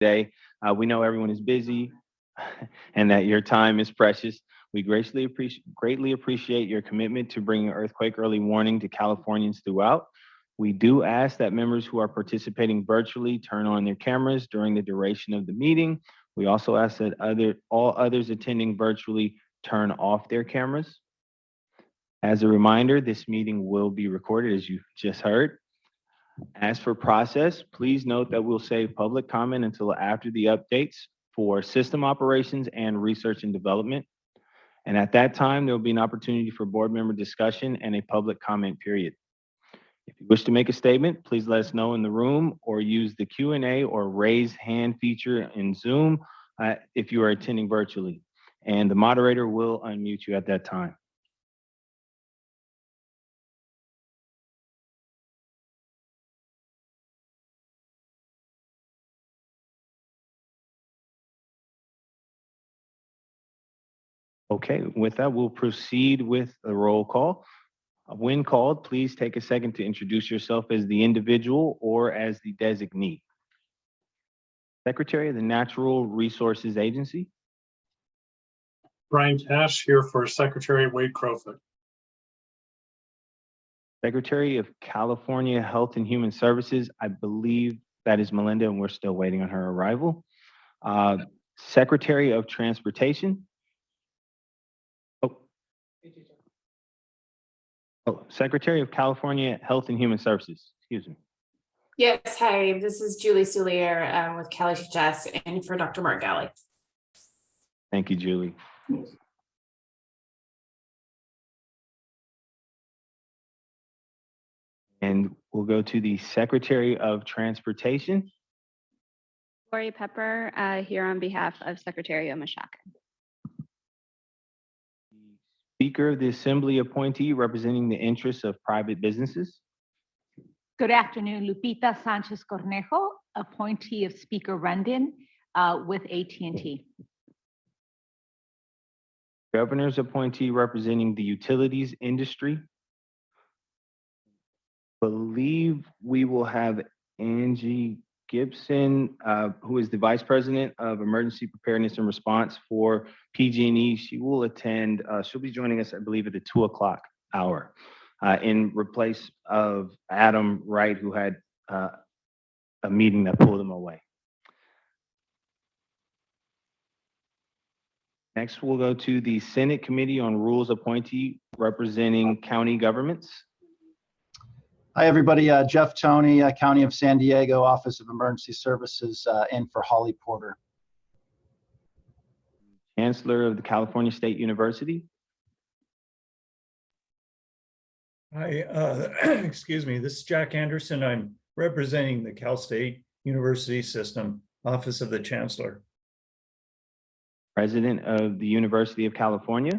today. Uh, we know everyone is busy and that your time is precious. We greatly appreciate, greatly appreciate your commitment to bringing earthquake early warning to Californians throughout. We do ask that members who are participating virtually turn on their cameras during the duration of the meeting. We also ask that other, all others attending virtually turn off their cameras. As a reminder, this meeting will be recorded, as you just heard. As for process, please note that we'll save public comment until after the updates for system operations and research and development. And at that time, there will be an opportunity for board member discussion and a public comment period. If you wish to make a statement, please let us know in the room or use the Q and A or raise hand feature in Zoom uh, if you are attending virtually. And the moderator will unmute you at that time. Okay, with that, we'll proceed with the roll call. When called, please take a second to introduce yourself as the individual or as the designee. Secretary of the Natural Resources Agency, Brian Cash here for Secretary Wade Crowfoot. Secretary of California Health and Human Services, I believe that is Melinda, and we're still waiting on her arrival. Uh, Secretary of Transportation. Oh. Secretary of California Health and Human Services, excuse me. Yes, hi, this is Julie Soulier um, with Cali Jess and for Dr. Mark Ghaly. Thank you, Julie. And we'll go to the Secretary of Transportation. Lori Pepper, uh, here on behalf of Secretary Omishakin. Speaker of the Assembly appointee representing the interests of private businesses. Good afternoon, Lupita Sanchez Cornejo, appointee of Speaker Rendon uh, with at and T. Governor's appointee representing the utilities industry. Believe we will have Angie Gibson, uh, who is the Vice President of Emergency Preparedness and Response for PG&E. She will attend, uh, she'll be joining us, I believe, at the two o'clock hour uh, in replace of Adam Wright, who had uh, a meeting that pulled him away. Next, we'll go to the Senate Committee on Rules appointee representing county governments. Hi, everybody. Uh, Jeff Toney, uh, County of San Diego, Office of Emergency Services, uh, in for Holly Porter. Chancellor of the California State University, Hi, uh, excuse me, this is Jack Anderson. I'm representing the Cal State University System, Office of the Chancellor. President of the University of California,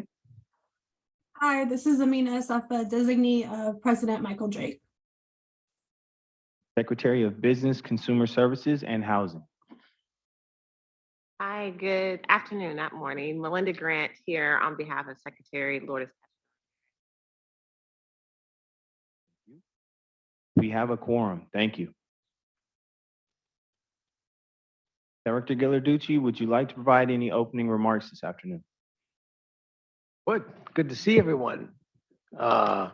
Hi, this is Amina Asafa, designee of President Michael Drake. Secretary of Business, Consumer Services, and Housing. Hi, good afternoon, not morning. Melinda Grant here on behalf of Secretary Lourdes. We have a quorum. Thank you. Director Ghilarducci, would you like to provide any opening remarks this afternoon? Good, good to see everyone. Uh,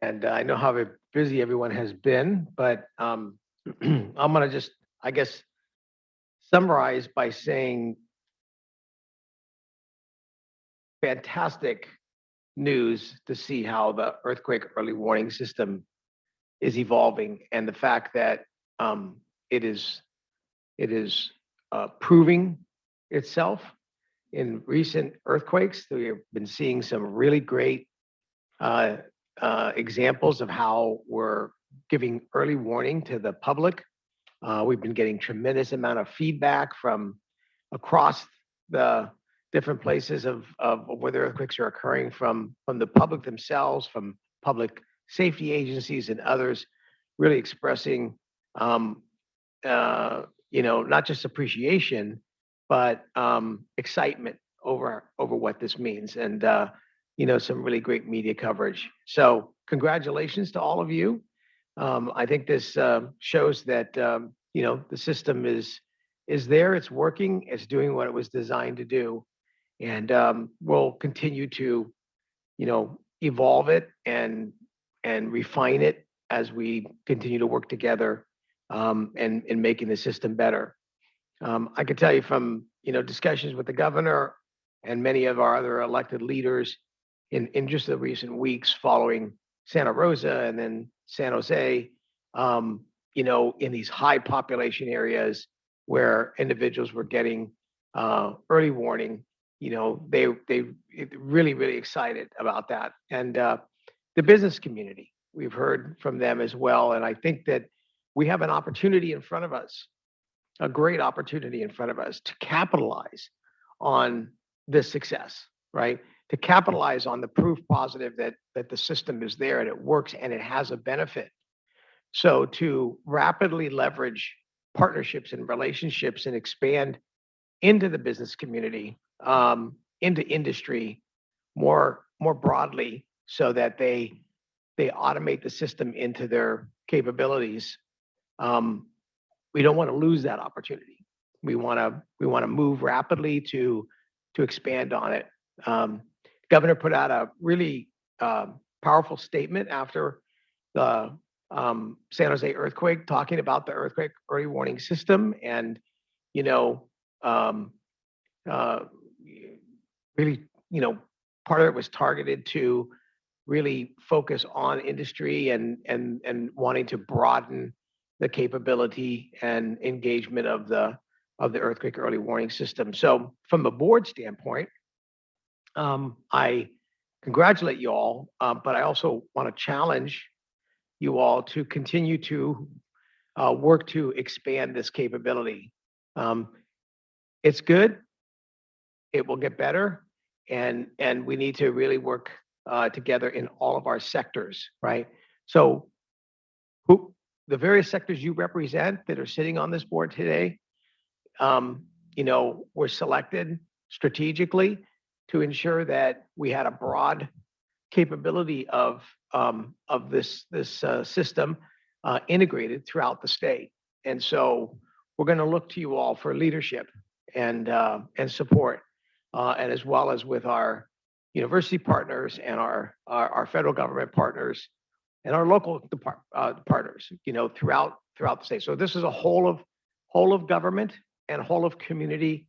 And I know how very busy everyone has been, but um, I'm gonna just, I guess, summarize by saying fantastic news to see how the earthquake early warning system is evolving and the fact that um, it is, it is uh, proving itself in recent earthquakes. We have been seeing some really great uh, uh, examples of how we're giving early warning to the public. Uh, We've been getting tremendous amount of feedback from across the different places of, of where the earthquakes are occurring from, from the public themselves, from public safety agencies and others, really expressing, um, uh, you know, not just appreciation, but um, excitement over over what this means, and uh, you know, some really great media coverage. So, congratulations to all of you. Um, I think this uh, shows that um, you know, the system is, is there, it's working, it's doing what it was designed to do. And um, we'll continue to, you know, evolve it and, and refine it as we continue to work together um, and, and making the system better. Um, I can tell you from, you know, discussions with the governor and many of our other elected leaders in, in just the recent weeks following Santa Rosa and then San Jose, um, you know, in these high population areas where individuals were getting uh, early warning, you know, they they really really excited about that, and uh, the business community we've heard from them as well, and I think that we have an opportunity in front of us, a great opportunity in front of us to capitalize on this success, right? To capitalize on the proof positive that that the system is there and it works and it has a benefit. So to rapidly leverage partnerships and relationships and expand into the business community, um, into industry more more broadly, so that they they automate the system into their capabilities. Um, we don't want to lose that opportunity. We want to we want to move rapidly to to expand on it. Um, Governor put out a really um, powerful statement after the um, San Jose earthquake, talking about the earthquake early warning system, and you know, um, uh, really, you know, part of it was targeted to really focus on industry and and and wanting to broaden the capability and engagement of the of the earthquake early warning system. So from a board standpoint, um, I congratulate you all, uh, but I also want to challenge you all to continue to uh, work to expand this capability. Um, it's good. It will get better, and and we need to really work uh, together in all of our sectors, right? So, who the various sectors you represent that are sitting on this board today, um, you know, were selected strategically to ensure that we had a broad capability of um, of this this uh, system uh, integrated throughout the state. And so we're going to look to you all for leadership and uh, and support, uh, and as well as with our university partners and our our, our federal government partners and our local depart, uh, partners, you know, throughout throughout the state. So this is a whole of whole of government and whole of community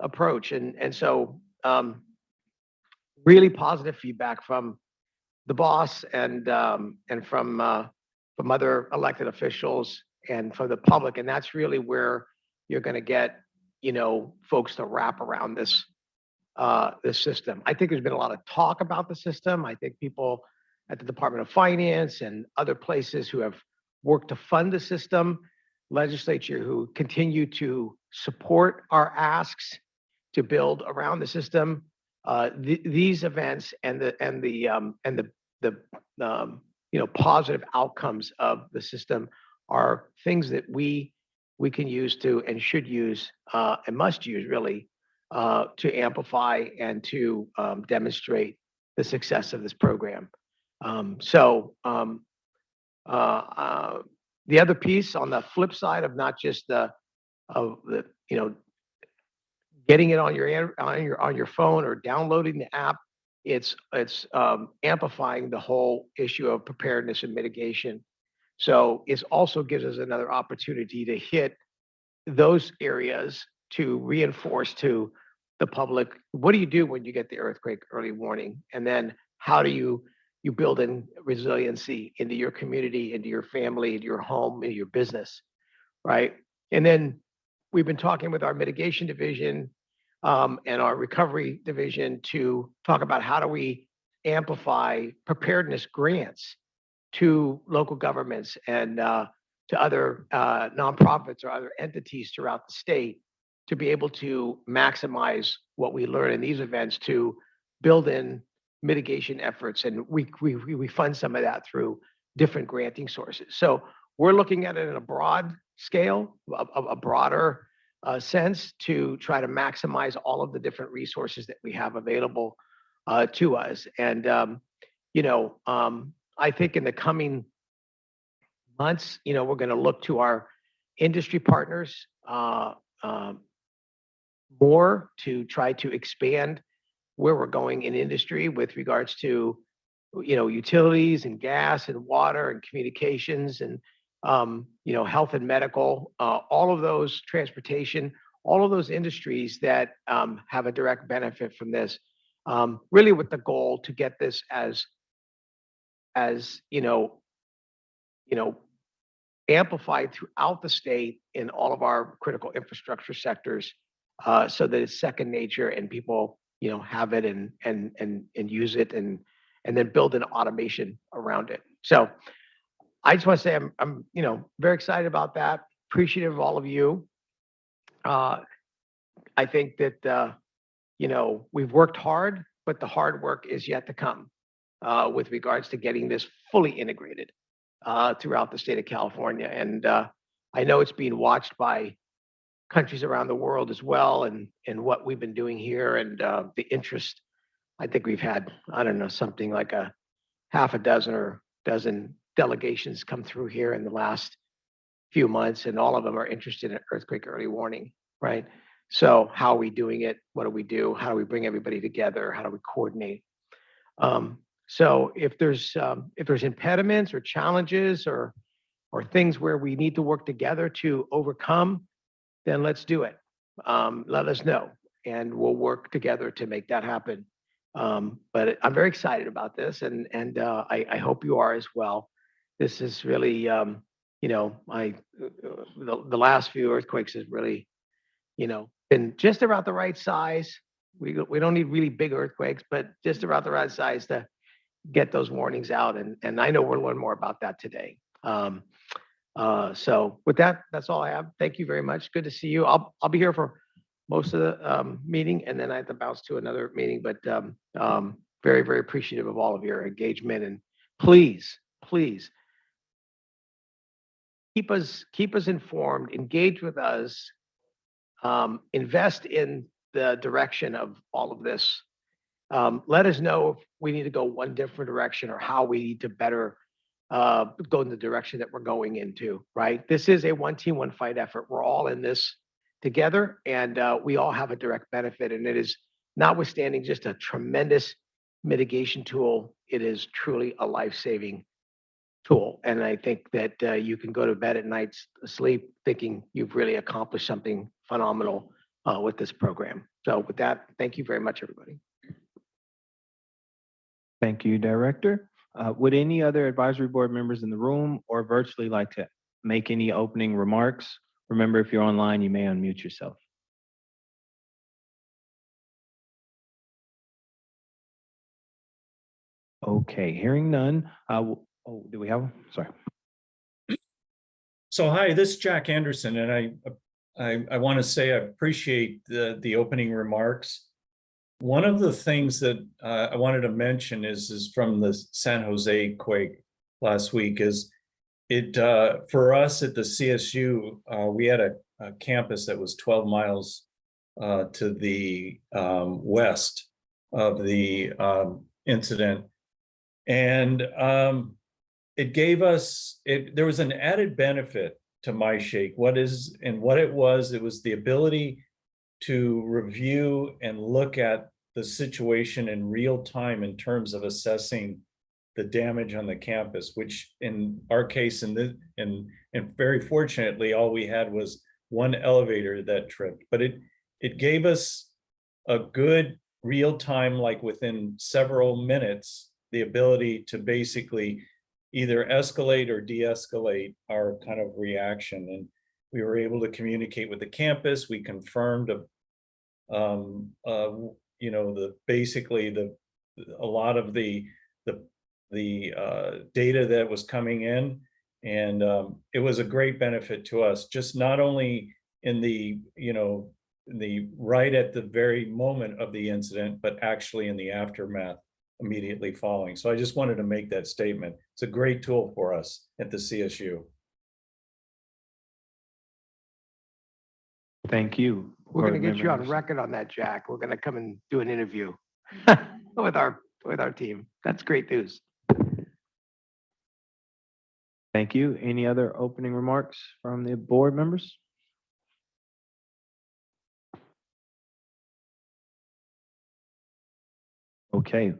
approach, and and so um, really positive feedback from the boss and um, and from uh, from other elected officials and from the public, and that's really where you're going to get you know folks to wrap around this uh, this system. I think there's been a lot of talk about the system. I think people at the Department of Finance and other places who have worked to fund the system, legislature who continue to support our asks to build around the system. Uh, th- these events and the and the um, and the the um, you know positive outcomes of the system are things that we we can use to and should use uh, and must use really uh, to amplify and to um, demonstrate the success of this program. Um, so um, uh, uh, the other piece on the flip side of not just the of the you know getting it on your on your on your phone or downloading the app it's it's um, amplifying the whole issue of preparedness and mitigation. So it also gives us another opportunity to hit those areas to reinforce to the public what do you do when you get the earthquake early warning? And then how do you you build in resiliency into your community into your family into your home into your business right? And then we've been talking with our mitigation division um, and our recovery division to talk about how do we amplify preparedness grants to local governments and uh, to other uh, nonprofits or other entities throughout the state to be able to maximize what we learn in these events to build in mitigation efforts. And we we we fund some of that through different granting sources. So we're looking at it in a broad scale a- a broader uh, sense to try to maximize all of the different resources that we have available uh, to us. And, um, you know, um, I think in the coming months, you know, we're going to look to our industry partners uh, um, more to try to expand where we're going in industry with regards to, you know, utilities and gas and water and communications and, um, you know, health and medical, uh, all of those transportation, all of those industries that um, have a direct benefit from this. Um, really with the goal to get this as, as, you know, you know, amplified throughout the state in all of our critical infrastructure sectors uh, so that it's second nature and people, you know, have it and and and and use it and and then build an automation around it. So I just want to say I'm I'm you know very excited about that. Appreciative of all of you. Uh, I think that uh, you know we've worked hard, but the hard work is yet to come uh, with regards to getting this fully integrated uh, throughout the state of California. And uh, I know it's being watched by countries around the world as well and, and what we've been doing here and uh, the interest. I think we've had, I don't know, something like a half a dozen or dozen delegations come through here in the last few months, and all of them are interested in earthquake early warning, right? So how are we doing it? What do we do? How do we bring everybody together? How do we coordinate? Um, so if there's um, if there's impediments or challenges or or things where we need to work together to overcome, then let's do it. Um, let us know, and we'll work together to make that happen. Um, but I'm very excited about this, and and uh, I, I hope you are as well. This is really, um, you know, I uh, the, the last few earthquakes has really, you know, been just about the right size. We we don't need really big earthquakes, but just about the right size to get those warnings out. And and I know we'll learn more about that today. Um, uh, so with that, that's all I have. Thank you very much. Good to see you. I'll I'll be here for most of the um, meeting, and then I have to bounce to another meeting. But um, um, very very appreciative of all of your engagement, and please please keep us keep us informed, engage with us, um, invest in the direction of all of this. Um, let us know if we need to go one different direction or how we need to better uh, go in the direction that we're going into, right? This is a one team, one fight effort. We're all in this together and uh, we all have a direct benefit. And it is notwithstanding just a tremendous mitigation tool, it is truly a life saving tool. And I think that uh, you can go to bed at night sleep thinking you've really accomplished something phenomenal uh, with this program. So with that, thank you very much, everybody. Thank you, Director. Uh, Would any other advisory board members in the room or virtually like to make any opening remarks? Remember, if you're online, you may unmute yourself. Okay, hearing none. uh, Oh, do we have, one? sorry. So hi, this is Jack Anderson, and I, I, I want to say I appreciate the, the opening remarks. One of the things that uh, I wanted to mention is, is from the San Jose quake last week is it, uh, for us at the CSU, uh, we had a, a campus that was twelve miles uh, to the um, west of the um, incident. And um, it gave us, it, there was an added benefit to MyShake. What is, and what it was, it was the ability to review and look at the situation in real time in terms of assessing the damage on the campus, which in our case, in the, and, and very fortunately, all we had was one elevator that tripped, but it, it gave us a good real time, like within several minutes, the ability to basically either escalate or de-escalate our kind of reaction. And we were able to communicate with the campus. We confirmed a, um, uh, you know, the, basically the, a lot of the, the, the, uh, data that was coming in. And, um, it was a great benefit to us, just not only in the, you know, the, right at the very moment of the incident, but actually in the aftermath immediately following. So I just wanted to make that statement. It's a great tool for us at the CSU. Thank you. We're going to get you on record on that, Jack. We're going to come and do an interview with our, with our team. That's great news. Thank you. Any other opening remarks from the board members? Okay,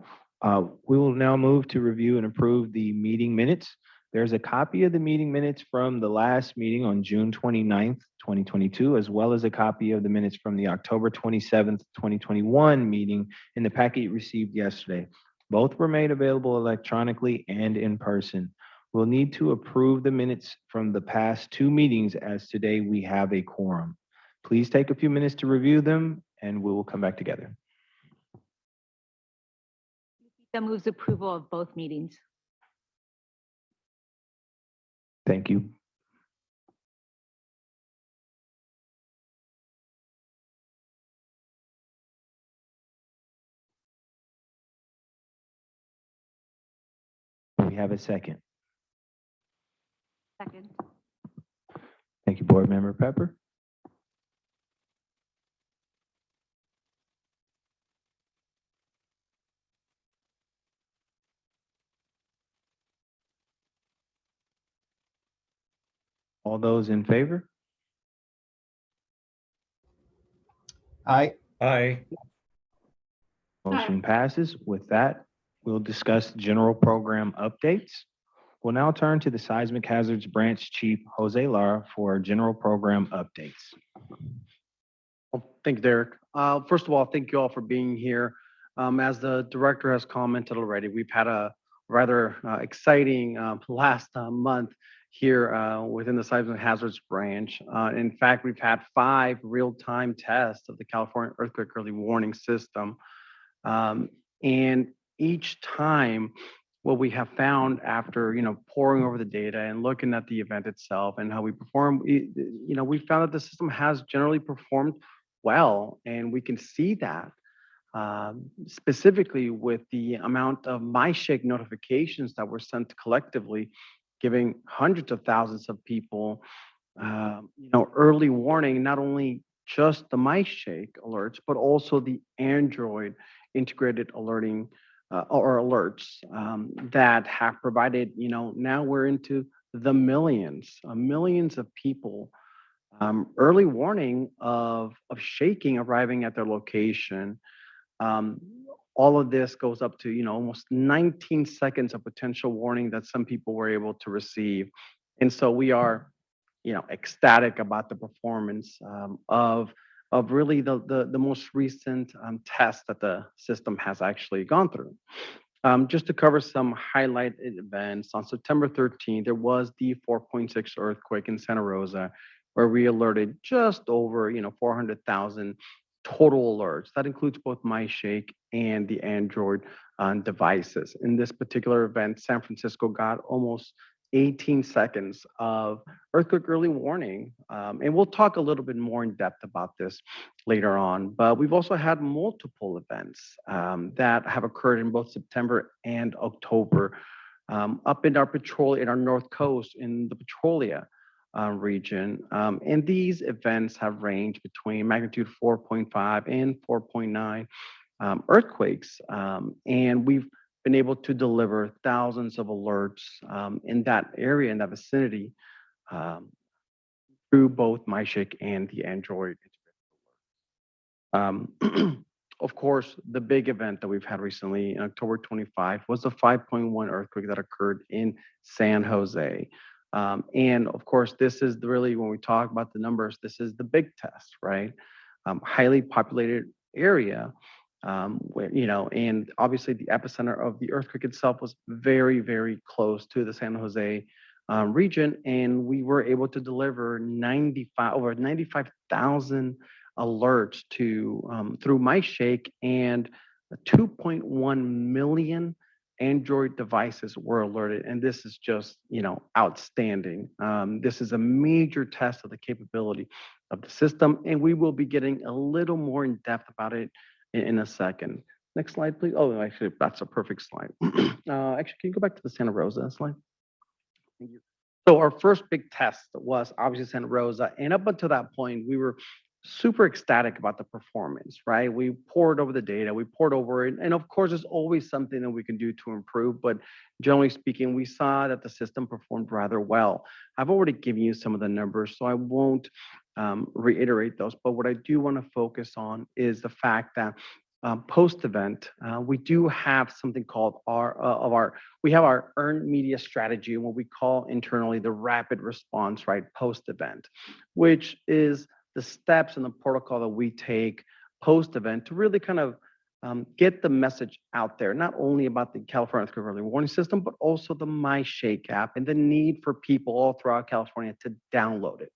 uh, we will now move to review and approve the meeting minutes. There's a copy of the meeting minutes from the last meeting on June 29th, 2022, as well as a copy of the minutes from the October 27th, 2021 meeting in the packet you received yesterday. Both were made available electronically and in person. We'll need to approve the minutes from the past two meetings as today we have a quorum. Please take a few minutes to review them and we will come back together. That moves approval of both meetings. Thank you. We have a second. Second. Thank you, Board Member Pepper. All those in favor? Aye. Aye. Motion passes. With that, we'll discuss general program updates. We'll now turn to the Seismic Hazards Branch Chief, Jose Lara, for general program updates. Well, thank you, Derek. Uh, First of all, thank you all for being here. Um, As the director has commented already, we've had a rather uh, exciting uh, last uh, month here uh, within the Seismic Hazards Branch. Uh, In fact, we've had five real-time tests of the California Earthquake Early Warning System. Um, And each time, what we have found after, you know, poring over the data and looking at the event itself and how we perform, you know, we found that the system has generally performed well, and we can see that um, specifically with the amount of MyShake notifications that were sent collectively, giving hundreds of thousands of people, um, you know, early warning, not only just the MyShake alerts, but also the Android integrated alerting uh, or alerts um, that have provided, you know, now we're into the millions, uh, millions of people um, early warning of, of shaking arriving at their location. Um, all of this goes up to, you know, almost 19 seconds of potential warning that some people were able to receive. And so we are, you know, ecstatic about the performance um, of, of really the, the, the most recent um, test that the system has actually gone through. Um, just to cover some highlight events, on September 13th, there was the 4.6 earthquake in Santa Rosa, where we alerted just over, you know, 400,000 total alerts. That includes both MyShake and the Android uh, devices. In this particular event, San Francisco got almost 18 seconds of earthquake early warning. Um, and we'll talk a little bit more in depth about this later on. But we've also had multiple events um, that have occurred in both September and October. Um, up in our patrol, in our north coast, in the Petrolia uh, region. Um, and these events have ranged between magnitude 4.5 and 4.9 um, earthquakes. Um, and we've been able to deliver thousands of alerts um, in that area, in that vicinity, um, through both MyShake and the Android. Um, of course, the big event that we've had recently, in October 25, was the 5.1 earthquake that occurred in San Jose. Um, and of course, this is the really, when we talk about the numbers, this is the big test, right? Um, highly populated area, um, where, you know, and obviously the epicenter of the earthquake itself was very, very close to the San Jose um, region. And we were able to deliver 95, over 95,000 alerts to, um, through MyShake and 2.1 million Android devices were alerted, and this is just, you know, outstanding. Um, this is a major test of the capability of the system, and we will be getting a little more in depth about it in, in a second. Next slide, please. Oh, actually, that's a perfect slide. uh, actually, can you go back to the Santa Rosa slide? Thank you. So our first big test was obviously Santa Rosa, and up until that point, we were super ecstatic about the performance, right? We poured over the data, we poured over it, and of course, there's always something that we can do to improve, but generally speaking, we saw that the system performed rather well. I've already given you some of the numbers, so I won't um, reiterate those, but what I do want to focus on is the fact that um, post-event, uh, we do have something called our, uh, of our, we have our earned media strategy, and what we call internally the rapid response, right, post-event, which is the steps and the protocol that we take post-event to really kind of um, get the message out there, not only about the California Earthquake Early Warning System, but also the MyShake app and the need for people all throughout California to download it.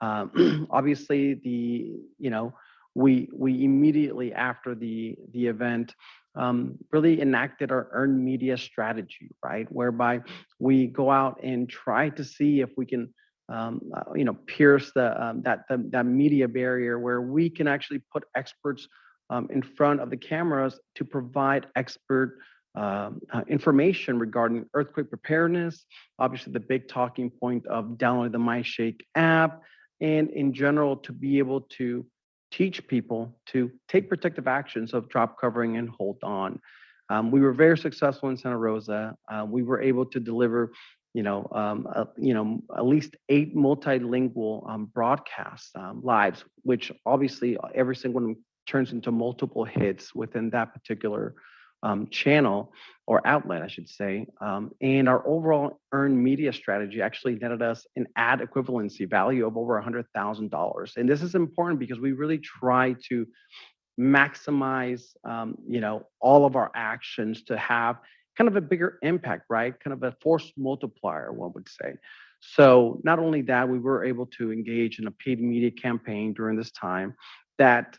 Um, obviously, the you know we we immediately after the the event um, really enacted our earned media strategy, right, whereby we go out and try to see if we can um, uh, you know pierce the um, that the, that media barrier where we can actually put experts um, in front of the cameras to provide expert um, uh, information regarding earthquake preparedness. Obviously, the big talking point of downloading the MyShake app, and in general, to be able to teach people to take protective actions of drop covering and hold on. Um, we were very successful in Santa Rosa. Uh, we were able to deliver, you know, um, uh, you know, at least eight multilingual um, broadcasts um, lives, which obviously every single one turns into multiple hits within that particular um, channel or outlet, I should say. Um, and our overall earned media strategy actually netted us an ad equivalency value of over $100,000. And this is important because we really try to maximize, um, you know, all of our actions to have kind of a bigger impact, right? Kind of a force multiplier, one would say. So not only that, we were able to engage in a paid media campaign during this time that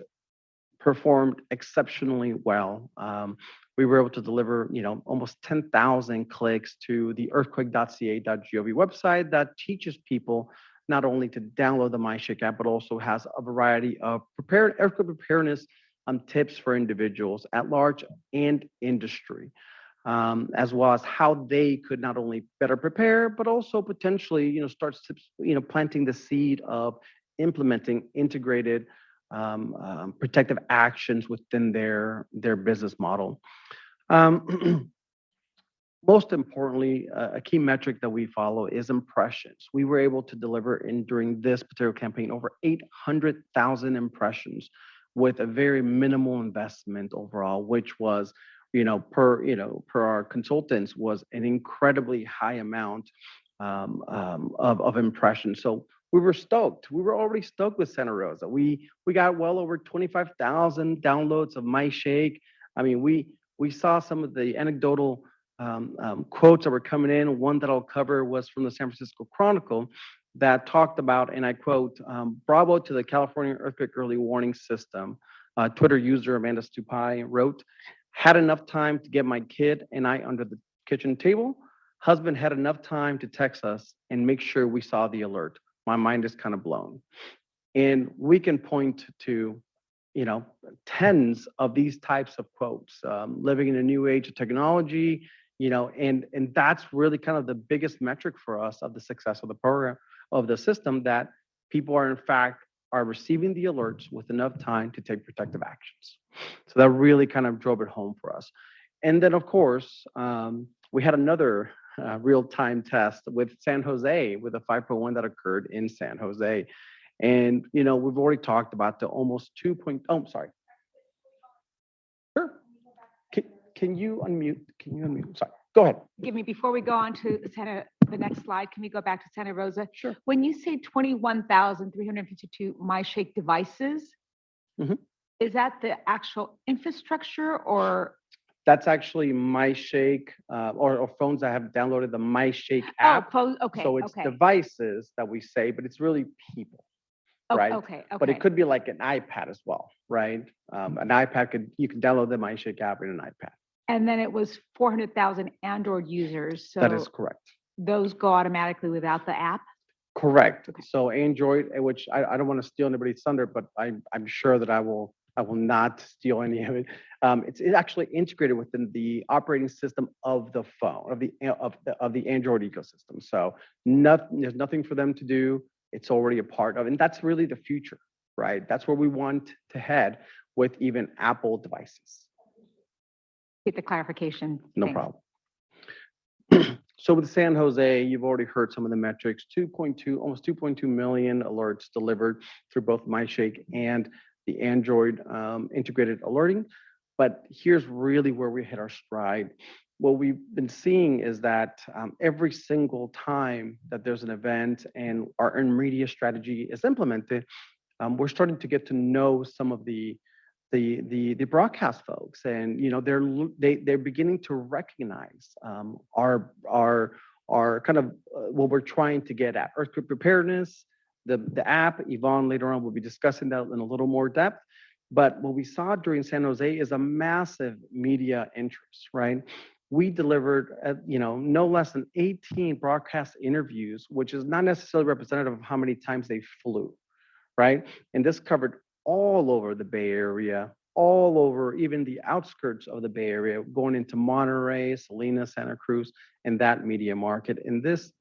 performed exceptionally well. Um, we were able to deliver, you know, almost 10,000 clicks to the earthquake.ca.gov website that teaches people not only to download the MyShake app, but also has a variety of prepared earthquake preparedness um, tips for individuals at large and industry, um, as well as how they could not only better prepare, but also potentially, you know, start, you know, planting the seed of implementing integrated um, um, protective actions within their their business model. Um, most importantly, uh, a key metric that we follow is impressions. We were able to deliver in during this particular campaign over 800,000 impressions with a very minimal investment overall, which was, you know, per you know per our consultants was an incredibly high amount um, um, of of impressions. So we were stoked. We were already stoked with Santa Rosa. We we got well over 25,000 downloads of MyShake. I mean, we we saw some of the anecdotal um, um, quotes that were coming in. One that I'll cover was from the San Francisco Chronicle that talked about, and I quote, um, "Bravo to the California Earthquake Early Warning System." Uh, Twitter user Amanda Stupai wrote, "Had enough time to get my kid and I under the kitchen table. Husband had enough time to text us and make sure we saw the alert." my mind is kind of blown. And we can point to, you know, tens of these types of quotes, um, living in a new age of technology, you know, and and that's really kind of the biggest metric for us of the success of the program of the system that people are in fact are receiving the alerts with enough time to take protective actions. So that really kind of drove it home for us. And then of course, um, we had another uh, real-time test with San Jose with a 5.1 that occurred in San Jose. And, you know, we've already talked about the almost 2 point, oh, I'm sorry. Sure. Can, can you unmute? Can you unmute? Sorry, go ahead. Give me, before we go on to Santa, the next slide, can we go back to Santa Rosa? Sure. When you say 21,352 MyShake devices, Mhm. is that the actual infrastructure or? That's actually MyShake, uh, or, or phones that have downloaded the MyShake Oh, app. pho- okay, So it's okay. devices that we say, but it's really people. Oh, right? Okay, But it could be like an iPad as well, right? Um, an iPad could, you can download the MyShake app in an iPad. And then it was 400,000 Android users, so That is correct. Those go automatically without the app? Correct. So Android, eh, which I, I don't want to steal anybody's thunder, but I, I'm sure that I will, I will not steal any of it. Um, it's, it's actually integrated within the operating system of the phone, of the, eh, of, the of the Android ecosystem. So nothing, there's nothing for them to do. It's already a part of, and that's really the future, right? That's where we want to head with even Apple devices. Get the clarification. No Thanks. problem. So with San Jose, you've already heard some of the metrics, 2.2, almost 2.2 million alerts delivered through both MyShake and the Android um, integrated alerting. But here's really where we hit our stride. What we've been seeing is that um, every single time that there's an event and our earned media strategy is implemented, um, we're starting to get to know some of the the the the broadcast folks and you know they're they they're beginning to recognize um, our our our kind of uh, what we're trying to get at. Earthquake preparedness the the app yvonne later on will be discussing that in a little more depth. But what we saw during san jose is a massive media interest right? We delivered uh, you know no less than 18 broadcast interviews which is not necessarily representative of how many times they flew right? And this covered all over the Bay Area, all over even the outskirts of the Bay Area, going into Monterey, Salinas, Santa Cruz, and that media market. And this,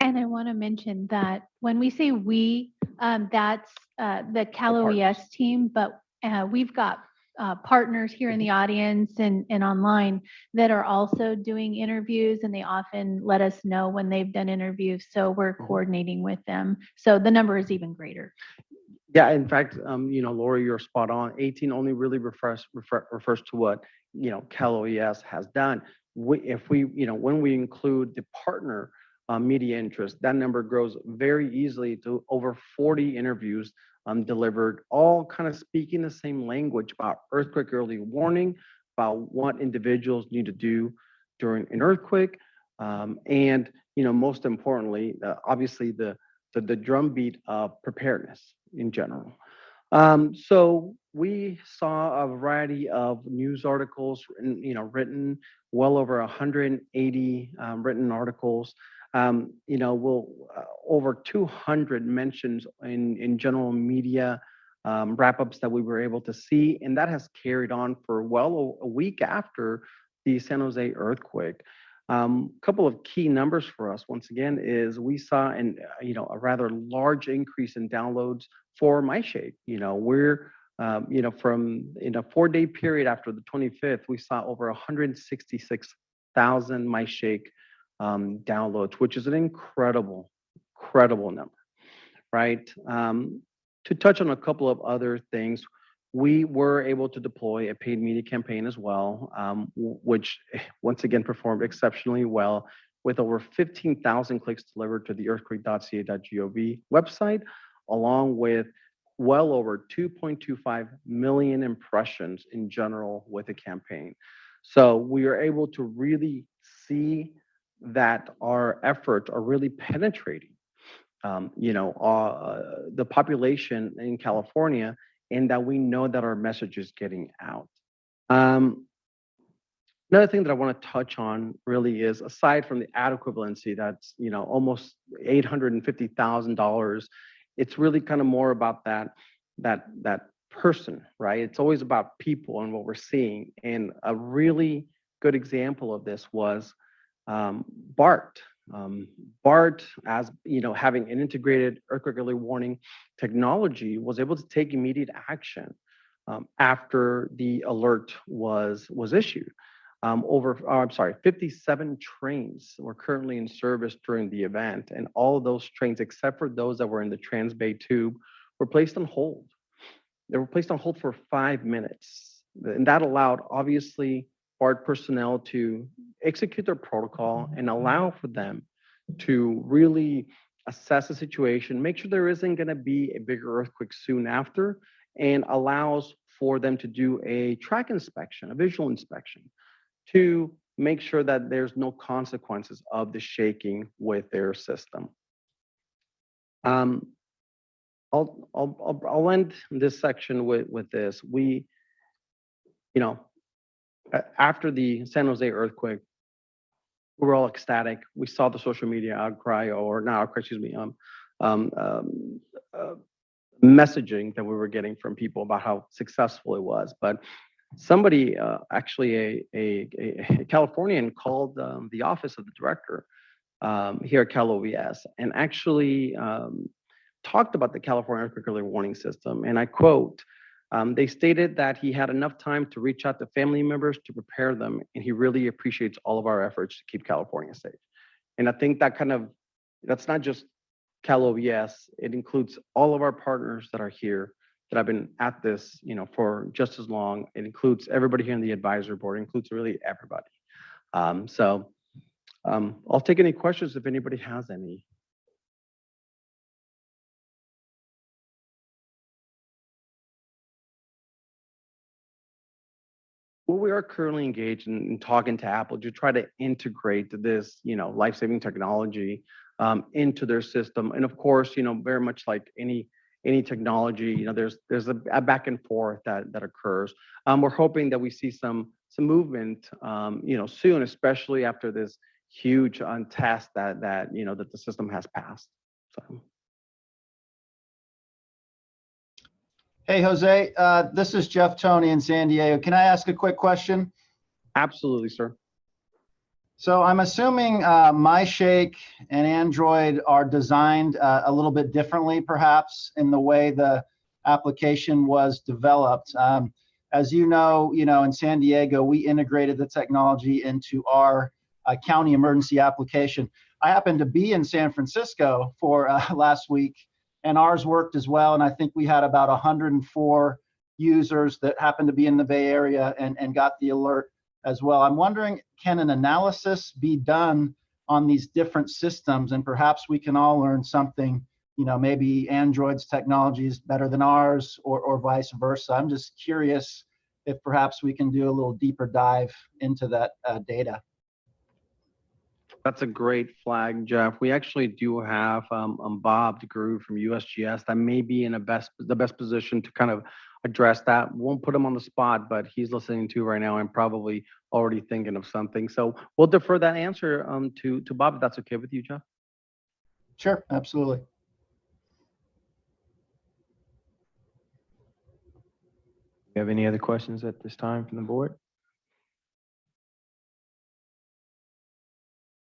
And I want to mention that when we say we, um, that's, uh, the Cal. OES team, but, uh, we've got, uh, partners here in the audience and, and online that are also doing interviews and they often let us know when they've done interviews. So we're Mhm. coordinating with them. So the number is even greater. yeah, in fact, um, you know, Lori, you're spot on. 18 only really refers refer, refers to what you know Cal OES has done. We, if we, you know, when we include the partner uh, media interest, that number grows very easily to over 40 interviews um, delivered, all kind of speaking the same language about earthquake early warning, about what individuals need to do during an earthquake, um, and you know, most importantly, uh, obviously the the, the drumbeat of preparedness in general. Um, so we saw a variety of news articles, written, you know, written well over 180 um, written articles. Um, you know, we'll uh, over 200 mentions in in general media um, wrap-ups that we were able to see, and that has carried on for well a week after the San Jose earthquake. Um, couple of key numbers for us, once again, is we saw an, uh, you know, a rather large increase in downloads for MyShake. You know, we're, um, you know, from in a four-day period after the 25th, we saw over 166,000 MyShake um, downloads, which is an incredible, incredible number, right? Um, to touch on a couple of other things, we were able to deploy a paid media campaign as well, um, which once again performed exceptionally well with over 15,000 clicks delivered to the earthquake.ca.gov website, along with well over 2.25 million impressions in general with the campaign. So we are able to really see that our efforts are really penetrating, um, you know, uh, the population in California and that we know that our message is getting out. Um, another thing that I want to touch on really is aside from the ad equivalency, that's you know almost eight hundred and fifty thousand dollars. It's really kind of more about that that that person, right? It's always about people and what we're seeing. And a really good example of this was um, BART. Um, BART, as you know, having an integrated earthquake early warning technology, was able to take immediate action um, after the alert was was issued. Um, over, oh, I'm sorry, 57 trains were currently in service during the event, and all of those trains, except for those that were in the Transbay Tube, were placed on hold. They were placed on hold for five minutes, and that allowed obviously BART personnel to execute their protocol and allow for them to really assess the situation, make sure there isn't going to be a bigger earthquake soon after, and allows for them to do a track inspection, a visual inspection, to make sure that there's no consequences of the shaking with their system. Um, I'll, I'll, I'll, end this section with, with this. We, you know, after the San Jose earthquake, we were all ecstatic. We saw the social media outcry, or outcry, excuse me, um, um, um, uh, messaging that we were getting from people about how successful it was. But somebody, uh, actually a, a, a Californian called um, the office of the director um, here at Cal OES and actually um, talked about the California Earthquake Early Warning System, and I quote, um, they stated that he had enough time to reach out to family members to prepare them, and he really appreciates all of our efforts to keep California safe. And I think that kind of, that's not just Cal OES, it includes all of our partners that are here that have been at this, you know, for just as long. It includes everybody here in the advisory board, it includes really everybody. Um, so um, I'll take any questions if anybody has any. Well, we are currently engaged in, in talking to Apple to try to integrate this, you know, life-saving technology um, into their system. And of course, you know, very much like any any technology, you know, there's there's a, a back and forth that that occurs. Um, we're hoping that we see some some movement, um, you know, soon, especially after this huge um, test that that you know that the system has passed. So. Hey, Jose, uh, this is Jeff Toney in San Diego. Can I ask a quick question? Absolutely, sir. So I'm assuming uh, MyShake and Android are designed uh, a little bit differently, perhaps, in the way the application was developed. Um, as you know, you know, in San Diego, we integrated the technology into our uh, county emergency application. I happened to be in San Francisco for uh, last week, and ours worked as well. And I think we had about 104 users that happened to be in the Bay Area and, and got the alert as well. I'm wondering, can an analysis be done on these different systems? And perhaps we can all learn something, you know, maybe Android's technology is better than ours or, or vice versa. I'm just curious if perhaps we can do a little deeper dive into that uh, data. That's a great flag, Jeff. We actually do have um, um, Bob DeGroot from USGS that may be in a best the best position to kind of address that. Won't put him on the spot, but he's listening to right now and probably already thinking of something. So we'll defer that answer um, to to Bob if that's okay with you, Jeff. Sure, absolutely. Do you have any other questions at this time from the board?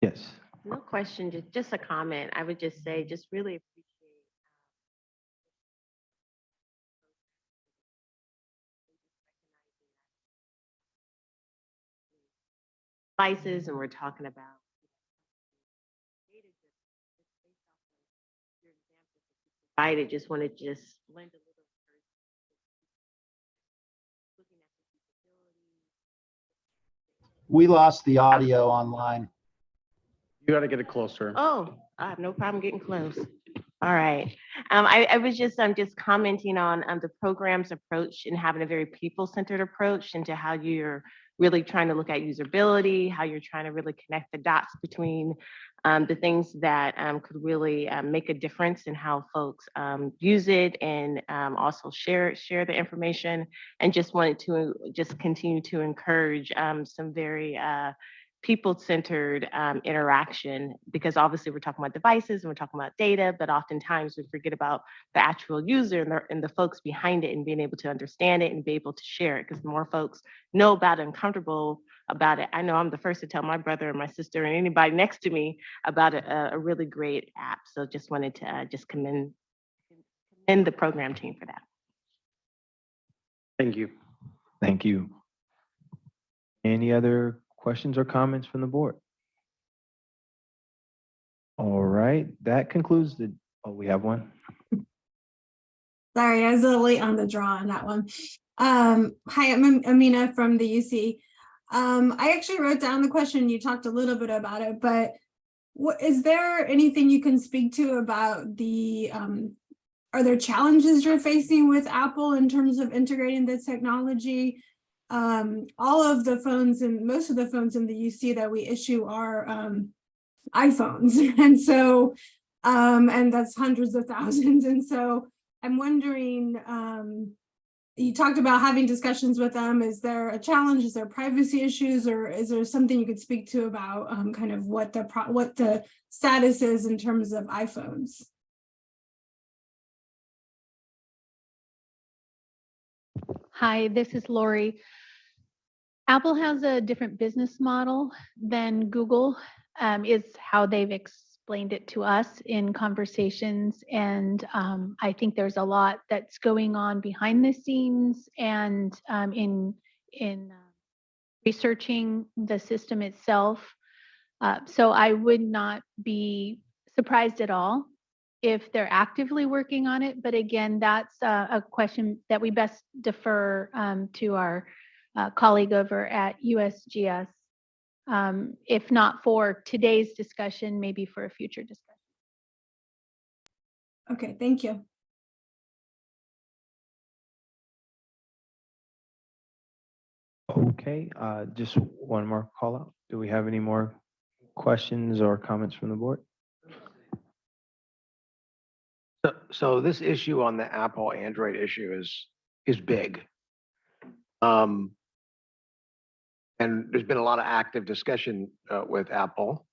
Yes. No question, just, just a comment. I would just say, just really appreciate. Um, devices and we're talking about. I just want to just lend a little. looking at the. We lost the audio online. You got to get it closer. Oh, I have no problem getting close. All right. Um, I, I was just, I'm just commenting on, um, the program's approach and having a very people-centered approach into how you're really trying to look at usability, how you're trying to really connect the dots between, um, the things that, um, could really, um, make a difference in how folks, um, use it and, um, also share, share the information. And just wanted to just continue to encourage, um, some very, uh, people-centered um, interaction because obviously we're talking about devices and we're talking about data, but oftentimes we forget about the actual user and the, and the folks behind it and being able to understand it and be able to share it because the more folks know about it and comfortable about it. I know I'm the first to tell my brother and my sister and anybody next to me about a, a really great app. So just wanted to uh, just commend, commend the program team for that. Thank you. Thank you. Any other questions or comments from the board? All right, that concludes the, oh, we have one. Sorry, I was a little late on the draw on that one. Um, hi, I'm Am- Amina from the UC. Um, I actually wrote down the question, you talked a little bit about it, but what, is there anything you can speak to about the, um, are there challenges you're facing with Apple in terms of integrating this technology? Um, all of the phones and most of the phones in the UC that we issue are, um, iPhones. And so, um, and that's hundreds of thousands. And so I'm wondering, um, you talked about having discussions with them. Is there a challenge? Is there privacy issues or is there something you could speak to about um, kind of what the what the status is in terms of iPhones? Hi, this is Lori. Apple has a different business model than Google, um, is how they've explained it to us in conversations. And um, I think there's a lot that's going on behind the scenes and um, in, in uh, researching the system itself. Uh, So I would not be surprised at all if they're actively working on it. But again, that's a, a question that we best defer um, to our uh, colleague over at USGS. Um, If not for today's discussion, maybe for a future discussion. Okay, thank you. Okay, uh, just one more call out. Do we have any more questions or comments from the board? So- So this issue on the Apple Android issue is, is big. Um, and there's been a lot of active discussion, uh, with Apple.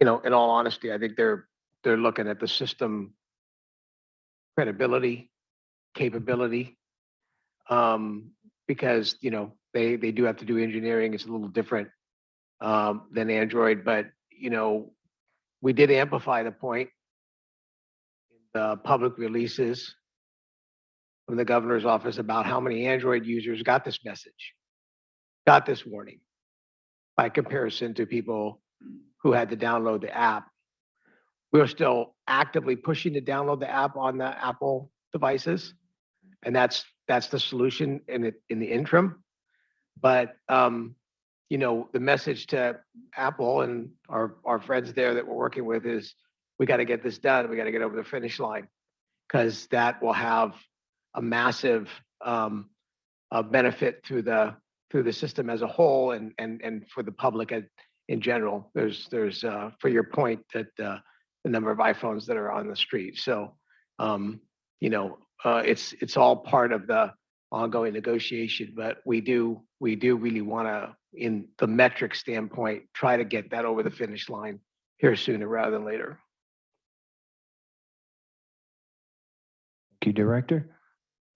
You know, in all honesty, I think they're, they're looking at the system credibility, capability. Um, because, you know, they, they do have to do engineering. It's a little different, um, than Android, but, you know, we did amplify the point in the public releases from the governor's office about how many Android users got this message, got this warning by comparison to people who had to download the app. We're still actively pushing to download the app on the Apple devices. And that's, that's the solution in it, in the interim. But, um, you know, the message to Apple and our, our friends there that we're working with is, we got to get this done. We got to get over the finish line because that will have a massive um, benefit through the through the system as a whole and and and for the public in, in general. There's there's uh, for your point that uh, the number of iPhones that are on the street. So um, you know uh, it's it's all part of the ongoing negotiation. But we do we do really want to, in the metric standpoint, try to get that over the finish line here sooner rather than later. Thank you, Director.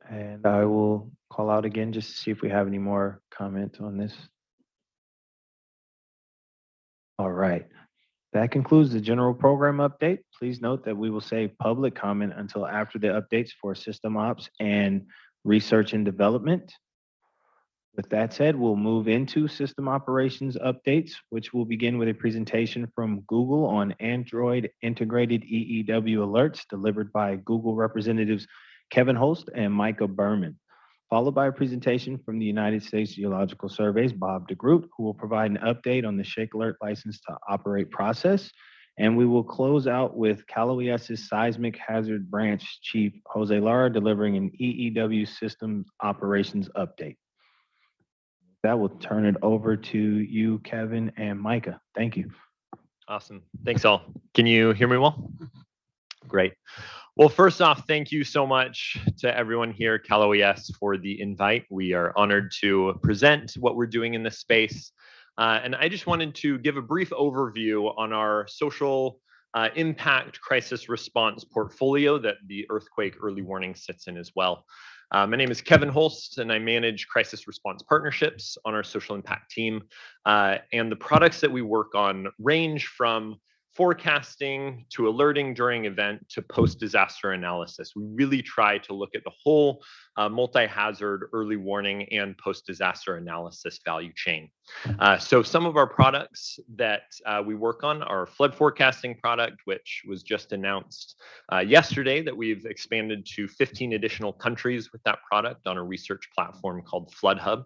And I will call out again just to see if we have any more comment on this. All right. That concludes the general program update. Please note that we will save public comment until after the updates for system ops and research and development. With that said, we'll move into system operations updates, which will begin with a presentation from Google on Android integrated EEW alerts delivered by Google representatives Kevin Holst and Micah Berman, followed by a presentation from the United States Geological Survey's Bob DeGroot, who will provide an update on the Shake Alert license to operate process. And we will close out with Cal OES's Seismic Hazard Branch Chief Jose Lara delivering an EEW systems operations update. That will turn it over to you, Kevin and Micah. Thank you. Awesome. Thanks all. Can you hear me well? Great. Well, first off, thank you so much to everyone here, Cal OES, for the invite. We are honored to present what we're doing in this space. Uh, and I just wanted to give a brief overview on our social uh, impact crisis response portfolio that the earthquake early warning sits in as well. Uh, my name is Kevin Holst, and I manage crisis response partnerships on our social impact team. Uh, and the products that we work on range from forecasting to alerting during event to post-disaster analysis. We really try to look at the whole uh, multi-hazard early warning and post-disaster analysis value chain. Uh, so some of our products that uh, we work on are flood forecasting product, which was just announced uh, yesterday that we've expanded to 15 additional countries with that product on a research platform called Flood Hub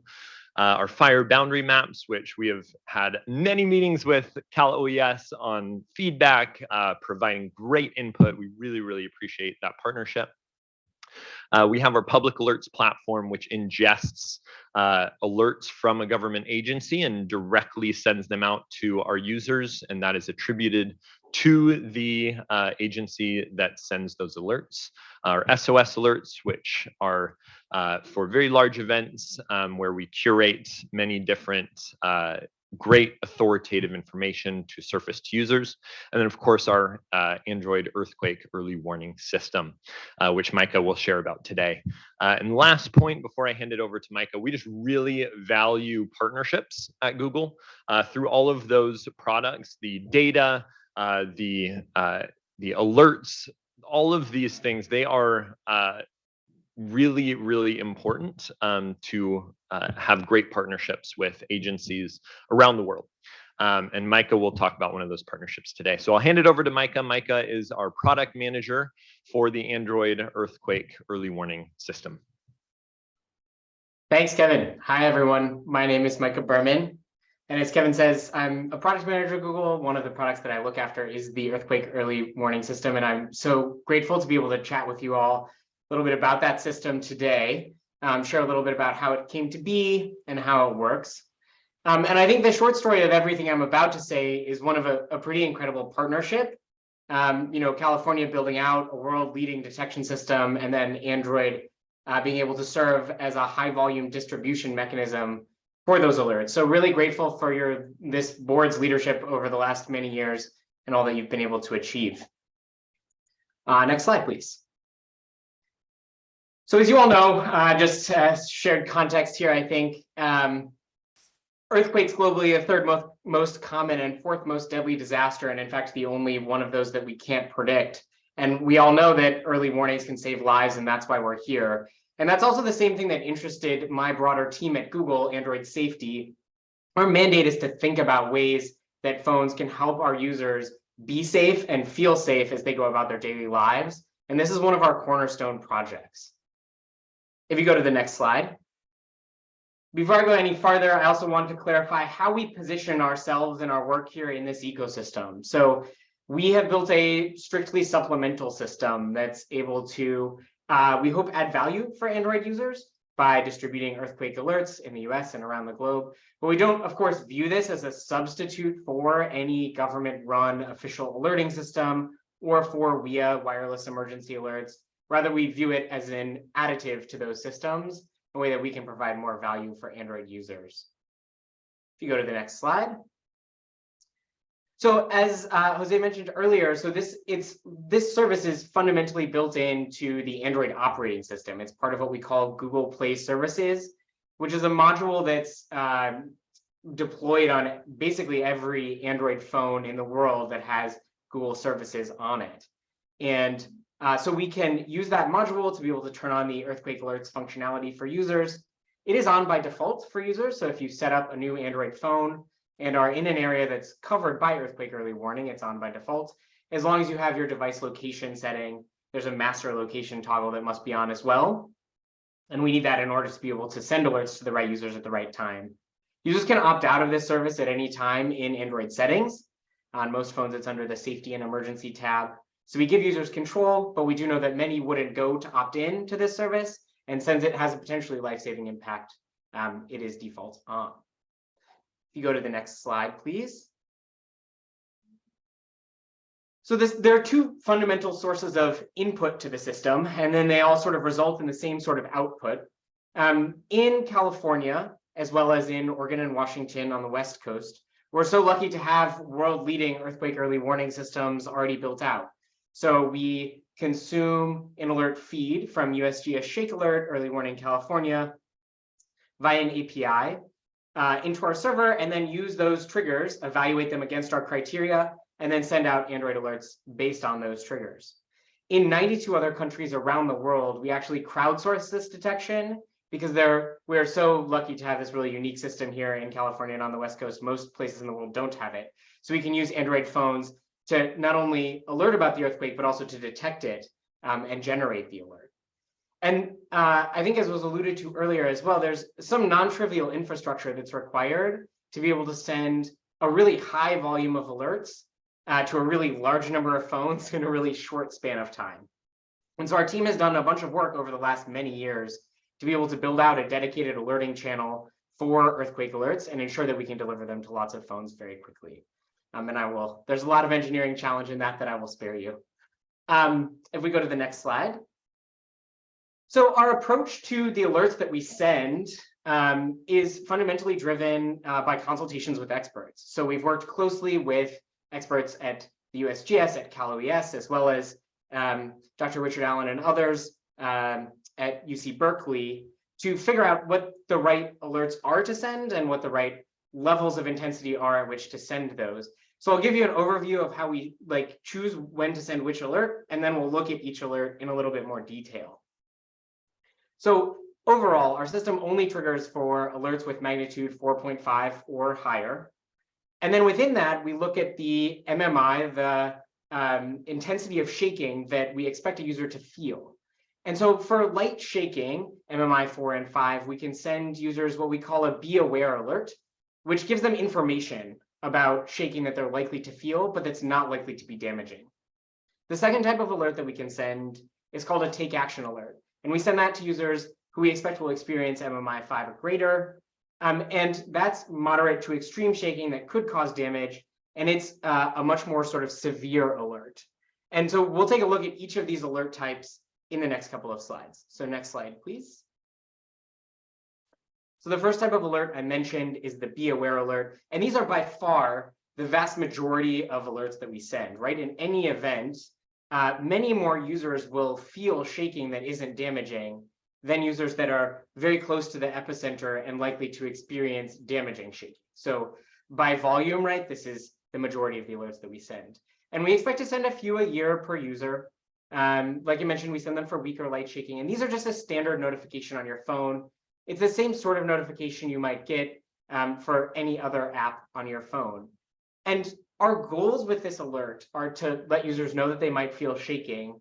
uh, our fire boundary maps, which we have had many meetings with Cal OES on feedback, uh, providing great input. We really, really appreciate that partnership. Uh, we have our public alerts platform, which ingests uh, alerts from a government agency and directly sends them out to our users, and that is attributed to the uh, agency that sends those alerts. Our SOS alerts, which are uh, for very large events um, where we curate many different uh, great authoritative information to surface to users. And then of course our uh, Android earthquake early warning system, uh, which Micah will share about today. Uh, and last point before I hand it over to Micah, we just really value partnerships at Google uh, through all of those products, the data, uh, the uh, the alerts, all of these things, they are really, really important um, to uh, have great partnerships with agencies around the world. Um, and Micah will talk about one of those partnerships today. So I'll hand it over to Micah. Micah is our product manager for the Android earthquake early warning system. Thanks, Kevin. Hi, everyone. My name is Micah Berman. And as Kevin says, I'm a product manager at Google. One of the products that I look after is the earthquake early warning system. And I'm so grateful to be able to chat with you all a little bit about that system today, um, share a little bit about how it came to be and how it works. Um, and I think the short story of everything I'm about to say is one of a, a pretty incredible partnership. Um, you know, California building out a world leading detection system and then Android uh, being able to serve as a high volume distribution mechanism for those alerts. So really grateful for your this board's leadership over the last many years and all that you've been able to achieve. Uh, next slide, please. So as you all know, uh, just uh, shared context here, I think, um, earthquakes globally, the third most, most common and fourth most deadly disaster, and in fact, the only one of those that we can't predict. And we all know that early warnings can save lives, and that's why we're here. And that's also the same thing that interested my broader team at Google, Android Safety. Our mandate is to think about ways that phones can help our users be safe and feel safe as they go about their daily lives. And this is one of our cornerstone projects. If you go to the next slide. Before I go any farther, I also want to clarify how we position ourselves and our work here in this ecosystem. So we have built a strictly supplemental system that's able to, uh, we hope, add value for Android users by distributing earthquake alerts in the US and around the globe. But we don't, of course, view this as a substitute for any government-run official alerting system or for WEA wireless emergency alerts. Rather, we view it as an additive to those systems, a way that we can provide more value for Android users. If you go to the next slide. So as uh, Jose mentioned earlier, so this it's this service is fundamentally built into the Android operating system. It's part of what we call Google Play Services, which is a module that's uh, deployed on basically every Android phone in the world that has Google services on it. And uh, so we can use that module to be able to turn on the earthquake alerts functionality for users. It is on by default for users. So if you set up a new Android phone and are in an area that's covered by earthquake early warning, it's on by default. As long as you have your device location setting, there's a master location toggle that must be on as well. And we need that in order to be able to send alerts to the right users at the right time. Users can opt out of this service at any time in Android settings. On most phones, it's under the safety and emergency tab. So we give users control, but we do know that many wouldn't go to opt in to this service. And since it has a potentially life-saving impact, um, it is default on. If you go to the next slide, please. So this, there are two fundamental sources of input to the system, and then they all sort of result in the same sort of output. Um, in California, as well as in Oregon and Washington on the West Coast, we're so lucky to have world-leading earthquake early warning systems already built out. So we consume an alert feed from USGS Shake Alert Early Warning California via an API uh, into our server and then use those triggers, evaluate them against our criteria, and then send out Android alerts based on those triggers. In 92 other countries around the world, we actually crowdsource this detection because we're so lucky to have this really unique system here in California and on the West Coast. Most places in the world don't have it. So we can use Android phones to not only alert about the earthquake, but also to detect it um, and generate the alert. And uh, I think as was alluded to earlier as well, there's some non-trivial infrastructure that's required to be able to send a really high volume of alerts uh, to a really large number of phones in a really short span of time. And so our team has done a bunch of work over the last many years to be able to build out a dedicated alerting channel for earthquake alerts and ensure that we can deliver them to lots of phones very quickly. Um, and I will, there's a lot of engineering challenge in that that I will spare you. Um, if we go to the next slide. So our approach to the alerts that we send um, is fundamentally driven uh, by consultations with experts. So we've worked closely with experts at the USGS, at Cal OES, as well as um, Dr. Richard Allen and others um, at UC Berkeley to figure out what the right alerts are to send and what the right levels of intensity are at which to send those. So I'll give you an overview of how we like choose when to send which alert, and then we'll look at each alert in a little bit more detail. So overall, our system only triggers for alerts with magnitude 4.5 or higher. And then within that, we look at the MMI, the um, intensity of shaking that we expect a user to feel. And so for light shaking, MMI 4 and 5, we can send users what we call a be aware alert, which gives them information about shaking that they're likely to feel, but that's not likely to be damaging. The second type of alert that we can send is called a take action alert. And we send that to users who we expect will experience MMI 5 or greater. Um, and that's moderate to extreme shaking that could cause damage. And it's uh, a much more sort of severe alert. And so we'll take a look at each of these alert types in the next couple of slides. So next slide, please. So the first type of alert I mentioned is the be aware alert. And these are by far the vast majority of alerts that we send, right? In any event, uh, many more users will feel shaking that isn't damaging than users that are very close to the epicenter and likely to experience damaging shaking. So by volume, right, this is the majority of the alerts that we send. And we expect to send a few a year per user. Um, like I mentioned, we send them for weaker light shaking, and these are just a standard notification on your phone. It's the same sort of notification you might get um, for any other app on your phone. And our goals with this alert are to let users know that they might feel shaking,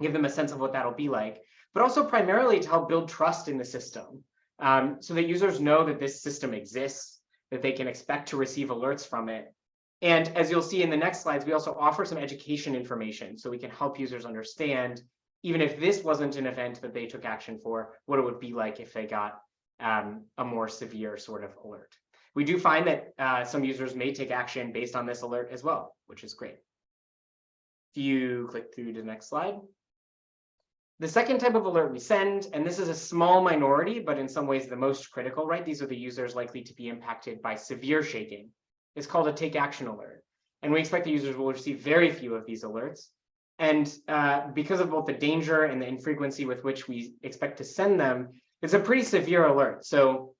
give them a sense of what that'll be like, but also primarily to help build trust in the system um, so that users know that this system exists, that they can expect to receive alerts from it. And as you'll see in the next slides, we also offer some education information so we can help users understand, even if this wasn't an event that they took action for, what it would be like if they got um, a more severe sort of alert. We do find that uh, some users may take action based on this alert as well, which is great. If you click through to the next slide. The second type of alert we send, and this is a small minority, but in some ways the most critical, right? These are the users likely to be impacted by severe shaking. It's called a take action alert. And we expect the users will receive very few of these alerts. And uh, because of both the danger and the infrequency with which we expect to send them, it's a pretty severe alert. So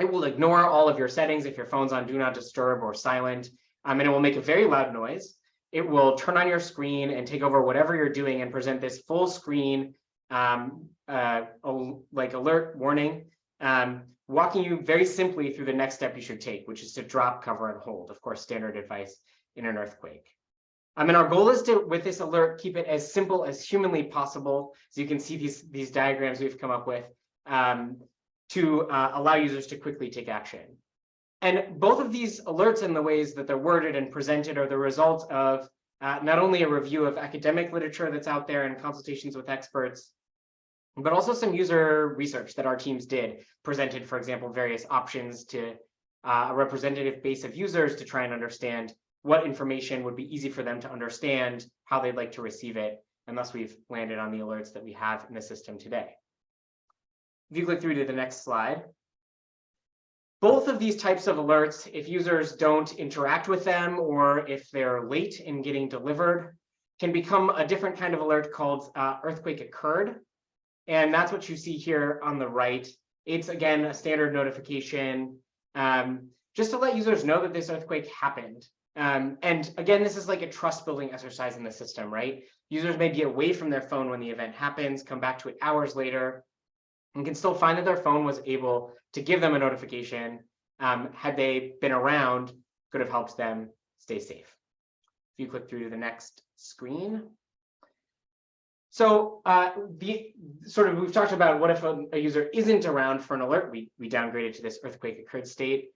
it will ignore all of your settings if your phone's on do not disturb or silent, um, and it will make a very loud noise. It will turn on your screen and take over whatever you're doing and present this full screen um, uh, like alert warning, um, walking you very simply through the next step you should take, which is to drop, cover, and hold. Of course, standard advice in an earthquake. I mean, our goal is to, with this alert, keep it as simple as humanly possible. So you can see these, these diagrams we've come up with um, to uh, allow users to quickly take action. And both of these alerts and the ways that they're worded and presented are the result of uh, not only a review of academic literature that's out there and consultations with experts, but also some user research that our teams did, presented, for example, various options to uh, a representative base of users to try and understand what information would be easy for them to understand, how they'd like to receive it, and thus we've landed on the alerts that we have in the system today. If you click through to the next slide, both of these types of alerts, if users don't interact with them or if they're late in getting delivered, can become a different kind of alert called uh, earthquake occurred. And that's what you see here on the right. It's again a standard notification um, just to let users know that this earthquake happened. Um, and again, this is like a trust building exercise in the system, right? Users may be away from their phone when the event happens, come back to it hours later, and can still find that their phone was able to give them a notification. Um, had they been around, could have helped them stay safe. If you click through to the next screen. So uh, the sort of we've talked about what if a, a, user isn't around for an alert, we, we downgraded to this earthquake occurred state.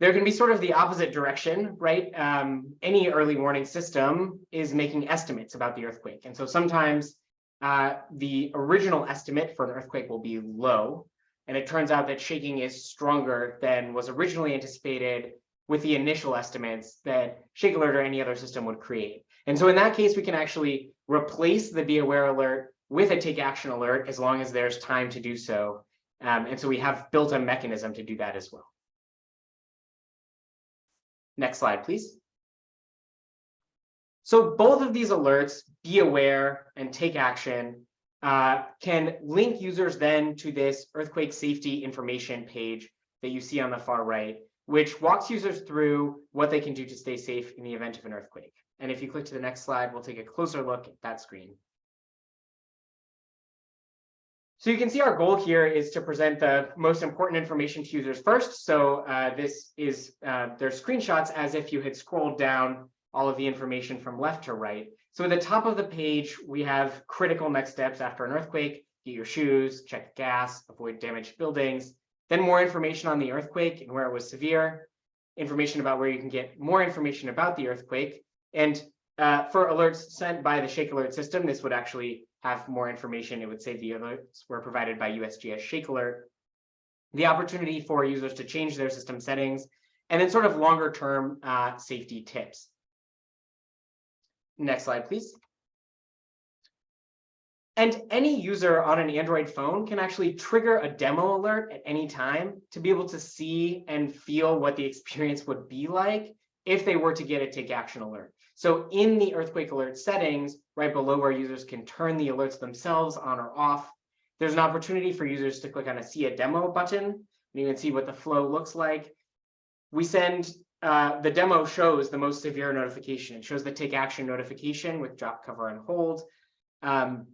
There can be sort of the opposite direction, right? Um, any early warning system is making estimates about the earthquake. And so sometimes uh, the original estimate for an earthquake will be low. And it turns out that shaking is stronger than was originally anticipated with the initial estimates that Shake Alert or any other system would create. And so in that case, we can actually replace the Be Aware alert with a Take Action alert as long as there's time to do so. Um, and so we have built a mechanism to do that as well. Next slide, please. So both of these alerts, be aware and take action, uh, can link users then to this earthquake safety information page that you see on the far right. which walks users through what they can do to stay safe in the event of an earthquake. And if you click to the next slide, we'll take a closer look at that screen. So you can see our goal here is to present the most important information to users first. So uh, this is uh, their screenshots as if you had scrolled down all of the information from left to right. So at the top of the page, we have critical next steps after an earthquake, get your shoes, check gas, avoid damaged buildings, then more information on the earthquake and where it was severe, information about where you can get more information about the earthquake. And uh, for alerts sent by the Shake Alert system, this would actually have more information. It would say the alerts were provided by USGS Shake Alert. The opportunity for users to change their system settings, and then sort of longer term uh, safety tips. Next slide, please. And any user on an Android phone can actually trigger a demo alert at any time to be able to see and feel what the experience would be like if they were to get a take action alert. So in the earthquake alert settings, right below where users can turn the alerts themselves on or off, there's an opportunity for users to click on a see a demo button, and you can see what the flow looks like. We send, uh, the demo shows the most severe notification. It shows the take action notification with drop, cover, and hold. Um,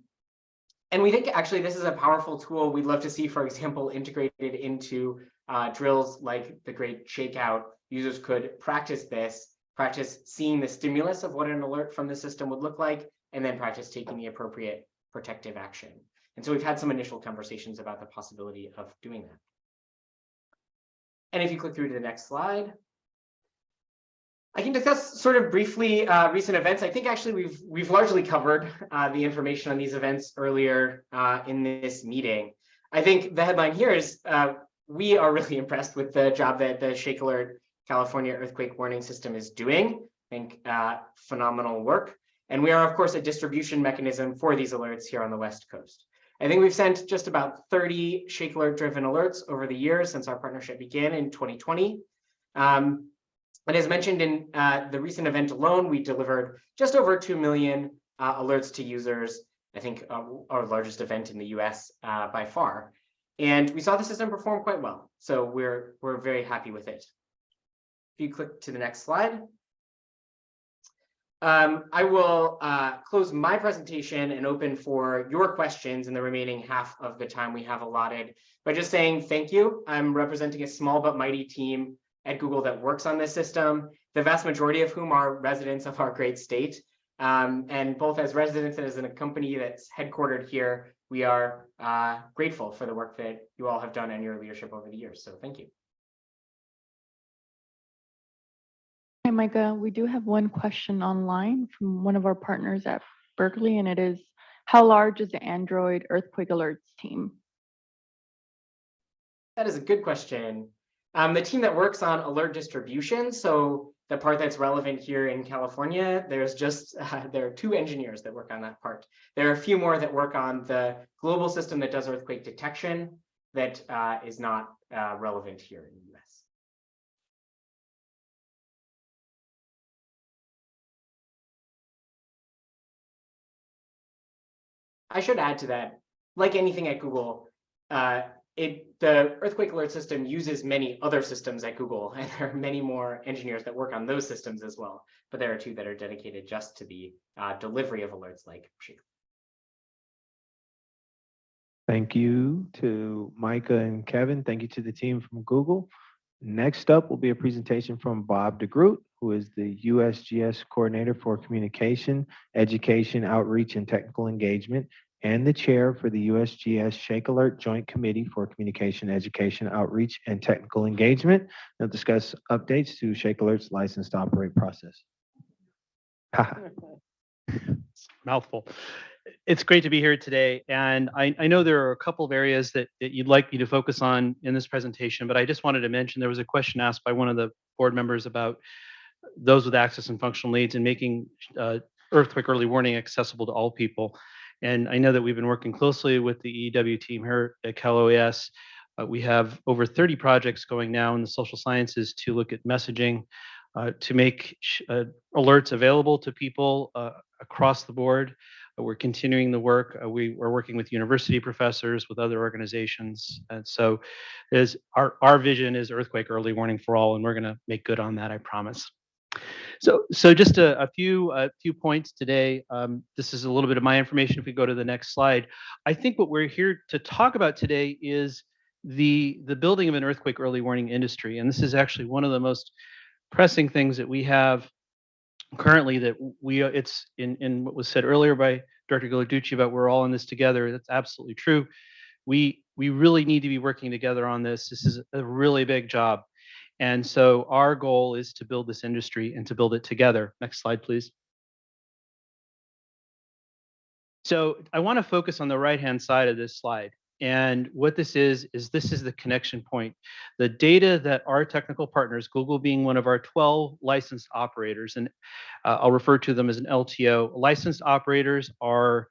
and we think actually this is a powerful tool we'd love to see, for example, integrated into uh, drills like the Great Shakeout. Users could practice this, practice seeing the stimulus of what an alert from the system would look like, and then practice taking the appropriate protective action. And so we've had some initial conversations about the possibility of doing that. And if you click through to the next slide, I can discuss sort of briefly uh, recent events. I think actually we've we've largely covered uh, the information on these events earlier uh, in this meeting. I think the headline here is uh, we are really impressed with the job that the Shake Alert California Earthquake Warning System is doing. I think uh, phenomenal work. And we are, of course, a distribution mechanism for these alerts here on the West Coast. I think we've sent just about 30 Shake Alert driven alerts over the years since our partnership began in 2020. Um, and as mentioned in uh, the recent event alone, we delivered just over 2 million uh, alerts to users, I think uh, our largest event in the US uh, by far. And we saw the system perform quite well. So we're, we're very happy with it. If you click to the next slide. Um, I will uh, close my presentation and open for your questions in the remaining half of the time we have allotted by just saying thank you. I'm representing a small but mighty team at Google that works on this system, the vast majority of whom are residents of our great state. Um, and both as residents and as a company that's headquartered here, we are uh, grateful for the work that you all have done and your leadership over the years. So thank you. Hi, Micah. We do have one question online from one of our partners at Berkeley, and it is, how large is the Android earthquake alerts team? That is a good question. Um, the team that works on alert distribution, so the part that's relevant here in California, there's just, uh, there are two engineers that work on that part. There are a few more that work on the global system that does earthquake detection that uh, is not uh, relevant here in the US. I should add to that, like anything at Google, uh, it the earthquake alert system uses many other systems at Google, and there are many more engineers that work on those systems as well. But there are two that are dedicated just to the uh, delivery of alerts like Shake. Thank you to Micah and Kevin. Thank you to the team from Google. Next up will be a presentation from Bob DeGroot, who is the USGS Coordinator for Communication, Education, Outreach, and Technical Engagement, and the Chair for the USGS Shake Alert Joint Committee for Communication, Education, Outreach, and Technical Engagement. They'll discuss updates to Shake Alert's license to operate process. mouthful. It's great to be here today, and I, I know there are a couple of areas that, that you'd like me to focus on in this presentation, but I just wanted to mention there was a question asked by one of the board members about those with access and functional needs and making uh, earthquake early warning accessible to all people. And I know that we've been working closely with the EW team here at Cal OES. Uh, we have over 30 projects going now in the social sciences to look at messaging, uh, to make uh, alerts available to people uh, across the board. We're continuing the work. Uh, We are working with university professors, with other organizations. And so is our, our vision is earthquake early warning for all, and we're going to make good on that, I promise. So, so just a, a few, a few points today. Um, this is a little bit of my information. If we go to the next slide, I think what we're here to talk about today is the the building of an earthquake early warning industry, and this is actually one of the most pressing things that we have currently. That we it's in in what was said earlier by Director Ghilarducci about we're all in this together. That's absolutely true. We we really need to be working together on this. This is a really big job. And so our goal is to build this industry and to build it together. Next slide, please. So I want to focus on the right-hand side of this slide. And what this is, is this is the connection point. The data that our technical partners, Google being one of our 12 licensed operators, and uh, I'll refer to them as an LTO, licensed operators are,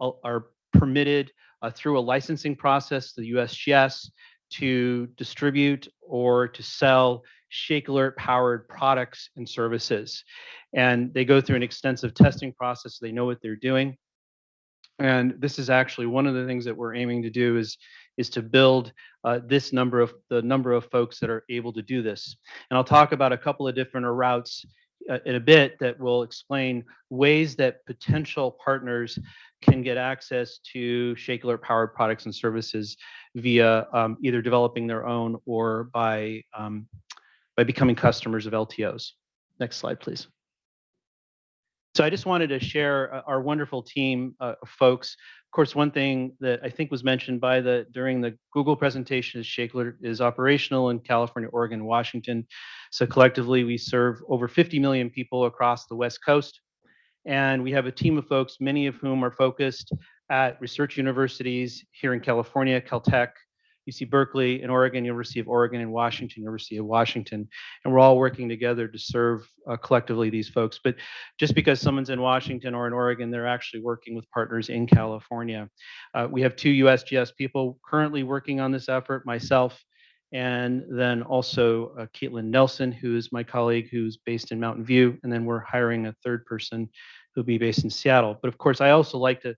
uh, are permitted uh, through a licensing process, the USGS, to distribute or to sell Shake Alert powered products and services. And they go through an extensive testing process. So they know what they're doing. And this is actually one of the things that we're aiming to do is, is to build uh, this number of the number of folks that are able to do this. And I'll talk about a couple of different routes uh, in a bit that will explain ways that potential partners can get access to Shake Alert powered products and services via um, either developing their own or by um, by becoming customers of LTOs. Next slide, please. So I just wanted to share uh, our wonderful team uh, of folks. Of course, one thing that I think was mentioned by the during the Google presentation is Shake Alert is operational in California, Oregon, Washington. So collectively, we serve over 50 million people across the West Coast. And we have a team of folks, many of whom are focused at research universities here in California, Caltech, UC Berkeley, in Oregon, University of Oregon, in Washington, University of Washington. And we're all working together to serve uh, collectively these folks. But just because someone's in Washington or in Oregon, they're actually working with partners in California. Uh, we have two USGS people currently working on this effort, myself, and then also uh, Caitlin Nelson, who is my colleague who's based in Mountain View. And then we're hiring a third person who'll be based in Seattle. But of course, I also like to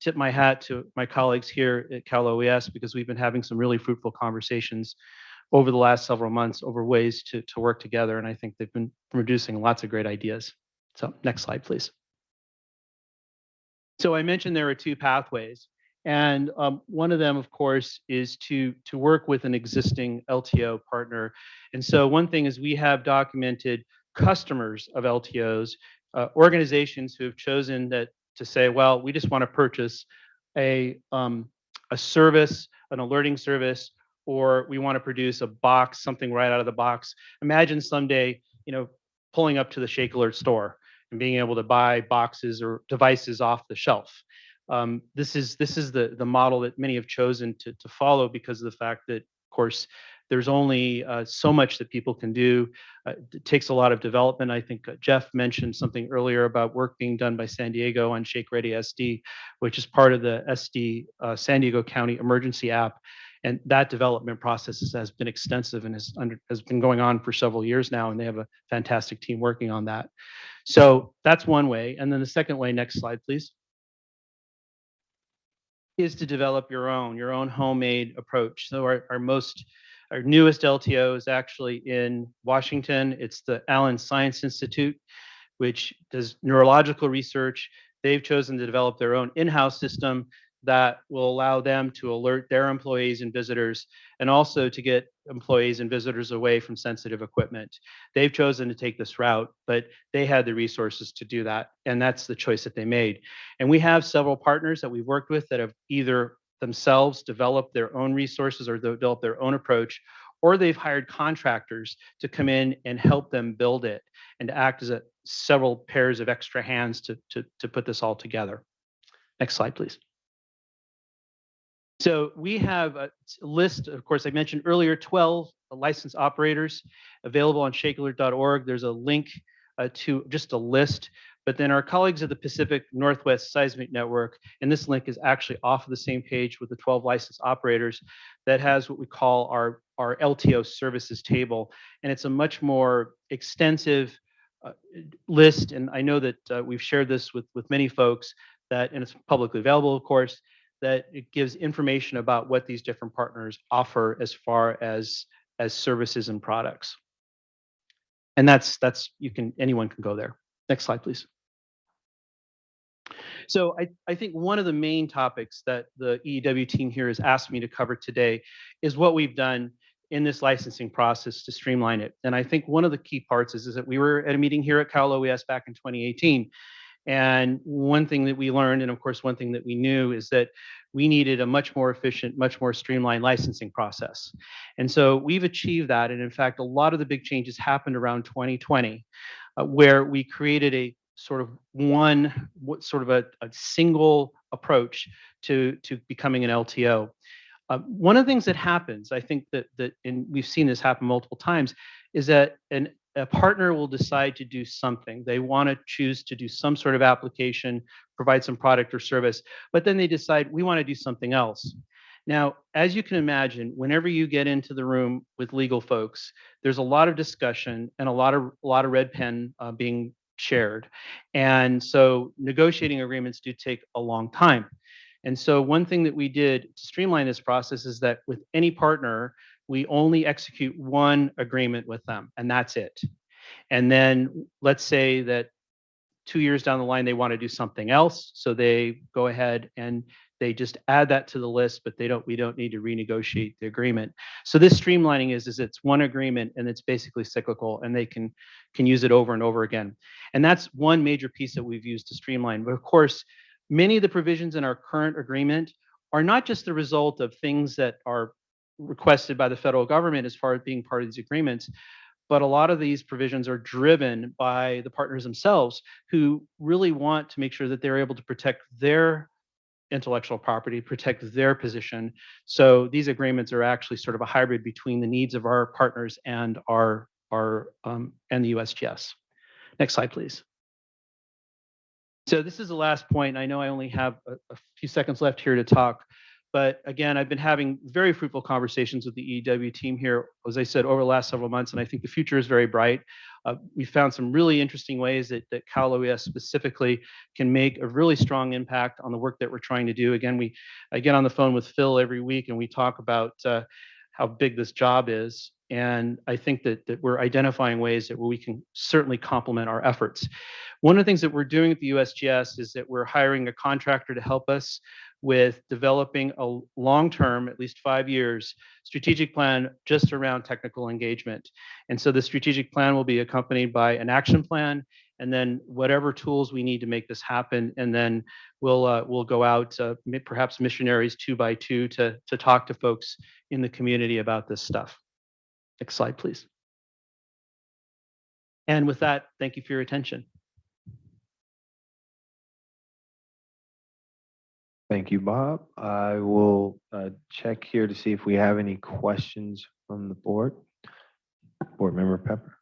tip my hat to my colleagues here at Cal OES because we've been having some really fruitful conversations over the last several months over ways to, to work together. And I think they've been producing lots of great ideas. So next slide, please. So I mentioned there are two pathways. And um, one of them, of course, is to, to work with an existing LTO partner. And so one thing is we have documented customers of LTOs, uh, organizations who have chosen that to say, well, we just want to purchase a, um, a service, an alerting service, or we want to produce a box, something right out of the box. Imagine someday, you know, pulling up to the Shake Alert store and being able to buy boxes or devices off the shelf. Um, this is this is the the model that many have chosen to to follow because of the fact that, of course, there's only uh, so much that people can do. Uh, it takes a lot of development. I think uh, Jeff mentioned something earlier about work being done by San Diego on Shake Ready SD, which is part of the SD uh, San Diego County Emergency App. And that development process has- been extensive and has, under, has been going on for several years now, and they have a fantastic team working on that. So that's one way. And then the second way, next slide, please is to develop your own, your own homemade approach. So our, our most, our newest LTO is actually in Washington. It's the Allen Science Institute, which does neurological research. They've chosen to develop their own in-house system that will allow them to alert their employees and visitors and also to get employees and visitors away from sensitive equipment. They've chosen to take this route, but they had the resources to do that. And that's the choice that they made. And we have several partners that we've worked with that have either themselves develop their own resources or develop their own approach, or they've hired contractors to come in and help them build it and to act as a several pairs of extra hands to, to, to put this all together. Next slide, please. So we have a list, of course, I mentioned earlier, 12 licensed operators available on shakealert.org. There's a link uh, to just a list, but then our colleagues at the Pacific Northwest Seismic Network, and this link is actually off of the same page with the 12 licensed operators that has what we call our, our LTO services table. And it's a much more extensive uh, list, and I know that uh, we've shared this with, with many folks, that, and it's publicly available, of course, that it gives information about what these different partners offer as far as, as services and products. And that's, that's, you can, anyone can go there. Next slide, please. So I, I think one of the main topics that the EEW team here has asked me to cover today is what we've done in this licensing process to streamline it. And I think one of the key parts is, is that we were at a meeting here at Cal OES back in 2018. And one thing that we learned, and of course, one thing that we knew is that we needed a much more efficient, much more streamlined licensing process. And so we've achieved that. And in fact, a lot of the big changes happened around 2020, uh, where we created a sort of one, what sort of a, a single approach to, to becoming an LTO. Uh, one of the things that happens, I think that that, and we've seen this happen multiple times, is that an a partner will decide to do something. They want to choose to do some sort of application, provide some product or service, but then they decide we want to do something else. Now, as you can imagine, whenever you get into the room with legal folks, there's a lot of discussion and a lot of a lot of red pen uh, being shared, and so negotiating agreements do take a long time. And so one thing that we did to streamline this process is that with any partner, we only execute one agreement with them, and that's it. And then let's say that two years down the line, they want to do something else. So they go ahead and they just add that to the list, but they don't, we don't need to renegotiate the agreement. So this streamlining is, is it's one agreement and it's basically cyclical and they can, can use it over and over again. And that's one major piece that we've used to streamline. But of course, many of the provisions in our current agreement are not just the result of things that are requested by the federal government as far as being part of these agreements, but a lot of these provisions are driven by the partners themselves who really want to make sure that they're able to protect their intellectual property, protect their position. So these agreements are actually sort of a hybrid between the needs of our partners and our, our um, and the USGS. Next slide, please. So this is the last point. I know I only have a, a few seconds left here to talk, but again, I've been having very fruitful conversations with the EW team here, as I said, over the last several months, and I think the future is very bright. Uh, we found some really interesting ways that, that Cal OES specifically can make a really strong impact on the work that we're trying to do. Again, we I get on the phone with Phil every week and we talk about uh, how big this job is. And I think that, that we're identifying ways that we can certainly complement our efforts. One of the things that we're doing at the USGS is that we're hiring a contractor to help us with developing a long-term, at least five years, strategic plan just around technical engagement. And so the strategic plan will be accompanied by an action plan and then whatever tools we need to make this happen. And then we'll uh, we'll go out, uh, perhaps missionaries two by two to, to talk to folks in the community about this stuff. Next slide, please. And with that, thank you for your attention. Thank you, Bob. I will uh, check here to see if we have any questions from the board. Board Member Pepper.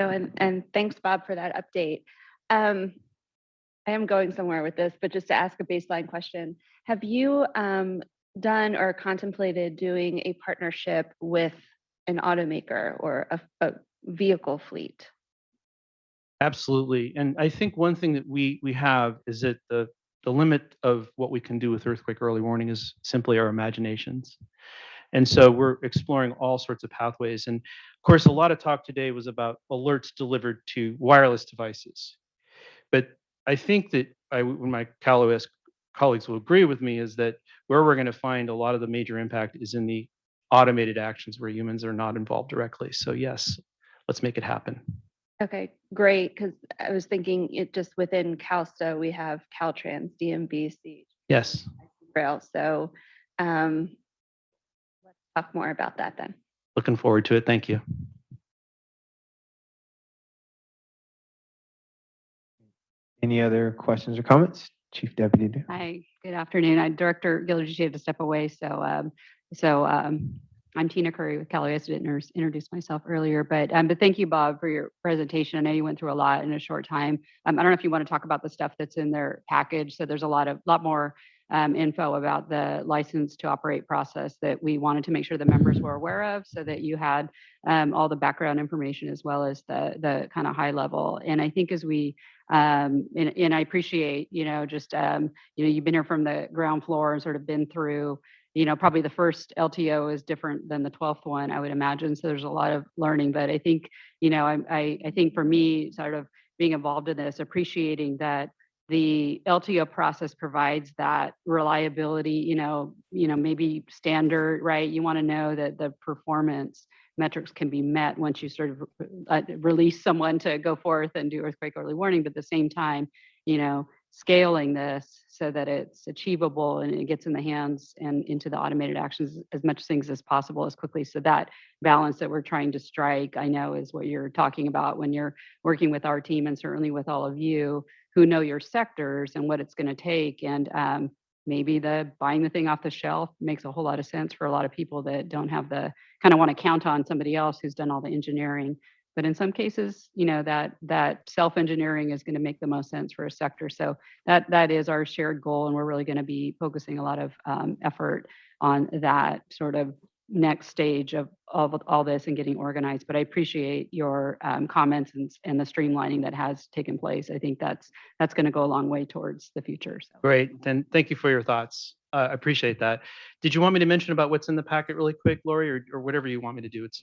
Oh, And, and thanks, Bob, for that update. Um, I am going somewhere with this, but just to ask a baseline question, have you um, done or contemplated doing a partnership with an automaker or a, a vehicle fleet? Absolutely. And I think one thing that we we have is that the the limit of what we can do with earthquake early warning is simply our imaginations. And so we're exploring all sorts of pathways. And of course, a lot of talk today was about alerts delivered to wireless devices. But I think that I, my Cal OES colleagues will agree with me is that where we're going to find a lot of the major impact is in the automated actions where humans are not involved directly. So yes, let's make it happen. Okay, great, because I was thinking it just within CalSTA, we have Caltrans, DMVC, Yes. Rail, so um, let's talk more about that then. Looking forward to it. Thank you. Any other questions or comments? Chief Deputy. Hi, good afternoon. I Director Gilliard had to step away, so um, so um, I'm Tina Curry with Cal OES. I didn't introduce myself earlier, but um, but thank you, Bob, for your presentation. I know you went through a lot in a short time. Um, I don't know if you want to talk about the stuff that's in their package. So there's a lot of lot more um, info about the license to operate process that we wanted to make sure the members were aware of so that you had um, all the background information as well as the, the kind of high level. And I think as we, um, and, and I appreciate, you know, just, um, you know, you've been here from the ground floor and sort of been through, you know, probably the first LTO is different than the 12th one, I would imagine. So there's a lot of learning, but I think, you know, I, I, I think for me, sort of being involved in this, appreciating that the LTO process provides that reliability, you know, you know, maybe standard, right? You want to know that the performance metrics can be met once you sort of uh, release someone to go forth and do earthquake early warning, but at the same time, you know, scaling this so that it's achievable and it gets in the hands and into the automated actions as much things as possible as quickly. So that balance that we're trying to strike, I know is what you're talking about when you're working with our team and certainly with all of you who know your sectors and what it's going to take. And um, maybe the buying the thing off the shelf makes a whole lot of sense for a lot of people that don't have the kind of want to count on somebody else who's done all the engineering. But in some cases, you know, that that self-engineering is going to make the most sense for a sector. So that that is our shared goal, and we're really going to be focusing a lot of um, effort on that sort of next stage of, of all this and getting organized. But I appreciate your um, comments and, and the streamlining that has taken place. I think that's that's going to go a long way towards the future. So. Great, then thank you for your thoughts. Uh, I appreciate that. Did you want me to mention about what's in the packet really quick, Lori, or, or whatever you want me to do? It's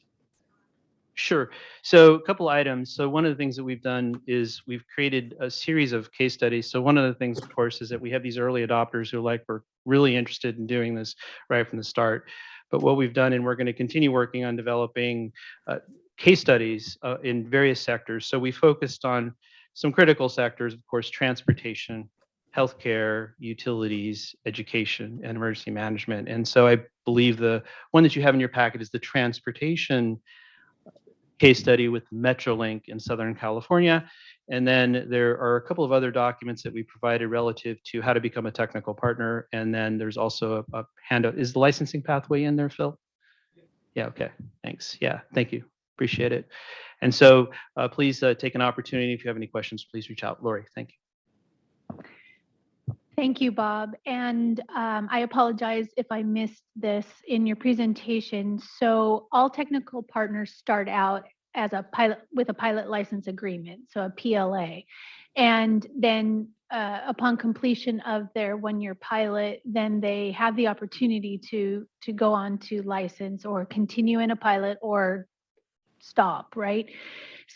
Sure. So a couple items. So one of the things that we've done is we've created a series of case studies. So one of the things, of course, is that we have these early adopters who like we're really interested in doing this right from the start. But what we've done, and we're going to continue working on developing uh, case studies uh, in various sectors. So we focused on some critical sectors, of course, transportation, healthcare, utilities, education, and emergency management. And so I believe the one that you have in your packet is the transportation case study with Metrolink in Southern California. And then there are a couple of other documents that we provided relative to how to become a technical partner. And then there's also a, a handout. Is the licensing pathway in there, Phil? Yeah, okay, thanks. Yeah, thank you. Appreciate it. And so uh, please uh, take an opportunity. If you have any questions, please reach out. Lori, thank you. Thank you, Bob. And um, I apologize if I missed this in your presentation. So all technical partners start out as a pilot with a pilot license agreement, so a PLA. And then uh, upon completion of their one-year pilot, then they have the opportunity to to go on to license or continue in a pilot or stop, right?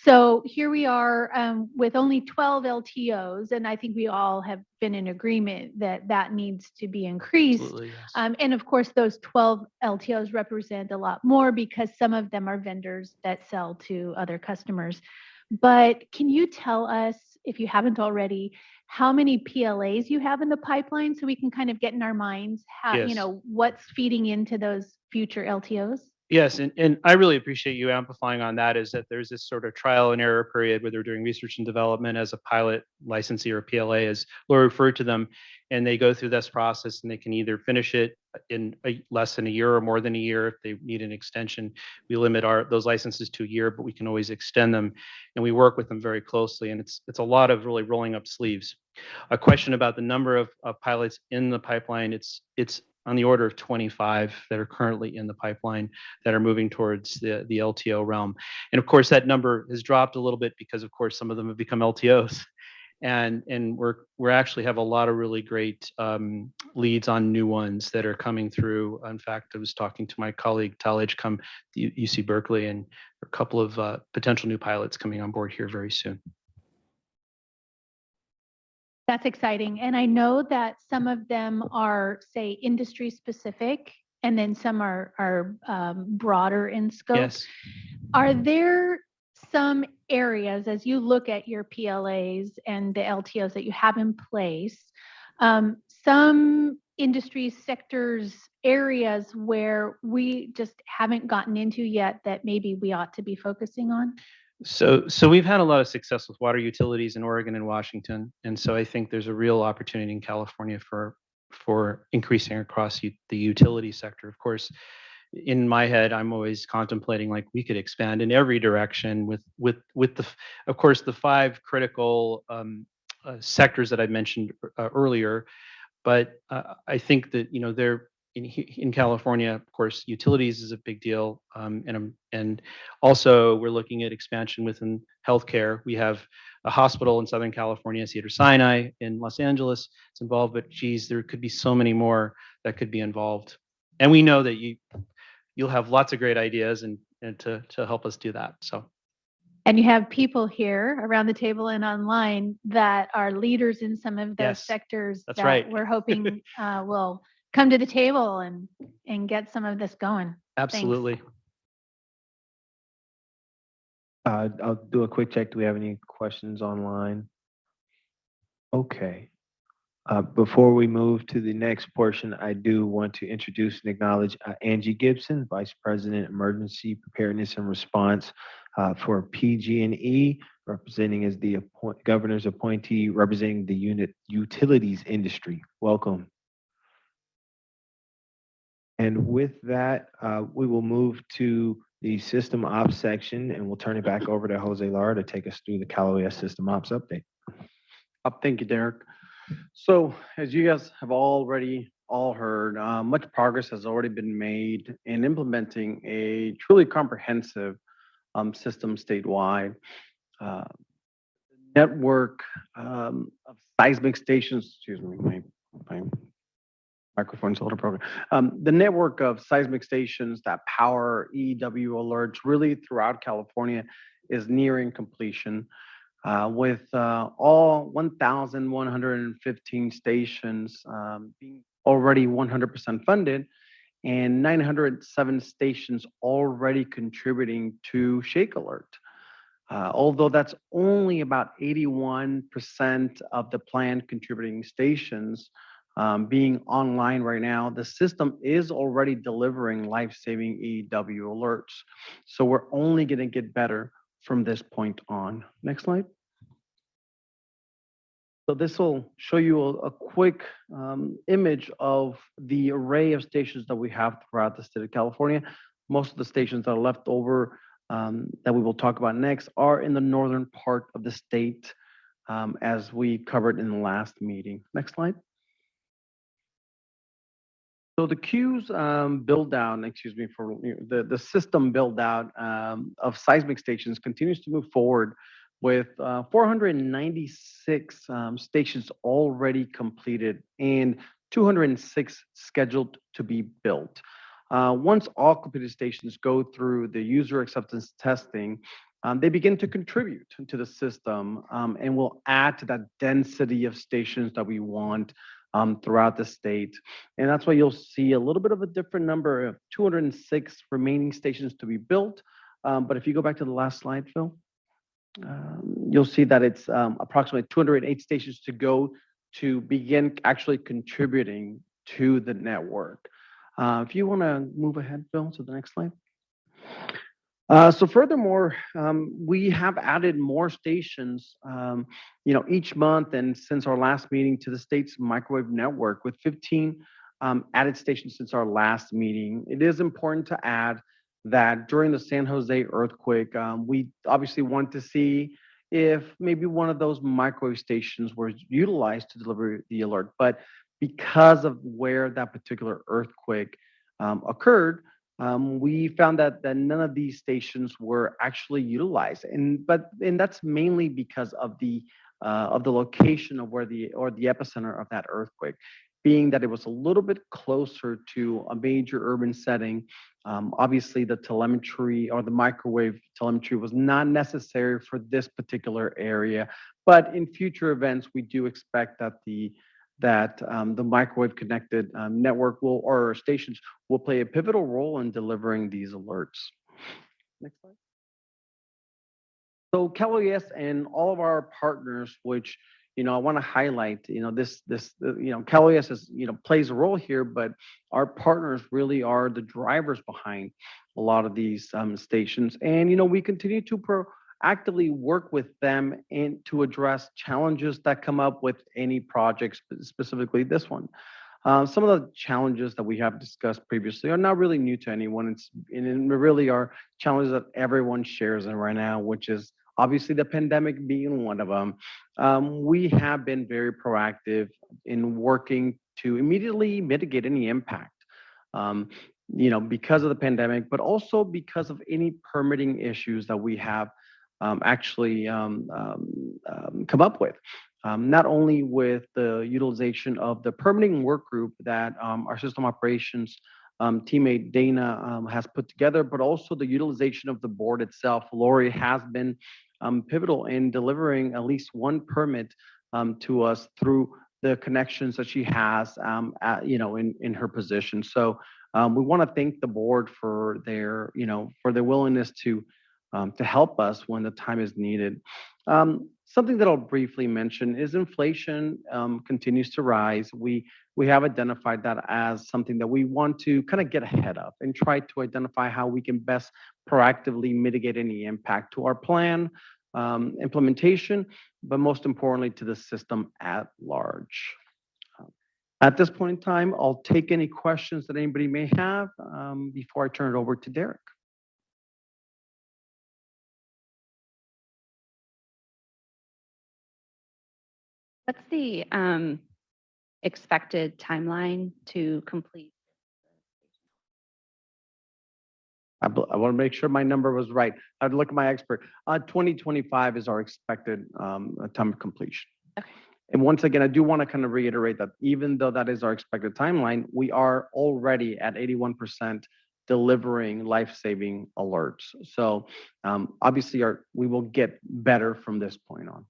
So here we are um, with only 12 LTOs, and I think we all have been in agreement that that needs to be increased. Yes. Um, and of course, those 12 LTOs represent a lot more because some of them are vendors that sell to other customers. But can you tell us, if you haven't already, how many PLAs you have in the pipeline so we can kind of get in our minds how, Yes. you know, what's feeding into those future LTOs? Yes, and, and I really appreciate you amplifying on that is that there's this sort of trial and error period where they're doing research and development as a pilot licensee or PLA, as Laura referred to them. And they go through this process and they can either finish it in a, less than a year or more than a year if they need an extension. We limit our those licenses to a year, but we can always extend them. And we work with them very closely. And it's it's a lot of really rolling up sleeves. A question about the number of, of pilots in the pipeline, it's it's on the order of 25 that are currently in the pipeline that are moving towards the, the LTO realm. And of course, that number has dropped a little bit because of course, some of them have become LTOs. And, and we're, we're actually have a lot of really great um, leads on new ones that are coming through. In fact, I was talking to my colleague Tal the UC Berkeley, and a couple of uh, potential new pilots coming on board here very soon. That's exciting. And I know that some of them are, say, industry specific, and then some are, are um, broader in scope. Yes. Are there some areas, as you look at your PLAs and the LTOs that you have in place, um, some industry sectors, areas where we just haven't gotten into yet that maybe we ought to be focusing on? So, so we've had a lot of success with water utilities in Oregon and Washington, and so I think there's a real opportunity in California for for increasing across the utility sector. Of course, in my head, I'm always contemplating like we could expand in every direction with with with the, of course, the five critical um, uh, sectors that I mentioned uh, earlier. But uh, I think that, you know, there, in, in California, of course, utilities is a big deal. um, And, um, and also we're looking at expansion within healthcare. We have a hospital in Southern California, Cedar Sinai in Los Angeles. It's involved, but geez, there could be so many more that could be involved. And we know that you, you'll have lots of great ideas and, and to, to help us do that. So And you have people here around the table and online that are leaders in some of those Yes, sectors that's that right. we're hoping uh, will come to the table and, and get some of this going. Absolutely. Uh, I'll do a quick check. Do we have any questions online? Okay. Uh, before we move to the next portion, I do want to introduce and acknowledge uh, Angie Gibson, Vice President, Emergency Preparedness and Response uh, for PG&E, representing as the appoint, governor's appointee, representing the unit utilities industry. Welcome. And with that, uh, we will move to the system ops section and we'll turn it back over to Jose Lara to take us through the Cal OES system ops update. Uh, Thank you, Derek. So as you guys have already all heard, uh, much progress has already been made in implementing a truly comprehensive um, system statewide. Uh, Network um, of seismic stations, excuse me, my, my microphone's a little broken. Um, The network of seismic stations that power EW alerts really throughout California is nearing completion uh, with uh, all 1,115 stations um, being already 100% funded and 907 stations already contributing to ShakeAlert. Uh, although that's only about 81% of the planned contributing stations um, being online right now, the system is already delivering life-saving EW alerts. So we're only going to get better from this point on. Next slide. So this will show you a, a quick um, image of the array of stations that we have throughout the state of California. Most of the stations that are left over um, that we will talk about next are in the northern part of the state, um, as we covered in the last meeting. Next slide. So the queues um, build down, excuse me, for you know, the, the system build out um, of seismic stations continues to move forward with uh, 496 um, stations already completed and 206 scheduled to be built. Uh, once all completed stations go through the user acceptance testing, um, they begin to contribute to the system um, and will add to that density of stations that we want um, throughout the state. And that's why you'll see a little bit of a different number of 206 remaining stations to be built. Um, but if you go back to the last slide, Phil, um, you'll see that it's um, approximately 208 stations to go to begin actually contributing to the network. Uh, if you want to move ahead, Phil, to the next slide. Uh, so furthermore, um, we have added more stations, um, you know, each month and since our last meeting to the state's microwave network with 15 um, added stations since our last meeting. It is important to add that during the San Jose earthquake, um, we obviously want to see if maybe one of those microwave stations was utilized to deliver the alert. But because of where that particular earthquake um, occurred, um, we found that, that none of these stations were actually utilized. And but and that's mainly because of the uh, of the location of where the or the epicenter of that earthquake being that it was a little bit closer to a major urban setting. Um, obviously, the telemetry or the microwave telemetry was not necessary for this particular area, but in future events, we do expect that the that um, the microwave connected um, network will or stations will play a pivotal role in delivering these alerts. Next slide. So CalOES and all of our partners, which you know, I want to highlight, you know, this, this, uh, you know, CalOES is, you know, plays a role here, but our partners really are the drivers behind a lot of these um, stations. And, you know, we continue to proactively work with them and to address challenges that come up with any projects, specifically this one. Uh, some of the challenges that we have discussed previously are not really new to anyone. It's and really are challenges that everyone shares in right now, which is obviously the pandemic being one of them. Um, we have been very proactive in working to immediately mitigate any impact. Um, you know, because of the pandemic, but also because of any permitting issues that we have actually um, um, um, come up with. Um, not only with the utilization of the permitting work group that um, our system operations um, teammate Dana um, has put together, but also the utilization of the board itself. Lori has been um, pivotal in delivering at least one permit um, to us through the connections that she has, um, at, you know, in, in her position. So um, we want to thank the board for their, you know, for their willingness to um, to help us when the time is needed. Um, something that I'll briefly mention is inflation um, continues to rise. We we have identified that as something that we want to kind of get ahead of and try to identify how we can best proactively mitigate any impact to our plan um, implementation, but most importantly to the system at large. Um, At this point in time, I'll take any questions that anybody may have um, before I turn it over to Derek. What's the um, expected timeline to complete? I, I want to make sure my number was right. I'd look at my expert. Uh, 2025 is our expected um, uh, time of completion. Okay. And once again, I do want to kind of reiterate that even though that is our expected timeline, we are already at 81% delivering life-saving alerts. So um, obviously, our we will get better from this point on.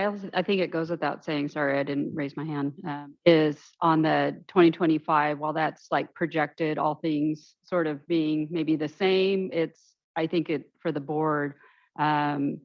I also, I think it goes without saying, sorry, I didn't raise my hand, um, is on the 2025, while that's like projected, all things sort of being maybe the same, it's, I think it, for the board, um,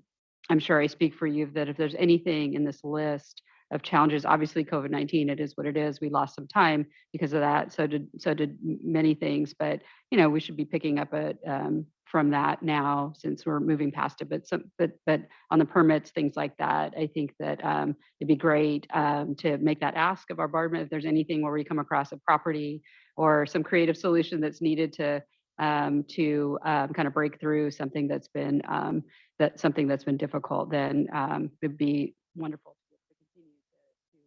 I'm sure I speak for you, that if there's anything in this list of challenges, obviously COVID-19, it is what it is. We lost some time because of that. So did, so did many things, but, you know, we should be picking up a, um, from that now since we're moving past it. But some, but, but on the permits, things like that, I think that, um, it'd be great, um, to make that ask of our board, if there's anything where we come across a property or some creative solution that's needed to, um, to, um, kind of break through something that's been, um, that something that's been difficult, then, um, it'd be wonderful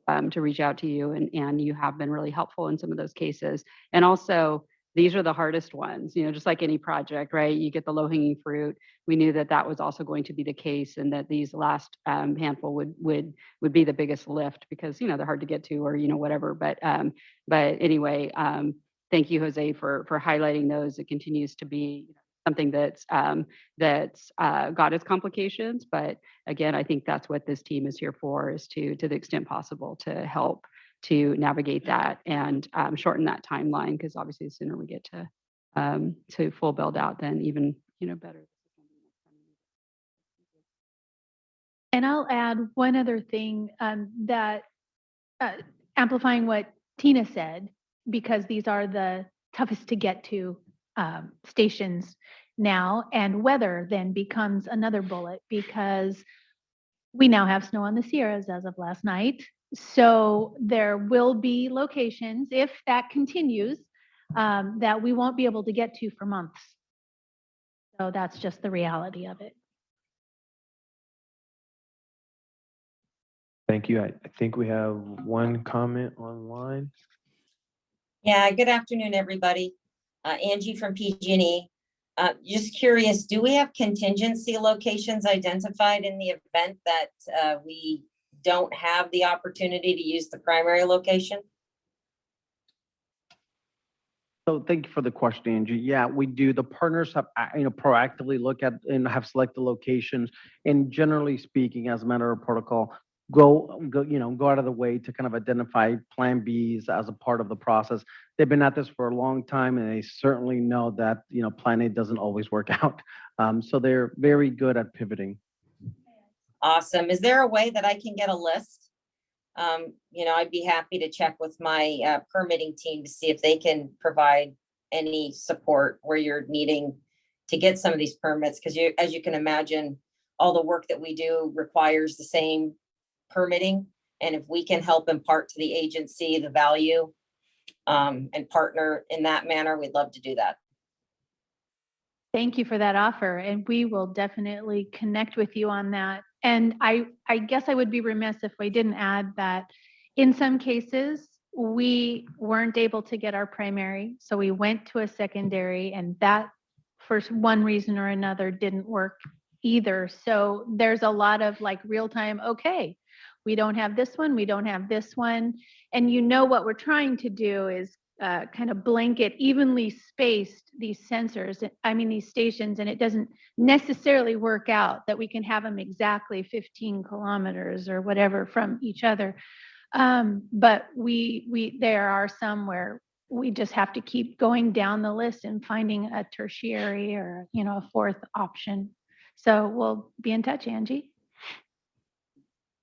um, to reach out to you and, and you have been really helpful in some of those cases. And also, these are the hardest ones, you know, just like any project, right? You get the low hanging fruit. We knew that that was also going to be the case and that these last um, handful would, would, would be the biggest lift because, you know, they're hard to get to or, you know, whatever. But, um, but anyway, um, thank you, Jose, for, for highlighting those. It continues to be something that's, um, that's uh, got its complications, but again, I think that's what this team is here for, is to, to the extent possible, to help to navigate that and um, shorten that timeline, because obviously the sooner we get to, um, to full build out, then even, you know, better. And I'll add one other thing um, that uh, amplifying what Tina said, because these are the toughest to get to um, stations now, and weather then becomes another bullet because we now have snow on the Sierras as of last night. So there will be locations, if that continues, um, that we won't be able to get to for months. So that's just the reality of it. Thank you. I, I think we have one comment online. Yeah, good afternoon, everybody. Uh, Angie from PG&E. Uh, just curious, do we have contingency locations identified in the event that, uh, we don't have the opportunity to use the primary location? So thank you for the question, Angie. Yeah, we do. The partners have, uh, you know, proactively look at and have selected locations. And generally speaking, as a matter of protocol, go, go, you know, go out of the way to kind of identify Plan Bs as a part of the process. They've been at this for a long time and they certainly know that, you know, Plan A doesn't always work out. Um, so they're very good at pivoting. Awesome. Is there a way that I can get a list? Um, you know, I'd be happy to check with my, uh, permitting team to see if they can provide any support where you're needing to get some of these permits, because you, as you can imagine, all the work that we do requires the same permitting. And if we can help impart to the agency the value um, and partner in that manner, we'd love to do that. Thank you for that offer, and we will definitely connect with you on that and I, I guess I would be remiss if we didn't add that in some cases, we weren't able to get our primary, so we went to a secondary and that for one reason or another didn't work either. So there's a lot of like real time, okay, we don't have this one, we don't have this one. And you know what we're trying to do is uh, kind of blanket evenly spaced these sensors, I mean, these stations, and it doesn't necessarily work out that we can have them exactly 15 kilometers or whatever from each other. Um, but we, we, there are some where we just have to keep going down the list and finding a tertiary or, you know, a fourth option. So we'll be in touch, Angie.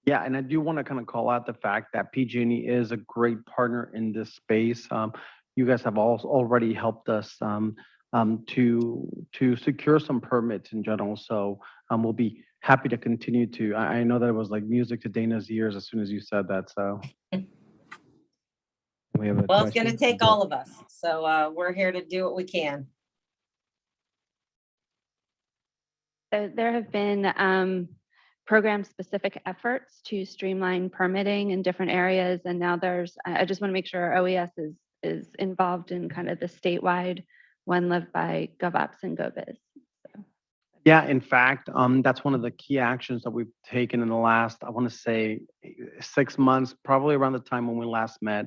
Yeah, and I do want to kind of call out the fact that PG&E is a great partner in this space. Um, you guys have also already helped us um, um, to to secure some permits in general. So um, we'll be happy to continue to. I, I know that it was like music to Dana's ears as soon as you said that. So We have a Well, it's gonna take all of us, so, uh, we're here to do what we can. So there have been um, program-specific efforts to streamline permitting in different areas, and now there's, I just want to make sure OES is, is involved in kind of the statewide one led by GovOps and GoBiz. Yeah, in fact, um, that's one of the key actions that we've taken in the last, I want to say, six months, probably around the time when we last met.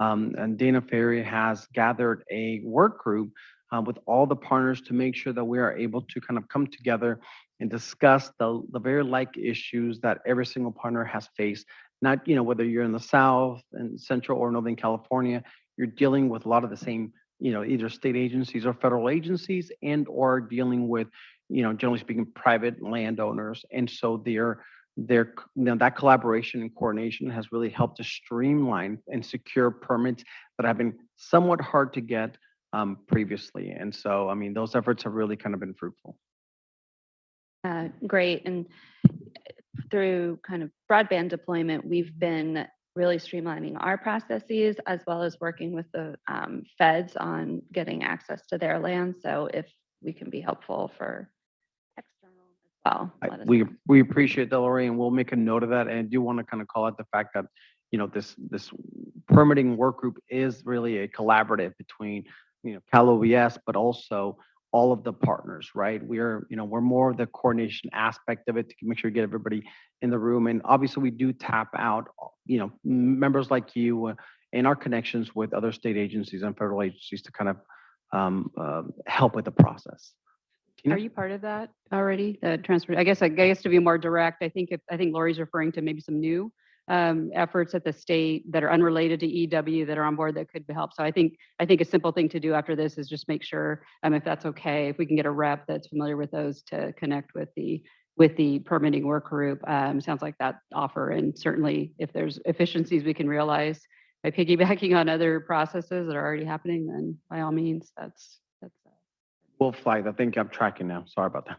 Um, and Dana Ferry has gathered a work group uh, with all the partners to make sure that we are able to kind of come together and discuss the, the very like issues that every single partner has faced. Not, you know, whether you're in the South and Central or Northern California, you're dealing with a lot of the same, you know, either state agencies or federal agencies and or dealing with you know, generally speaking, private landowners. And so their, their, you know, that collaboration and coordination has really helped to streamline and secure permits that have been somewhat hard to get um, previously. And so, I mean, those efforts have really kind of been fruitful. Uh, Great, and through kind of broadband deployment, we've been really streamlining our processes as well as working with the um, feds on getting access to their land. So if we can be helpful for external as well. I- We, know. we appreciate that, Lori, and we'll make a note of that. And I do want to kind of call out the fact that, you know, this, this permitting work group is really a collaborative between, you know, Cal OES, but also all of the partners, right? We're, you know, we're more of the coordination aspect of it to make sure we get everybody in the room. And obviously, we do tap out, you know, members like you uh, and our connections with other state agencies and federal agencies to kind of um, uh, help with the process. Are you part of that already? The transfer, I guess, I guess to be more direct, I think if, I think Lori's referring to maybe some new um, efforts at the state that are unrelated to EW that are on board that could help. So I think, I think a simple thing to do after this is just make sure, um, if that's okay, if we can get a rep that's familiar with those to connect with the, with the permitting work group. Um, sounds like that offer. And certainly if there's efficiencies we can realize by piggybacking on other processes that are already happening, then by all means, that's, that's. uh, We'll flag. I think I'm tracking now. Sorry about that.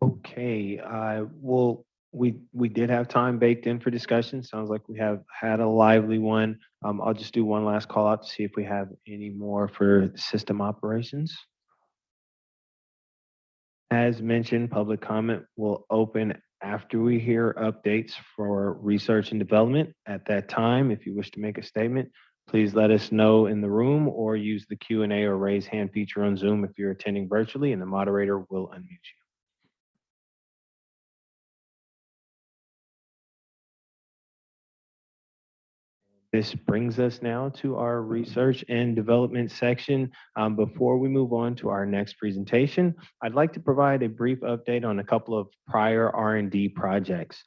Okay, uh, well, we, we did have time baked in for discussion. Sounds like we have had a lively one. Um, I'll just do one last call out to see if we have any more for system operations. As mentioned, public comment will open after we hear updates for research and development. At that time, if you wish to make a statement, please let us know in the room or use the Q and A or raise hand feature on Zoom if you're attending virtually, and the moderator will unmute you. This brings us now to our research and development section. Um, before we move on to our next presentation, I'd like to provide a brief update on a couple of prior R and D projects.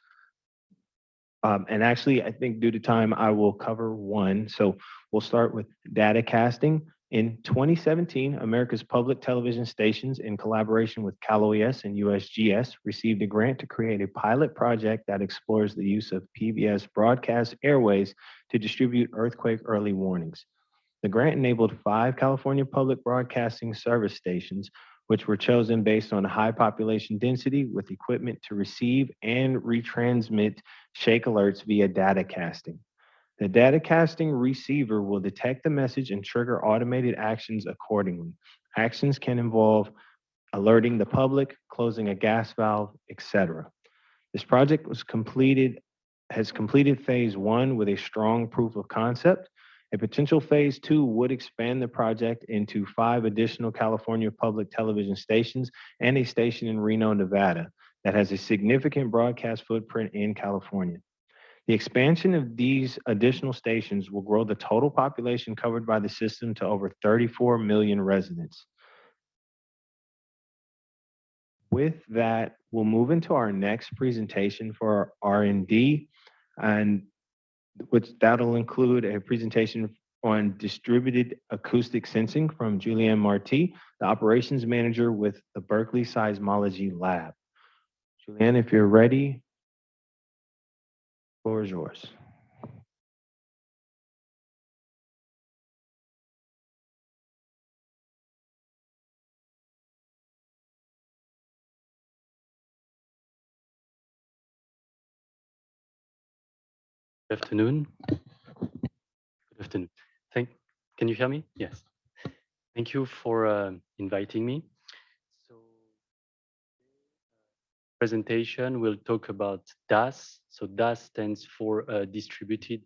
Um, and actually, I think due to time, I will cover one. So we'll start with data casting. In 2017, America's public television stations, in collaboration with Cal OES and USGS, received a grant to create a pilot project that explores the use of PBS broadcast airways to distribute earthquake early warnings. The grant enabled five California public broadcasting service stations, which were chosen based on high population density with equipment to receive and retransmit shake alerts via data casting. The data casting receiver will detect the message and trigger automated actions accordingly. Actions can involve alerting the public, closing a gas valve, etc. This project was completed, has completed phase one with a strong proof of concept. A potential phase two would expand the project into five additional California public television stations and a station in Reno, Nevada that has a significant broadcast footprint in California. The expansion of these additional stations will grow the total population covered by the system to over 34 million residents. With that, we'll move into our next presentation for our R and D, and which that'll include a presentation on distributed acoustic sensing from Julien Marty, the operations manager with the Berkeley Seismology Lab. Julien, if you're ready, floor is yours. Afternoon. Good afternoon. Thank, can you hear me? Yes. Thank you for uh, inviting me. So, presentation will talk about DAS. So DAS stands for uh, distributed.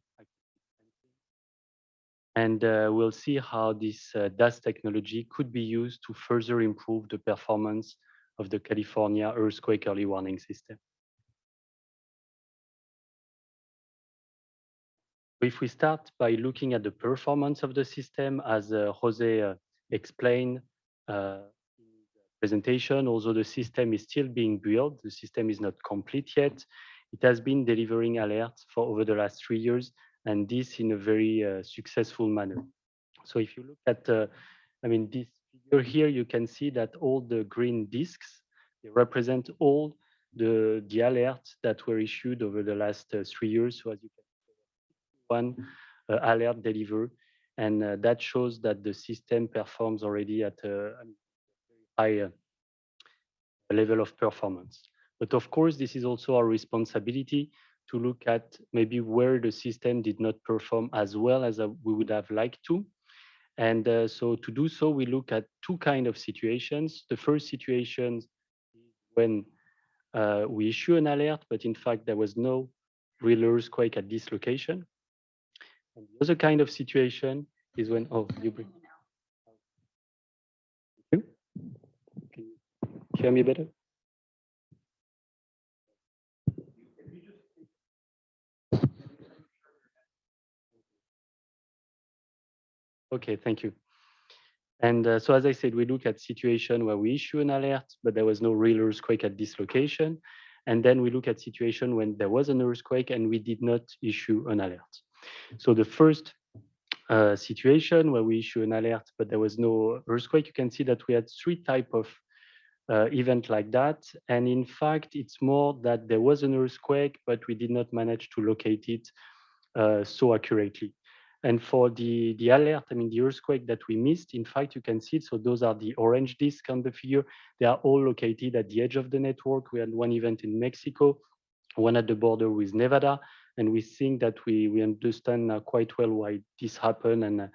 And uh, we'll see how this uh, DAS technology could be used to further improve the performance of the California earthquake early warning system. If we start by looking at the performance of the system, as uh, Jose uh, explained uh, in the presentation, although the system is still being built, the system is not complete yet. It has been delivering alerts for over the last three years, and this in a very uh, successful manner. So if you look at, I mean, this figure here, you can see that all the green discs, they represent all the, the alerts that were issued over the last uh, three years. So as you can one uh, alert deliver, and uh, that shows that the system performs already at a high uh, level of performance. But of course, this is also our responsibility to look at maybe where the system did not perform as well as we would have liked to. And uh, so to do so, we look at two kind of situations. The first situation is when uh, we issue an alert, but in fact, there was no real earthquake at this location. And the other kind of situation is when, oh, you bring. Can you hear me better? Okay, thank you. And uh, so, as I said, we look at situation where we issue an alert, but there was no real earthquake at this location. And then we look at situation when there was an earthquake and we did not issue an alert. So the first uh, situation where we issue an alert, but there was no earthquake, you can see that we had three type of uh, event like that. And in fact, it's more that there was an earthquake, but we did not manage to locate it uh, so accurately. And for the, the alert, I mean, the earthquake that we missed, in fact, you can see, it. so those are the orange discs on the figure. They are all located at the edge of the network. We had one event in Mexico, one at the border with Nevada, and we think that we we understand uh, quite well why this happened and uh,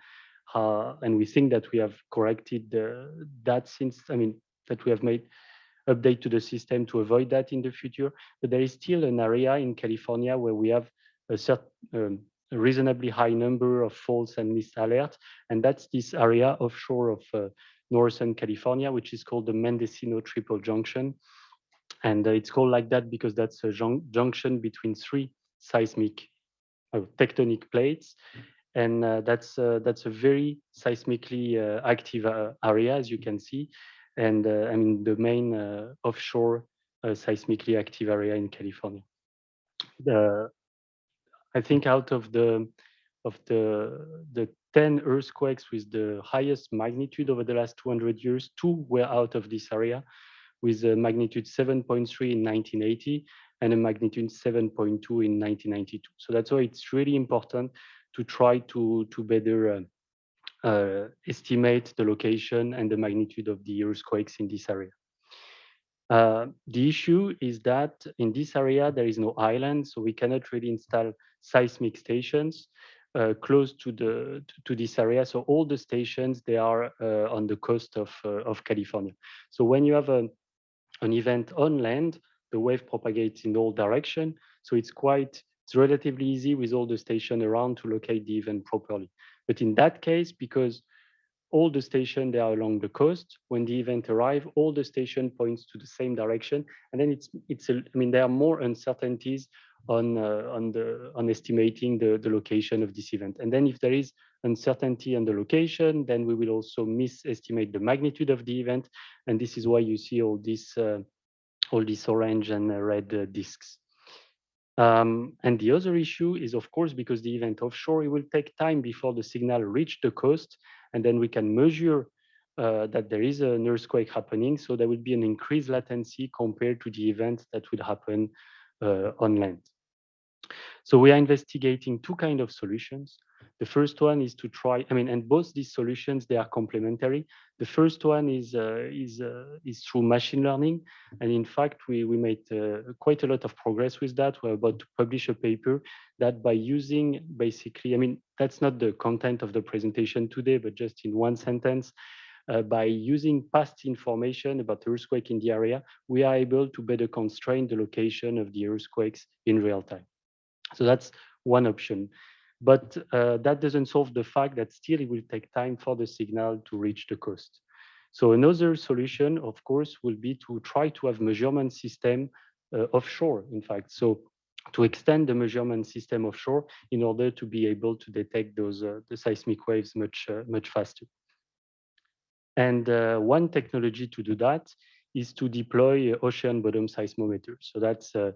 how, and we think that we have corrected uh, that since I mean that we have made update to the system to avoid that in the future. But there is still an area in California where we have a certain um, reasonably high number of false and missed alerts, and that's this area offshore of uh, northern California, which is called the Mendocino Triple Junction. And uh, it's called like that because that's a jun junction between three seismic uh, tectonic plates. And uh, that's, uh, that's a very seismically uh, active uh, area, as you can see. And I mean, the main offshore seismically active area in California. The, I think out of the of the the 10 earthquakes with the highest magnitude over the last 200 years, two were out of this area with a magnitude 7.3 in 1980 and a magnitude 7.2 in 1992. So that's why it's really important to try to, to better uh, uh, estimate the location and the magnitude of the earthquakes in this area. Uh, the issue is that in this area, there is no island, so we cannot really install seismic stations. uh, close to the to, to this area. So all the stations they are uh, on the coast of uh, of California. So when you have a, an event on land, the wave propagates in all direction. So it's quite it's relatively easy with all the station around to locate the event properly. But in that case, because all the station they are along the coast, when the event arrive, all the station points to the same direction, and then it's it's a, I mean there are more uncertainties on uh, on the on estimating the the location of this event. And then if there is uncertainty on the location, then we will also misestimate the magnitude of the event, and this is why you see all these uh, all these orange and uh, red uh, discs. Um, and the other issue is, of course, because the event offshore, it will take time before the signal reach the coast, and then we can measure uh, that there is an earthquake happening. So there will be an increased latency compared to the event that would happen uh, on land. So we are investigating two kind of solutions. The first one is to try, I mean, and both these solutions, they are complementary. The first one is uh, is uh, is through machine learning. And in fact, we, we made uh, quite a lot of progress with that. We're about to publish a paper that by using basically, I mean, that's not the content of the presentation today, but just in one sentence, uh, by using past information about earthquake in the area, we are able to better constrain the location of the earthquakes in real time. So that's one option. But uh, that doesn't solve the fact that still it will take time for the signal to reach the coast. So another solution, of course, will be to try to have measurement system uh, offshore, in fact. So to extend the measurement system offshore in order to be able to detect those uh, the seismic waves much uh, much faster. And uh, one technology to do that is to deploy ocean bottom seismometers. So that's uh,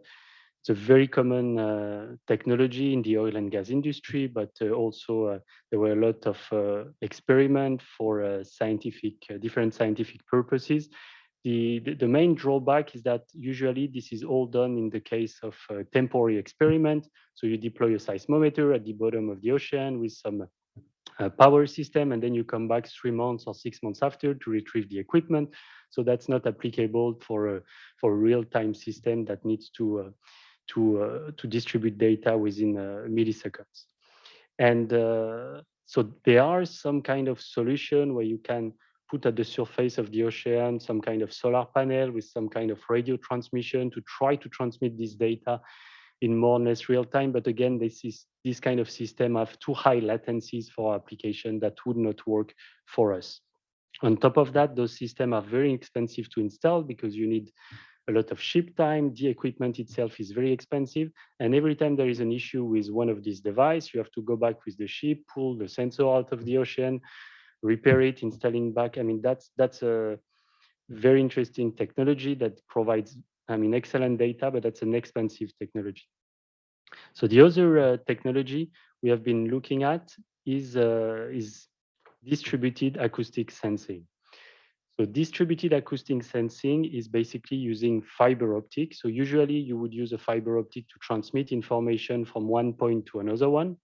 it's a very common uh, technology in the oil and gas industry, but uh, also uh, there were a lot of uh, for uh, scientific, uh, different scientific purposes. The, the, main drawback is that usually this is all done in the case of a temporary experiment. So you deploy a seismometer at the bottom of the ocean with some power system, and then you come back three months or six months after to retrieve the equipment. So that's not applicable for a, for real-time system that needs to to uh, to distribute data within uh, milliseconds. And uh, so there are some kind of solution where you can put at the surface of the ocean some kind of solar panel with some kind of radio transmission to try to transmit this data in more or less real time. But again, this is this kind of system have too high latencies for application that would not work for us. On top of that, those systems are very expensive to install because you need a lot of ship time. The equipment itself is very expensive. And every time there is an issue with one of these devices, you have to go back with the ship, pull the sensor out of the ocean, repair it, installing back. I mean, that's that's a very interesting technology that provides, I mean, excellent data, but that's an expensive technology. So the other uh, technology we have been looking at is uh, is distributed acoustic sensing. So distributed acoustic sensing is basically using fiber optic. So usually you would use a fiber optic to transmit information from one point to another one.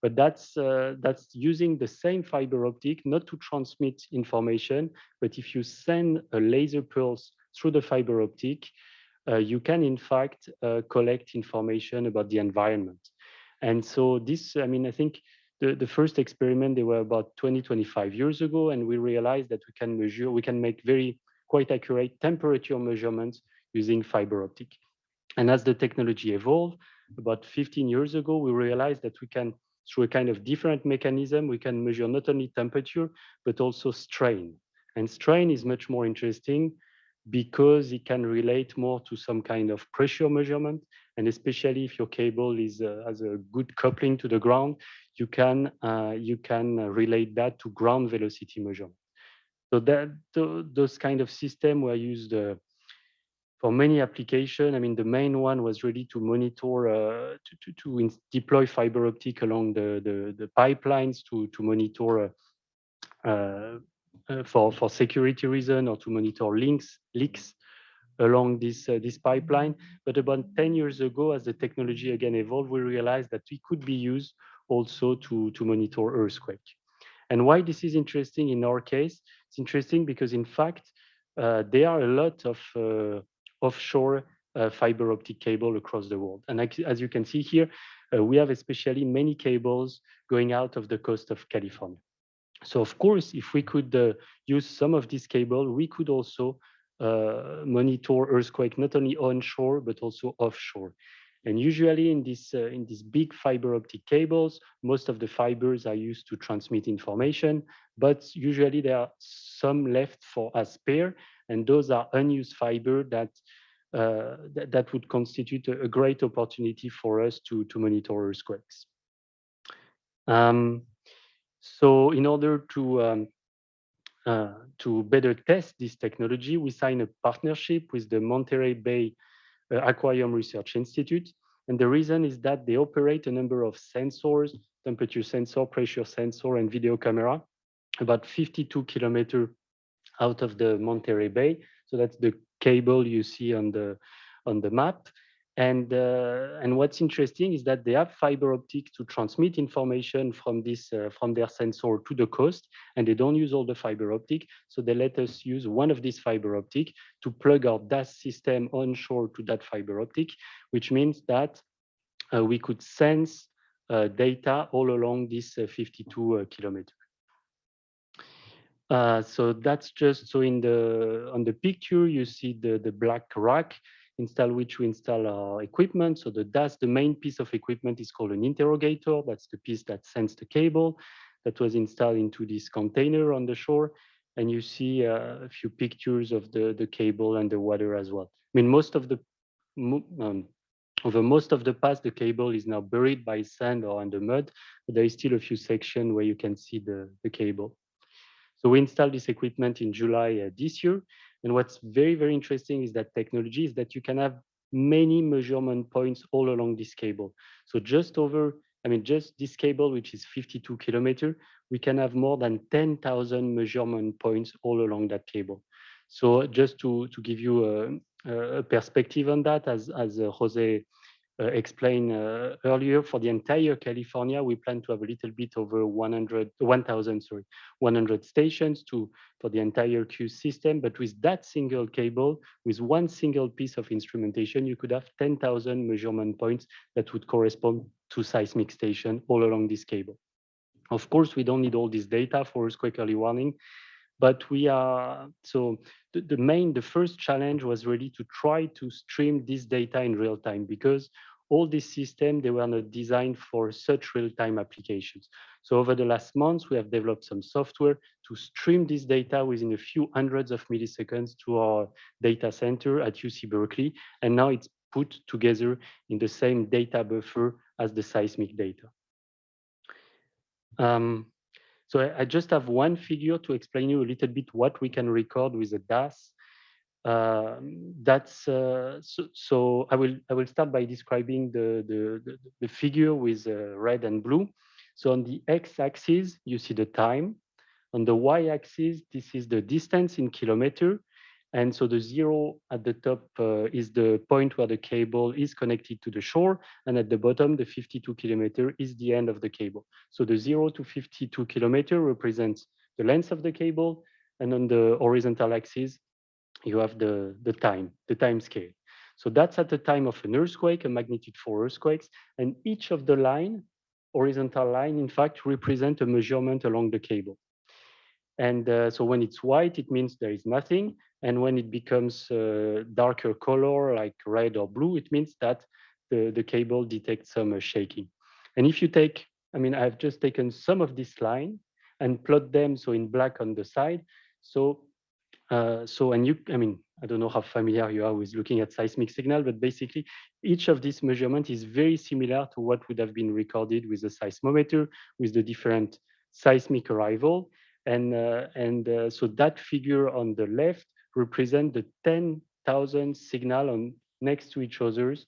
But that's, uh, that's using the same fiber optic, not to transmit information, but if you send a laser pulse through the fiber optic, uh, you can in fact uh, collect information about the environment. And so this, I mean, I think the, the first experiment, they were about 20, 25 years ago, and we realized that we can measure, we can make very quite accurate temperature measurements using fiber optic. And as the technology evolved, about 15 years ago, we realized that we can, through a kind of different mechanism, we can measure not only temperature, but also strain. And strain is much more interesting because it can relate more to some kind of pressure measurement. And especially if your cable is uh, has a good coupling to the ground, you can uh, you can relate that to ground velocity measurement. So that those kind of system were used uh, for many applications. I mean, the main one was really to monitor uh, to to, to deploy fiber optic along the the, the pipelines to to monitor. Uh, uh, for for security reason or to monitor links leaks along this uh, this pipeline. But about 10 years ago, as the technology again evolved, we realized that it could be used also to, to monitor earthquake. And why this is interesting in our case, it's interesting because in fact, uh, there are a lot of uh, offshore uh, fiber optic cable across the world. And as you can see here, we have especially many cables going out of the coast of California. So of course, if we could uh, use some of this cable, we could also uh, monitor earthquake not only onshore but also offshore. And usually in this uh, in these big fiber optic cables, most of the fibers are used to transmit information, but usually there are some left for as spare, and those are unused fiber that uh, that, that would constitute a, a great opportunity for us to to monitor earthquakes. Um, so in order to um, uh, to better test this technology, we signed a partnership with the Monterey Bay uh, Aquarium Research Institute. And the reason is that they operate a number of sensors, temperature sensor, pressure sensor, and video camera, about 52 kilometers out of the Monterey Bay. So that's the cable you see on the on the map. And uh, and what's interesting is that they have fiber optic to transmit information from this uh, from their sensor to the coast, and they don't use all the fiber optic. So they let us use one of these fiber optic to plug our DAS system onshore to that fiber optic, which means that uh, we could sense uh, data all along this uh, 52 uh, kilometer. So that's just so in the on the picture you see the the black rack install which we install our equipment. So the DAS, the main piece of equipment is called an interrogator. That's the piece that sends the cable that was installed into this container on the shore. And you see uh, a few pictures of the, the cable and the water as well. I mean, most of the, um, over most of the past, the cable is now buried by sand or under mud, but there is still a few sections where you can see the, the cable. So we installed this equipment in July uh, this year. And what's very, very interesting is that technology is that you can have many measurement points all along this cable. So just over, I mean, just this cable, which is 52 kilometer, we can have more than 10,000 measurement points all along that cable. So just to, to give you a, a perspective on that, as, as uh, Jose explained uh, earlier, for the entire California, we plan to have a little bit over 100, 1,000, sorry, 100 stations to for the entire Q system. But with that single cable, with one single piece of instrumentation, you could have 10,000 measurement points that would correspond to seismic station all along this cable. Of course, we don't need all this data for earthquake early warning, but we are so the, the main the first challenge was really to try to stream this data in real time because all these systems they were not designed for such real-time applications so over the last months we have developed some software to stream this data within a few hundreds of milliseconds to our data center at uc berkeley and now it's put together in the same data buffer as the seismic data um, so I, I, just have one figure to explain you a little bit what we can record with a DAS. Uh, that's uh, so, so, I will I will start by describing the the, the, the figure with uh, red and blue. So on the x-axis you see the time. On the y-axis this is the distance in kilometer, and so the zero at the top uh, is the point where the cable is connected to the shore. And at the bottom, the 52 kilometer is the end of the cable. So the zero to 52 kilometer represents the length of the cable. And on the horizontal axis, you have the, the time, the time scale. So that's at the time of an earthquake, a magnitude four earthquakes. And each of the line, horizontal line, in fact, represent a measurement along the cable. And uh, so when it's white, it means there is nothing. And when it becomes uh, darker color, like red or blue, it means that the, the cable detects some uh, shaking. And if you take, I mean, I've just taken some of this line and plot them so in black on the side. So, uh, so and you, I mean, I don't know how familiar you are with looking at seismic signal, but basically each of these measurements is very similar to what would have been recorded with a seismometer, with the different seismic arrival. And, uh, and uh, so that figure on the left represent the 10,000 signal on next to each others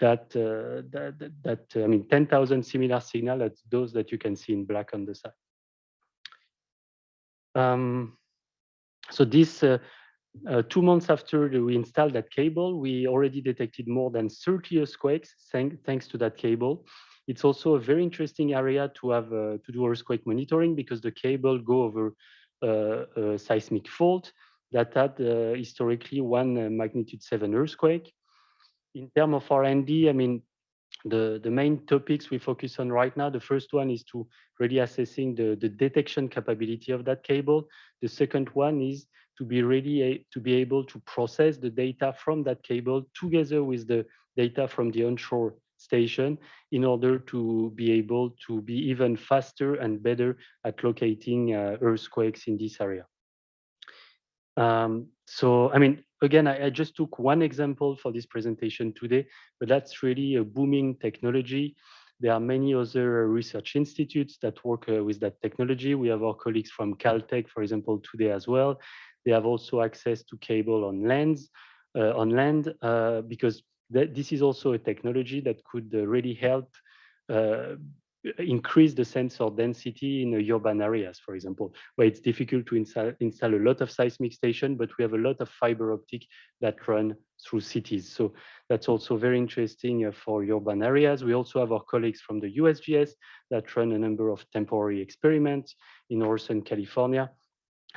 that, uh, that, that, I mean, 10,000 similar signal that's those that you can see in black on the side. Um, so this, uh, uh, two months after we installed that cable, we already detected more than 30 earthquakes thank, thanks to that cable. It's also a very interesting area to have uh, to do earthquake monitoring because the cable go over uh, a seismic fault that had uh, historically one uh, magnitude seven earthquake. in terms of R&D, I mean, the, the main topics we focus on right now, the first one is to really assessing the, the detection capability of that cable. The second one is to be ready a- to be able to process the data from that cable together with the data from the onshore station in order to be able to be even faster and better at locating uh, earthquakes in this area. Um, so, I mean, again, I, I just took one example for this presentation today, but that's really a booming technology. There are many other research institutes that work uh, with that technology. We have our colleagues from Caltech, for example, today as well. They have also access to cable on lands, uh, on land, uh, because this is also a technology that could uh, really help uh, increase the sensor density in urban areas, for example, where it's difficult to install, install a lot of seismic station, but we have a lot of fiber optic that run through cities. So that's also very interesting uh, for urban areas. We also have our colleagues from the USGS that run a number of temporary experiments in Northern California.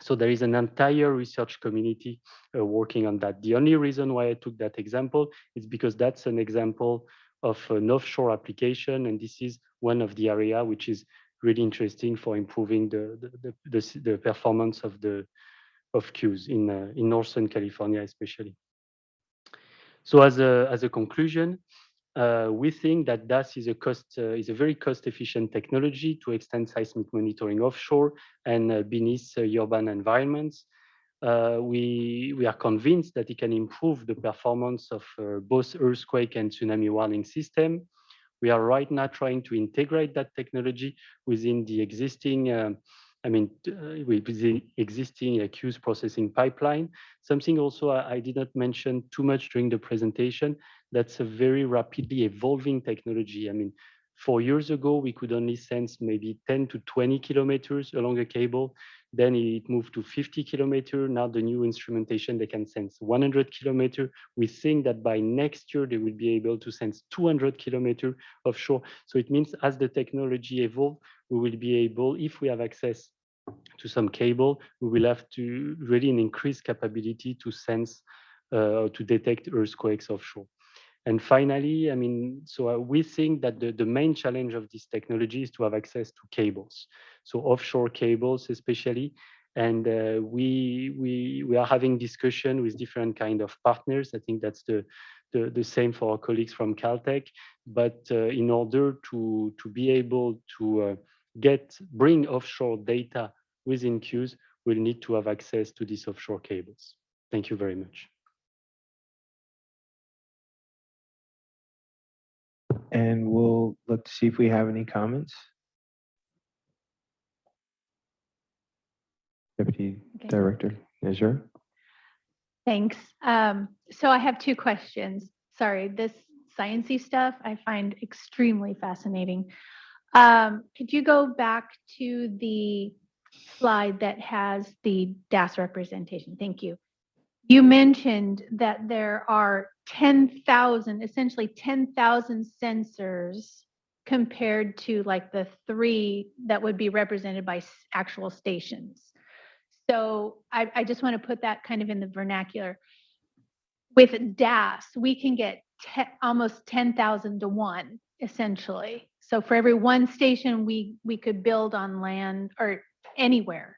So there is an entire research community uh, working on that. The only reason why I took that example is because that's an example of an offshore application, and this is one of the area which is really interesting for improving the the, the, the, performance of the of queues in uh, in Northern California especially. So as a as a conclusion, uh, we think that DAS is a cost uh, is a very cost efficient technology to extend seismic monitoring offshore and uh, beneath uh, urban environments. Uh, we we are convinced that it can improve the performance of uh, both earthquake and tsunami warning system. We are right now trying to integrate that technology within the existing, um, I mean, uh, with the existing queues processing pipeline. Something also I, I did not mention too much during the presentation. That's a very rapidly evolving technology. I mean, four years ago, we could only sense maybe 10 to 20 kilometers along a cable. Then it moved to 50 kilometer. Now the new instrumentation, they can sense 100 kilometer. We think that by next year, they will be able to sense 200 kilometer offshore. So it means as the technology evolve, we will be able, if we have access to some cable, we will have to really an increased capability to sense, uh, to detect earthquakes offshore. And finally, I mean, so uh, we think that the, the main challenge of this technology is to have access to cables, so offshore cables especially. And uh, we we we are having discussion with different kind of partners. I think that's the the, the same for our colleagues from Caltech. But uh, in order to to be able to uh, get bring offshore data within queues, we'll need to have access to these offshore cables. Thank you very much. And we'll look to see if we have any comments. Deputy Okay. Director Nezhura. Thanks. Um, so I have two questions. Sorry, this sciencey stuff I find extremely fascinating. Um, could you go back to the slide that has the DAS representation? Thank you. You mentioned that there are 10,000, essentially 10,000 sensors compared to like the three that would be represented by actual stations. So I, I just want to put that kind of in the vernacular. With DAS, we can get te- almost 10,000 to one, essentially. So for every one station we, we could build on land or anywhere.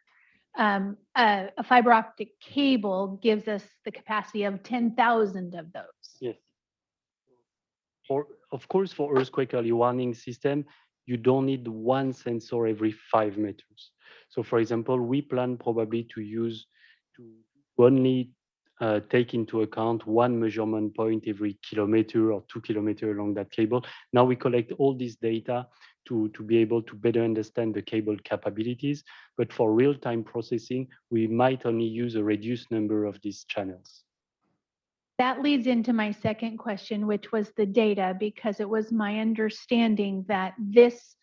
Um, a, a fiber optic cable gives us the capacity of 10,000 of those. Yes. For, of course, for earthquake early warning system, you don't need one sensor every five meters. So for example, we plan probably to use to only uh, take into account one measurement point every kilometer or two kilometer along that cable. Now we collect all this data to, to be able to better understand the cable capabilities. But for real-time processing, we might only use a reduced number of these channels. That leads into my second question, which was the data, because it was my understanding that this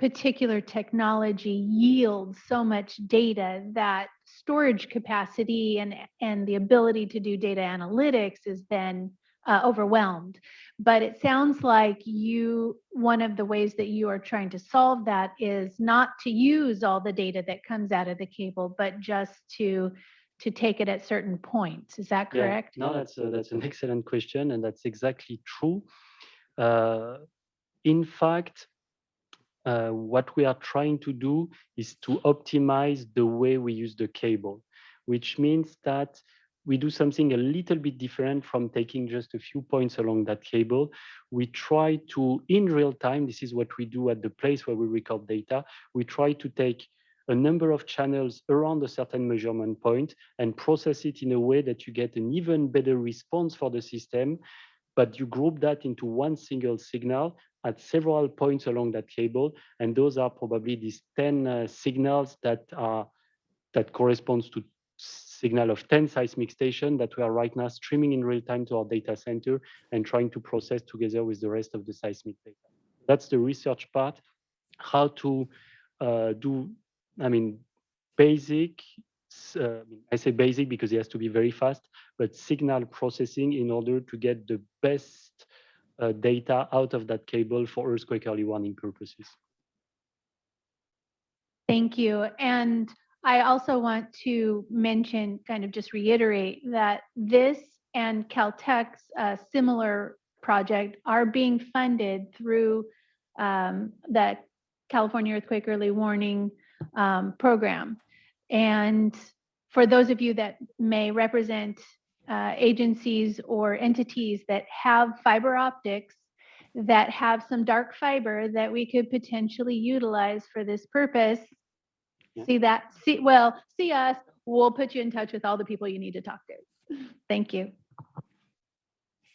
particular technology yields so much data that storage capacity and, and the ability to do data analytics is then uh, overwhelmed. But it sounds like you, one of the ways that you are trying to solve that is not to use all the data that comes out of the cable, but just to to take it at certain points. Is that Yeah, correct? No, that's a, that's an excellent question, and that's exactly true. Uh, in fact, uh, what we are trying to do is to optimize the way we use the cable, which means that we do something a little bit different from taking just a few points along that cable. We try to, in real time, this is what we do at the place where we record data, we try to take a number of channels around a certain measurement point and process it in a way that you get an even better response for the system, but you group that into one single signal at several points along that cable. And those are probably these 10 uh, signals that are that corresponds to signal of 10 seismic station that we are right now streaming in real time to our data center and trying to process together with the rest of the seismic data. That's the research part, how to uh, do, I mean, basic, uh, I say basic because it has to be very fast, but signal processing in order to get the best data out of that cable for earthquake early warning purposes. Thank you. And I also want to mention, kind of just reiterate that this and Caltech's uh, similar project are being funded through um, the California Earthquake Early Warning um, Program. And for those of you that may represent uh, agencies or entities that have fiber optics that have some dark fiber that we could potentially utilize for this purpose, see that, see, well, see us, we'll put you in touch with all the people you need to talk to. Thank you.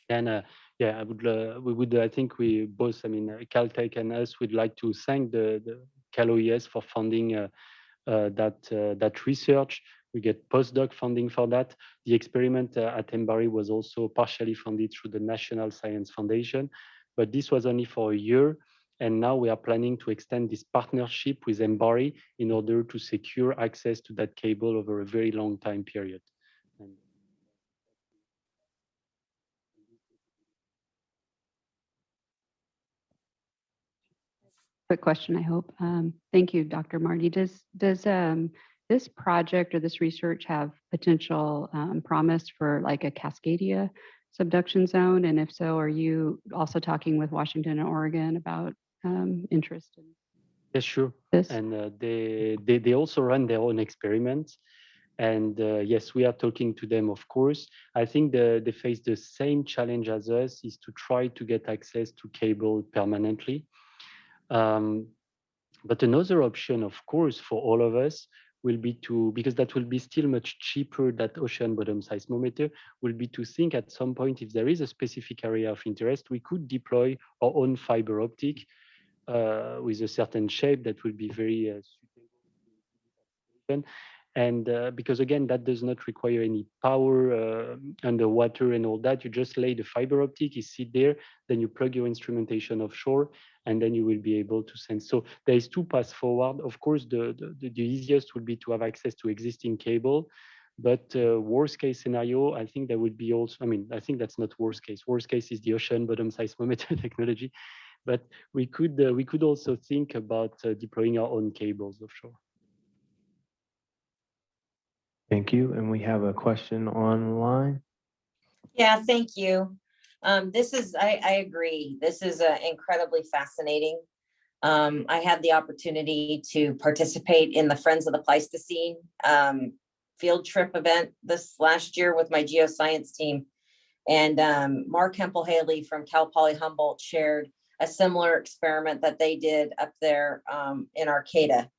And uh, yeah, I would, uh, we would, I think we both, I mean, uh, Caltech and us would like to thank the, the Cal OES for funding uh, uh, that, uh, that research. We get postdoc funding for that. The experiment uh, at MBARI was also partially funded through the National Science Foundation, but this was only for a year. And now we are planning to extend this partnership with MBARI in order to secure access to that cable over a very long time period. And Quick question, I hope. Um, Thank you, Dr. Marty. Does, does um, this project or this research have potential um, promise for like a Cascadia subduction zone? And if so, are you also talking with Washington and Oregon about um, interest in Yes, sure. this? And uh, they, they they also run their own experiments. And uh, yes, we are talking to them, of course. I think the, they face the same challenge as us is to try to get access to cable permanently. Um, but another option, of course, for all of us will be to, because that will be still much cheaper, that ocean bottom seismometer, will be to think at some point if there is a specific area of interest, we could deploy our own fiber optic uh, with a certain shape that will be very uh, suitable. And uh, because again, that does not require any power uh, underwater and all that. You just lay the fiber optic, you sit there, then you plug your instrumentation offshore, and then you will be able to sense. So there is two paths forward. Of course, the, the, the easiest would be to have access to existing cable. But uh, worst case scenario, I think there would be also, I mean, I think that's not worst case. Worst case is the ocean bottom seismometer technology. But we could uh, we could also think about uh, deploying our own cables offshore. Thank you. And we have a question online. Yeah, thank you. Um, this is, I, I agree. This is uh, incredibly fascinating. Um, I had the opportunity to participate in the Friends of the Pleistocene um, field trip event this last year with my geoscience team. And um, Mark Hemphill-Haley from Cal Poly Humboldt shared a similar experiment that they did up there um, in Arcata.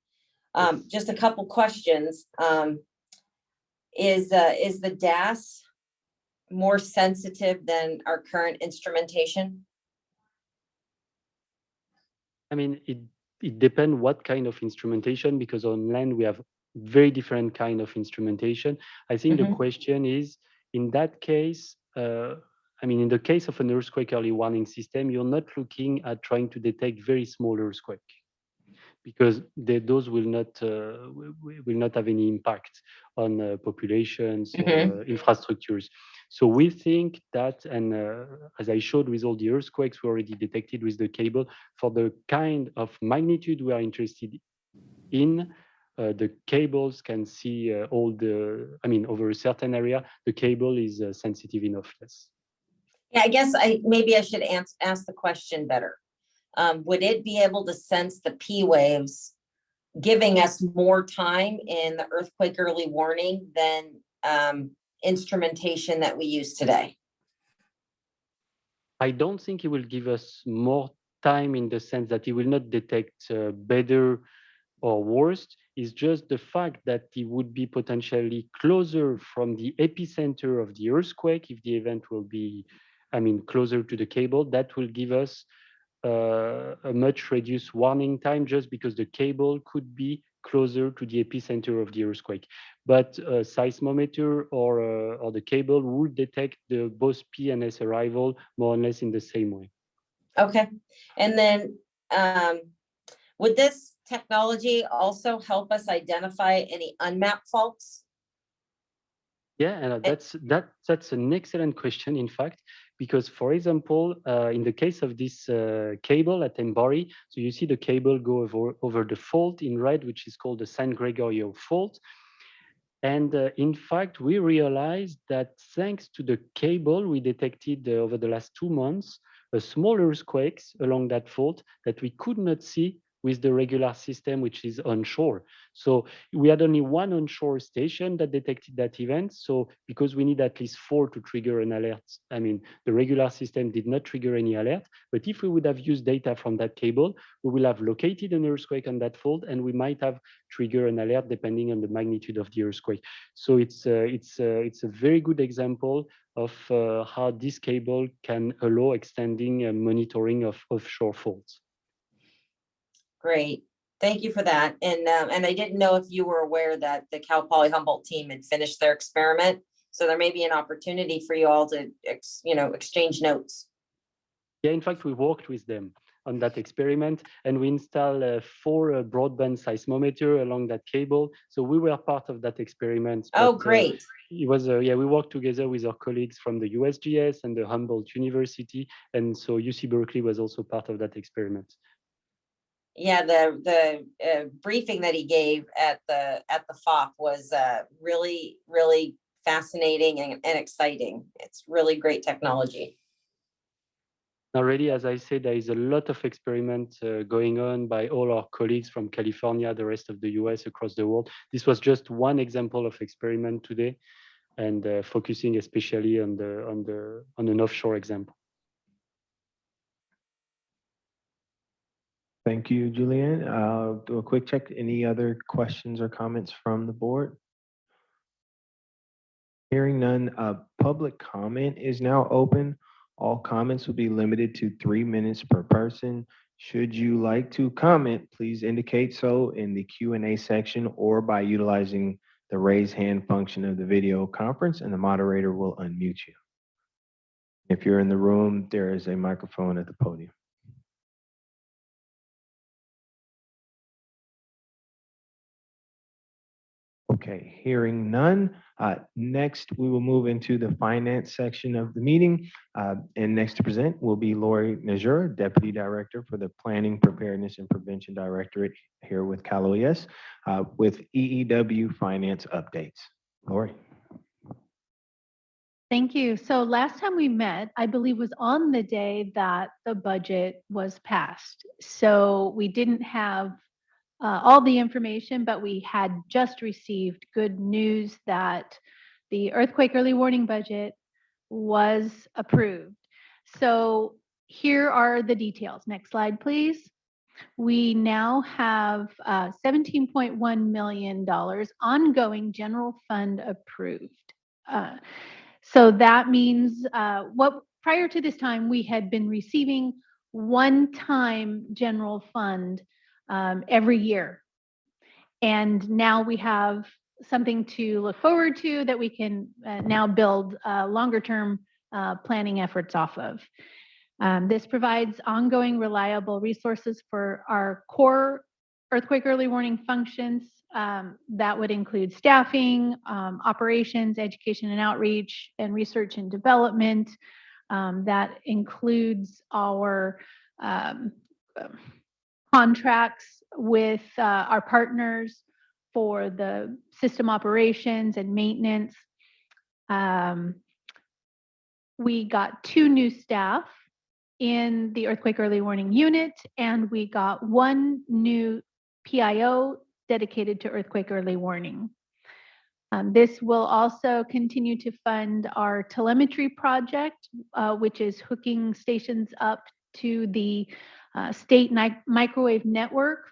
Um, just a couple questions. Is uh, is the DAS more sensitive than our current instrumentation? I mean, it it depends what kind of instrumentation because on land we have very different kind of instrumentation. I think the Mhm. question is in that case. Uh, I mean, in the case of an earthquake early warning system, you're not looking at trying to detect very small earthquake because they, those will not uh, wi- wi- will not have any impact on uh, populations or Mhm. uh, infrastructures. So we think that, and uh, as I showed with all the earthquakes we already detected with the cable, for the kind of magnitude we are interested in, uh, the cables can see uh, all the, I mean, over a certain area, the cable is uh, sensitive enough. Yes. Yeah, I guess I, maybe I should ask, ask the question better. Um, would it be able to sense the P waves, giving us more time in the earthquake early warning than, um, instrumentation that we use today? I don't think it will give us more time in the sense that it will not detect uh, better or worse. It's just the fact that it would be potentially closer from the epicenter of the earthquake if the event will be, I mean, closer to the cable. That will give us a much reduced warning time just because the cable could be closer to the epicenter of the earthquake. But a seismometer or, uh, or the cable would detect the both P and S arrival more or less in the same way. Okay, and then, um, would this technology also help us identify any unmapped faults? Yeah, and uh, that's that that's an excellent question, in fact, because for example, uh, in the case of this uh, cable at MBARI, so you see the cable go over over the fault in red, which is called the San Gregorio fault. And uh, in fact, we realized that thanks to the cable we detected uh, over the last two months, a small earthquakes along that fault that we could not see with the regular system, which is onshore. So we had only one onshore station that detected that event. So because we need at least four to trigger an alert, I mean, the regular system did not trigger any alert. But if we would have used data from that cable, we will have located an earthquake on that fault, and we might have triggered an alert depending on the magnitude of the earthquake. So it's uh, it's uh, it's a very good example of uh, how this cable can allow extending monitoring of offshore faults. Great, thank you for that. And, um, and I didn't know if you were aware that the Cal Poly Humboldt team had finished their experiment. So there may be an opportunity for you all to, ex- you know, exchange notes. Yeah, in fact, we worked with them on that experiment and we installed uh, four uh, broadband seismometer along that cable. So we were part of that experiment. Oh, but, uh, great. it was, uh, yeah, we worked together with our colleagues from the USGS and the Humboldt University. And so UC Berkeley was also part of that experiment. Yeah, the, the uh, briefing that he gave at the, at the FOP was uh, really, really fascinating and, and exciting. It's really great technology. Already, as I said, there is a lot of experiment uh, going on by all our colleagues from California, the rest of the US, across the world. This was just one example of experiment today, and uh, focusing especially on the on the on an offshore example. Thank you, Julien. Uh, do a quick check. Any other questions or comments from the board? Hearing none, uh, public comment is now open. All comments will be limited to three minutes per person. Should you like to comment, please indicate so in the Q and A section or by utilizing the raise hand function of the video conference and the moderator will unmute you. If you're in the room, there is a microphone at the podium. Okay, hearing none. Uh, Next, we will move into the finance section of the meeting. Uh, And next to present will be Lori Nezhura, Deputy Director for the Planning, Preparedness, and Prevention Directorate here with Cal OES uh, with EEW Finance Updates. Lori? Thank you. So last time we met, I believe was on the day that the budget was passed. So we didn't have uh, all the information, but we had just received good news that the earthquake early warning budget was approved. So here are the details. Next slide, please. We now have uh, $17.1 million ongoing general fund approved. Uh, so that means uh, what prior to this time, we had been receiving one-time general fund um, every year. And now we have something to look forward to that we can uh, now build uh, longer-term uh, planning efforts off of. Um, this provides ongoing reliable resources for our core earthquake early warning functions. Um, that would include staffing, um, operations, education and outreach, and research and development. Um, that includes our um, contracts with uh, our partners for the system operations and maintenance. Um, we got two new staff in the earthquake early warning unit, and we got one new PIO dedicated to earthquake early warning. Um, this will also continue to fund our telemetry project, uh, which is hooking stations up to the uh, state microwave network.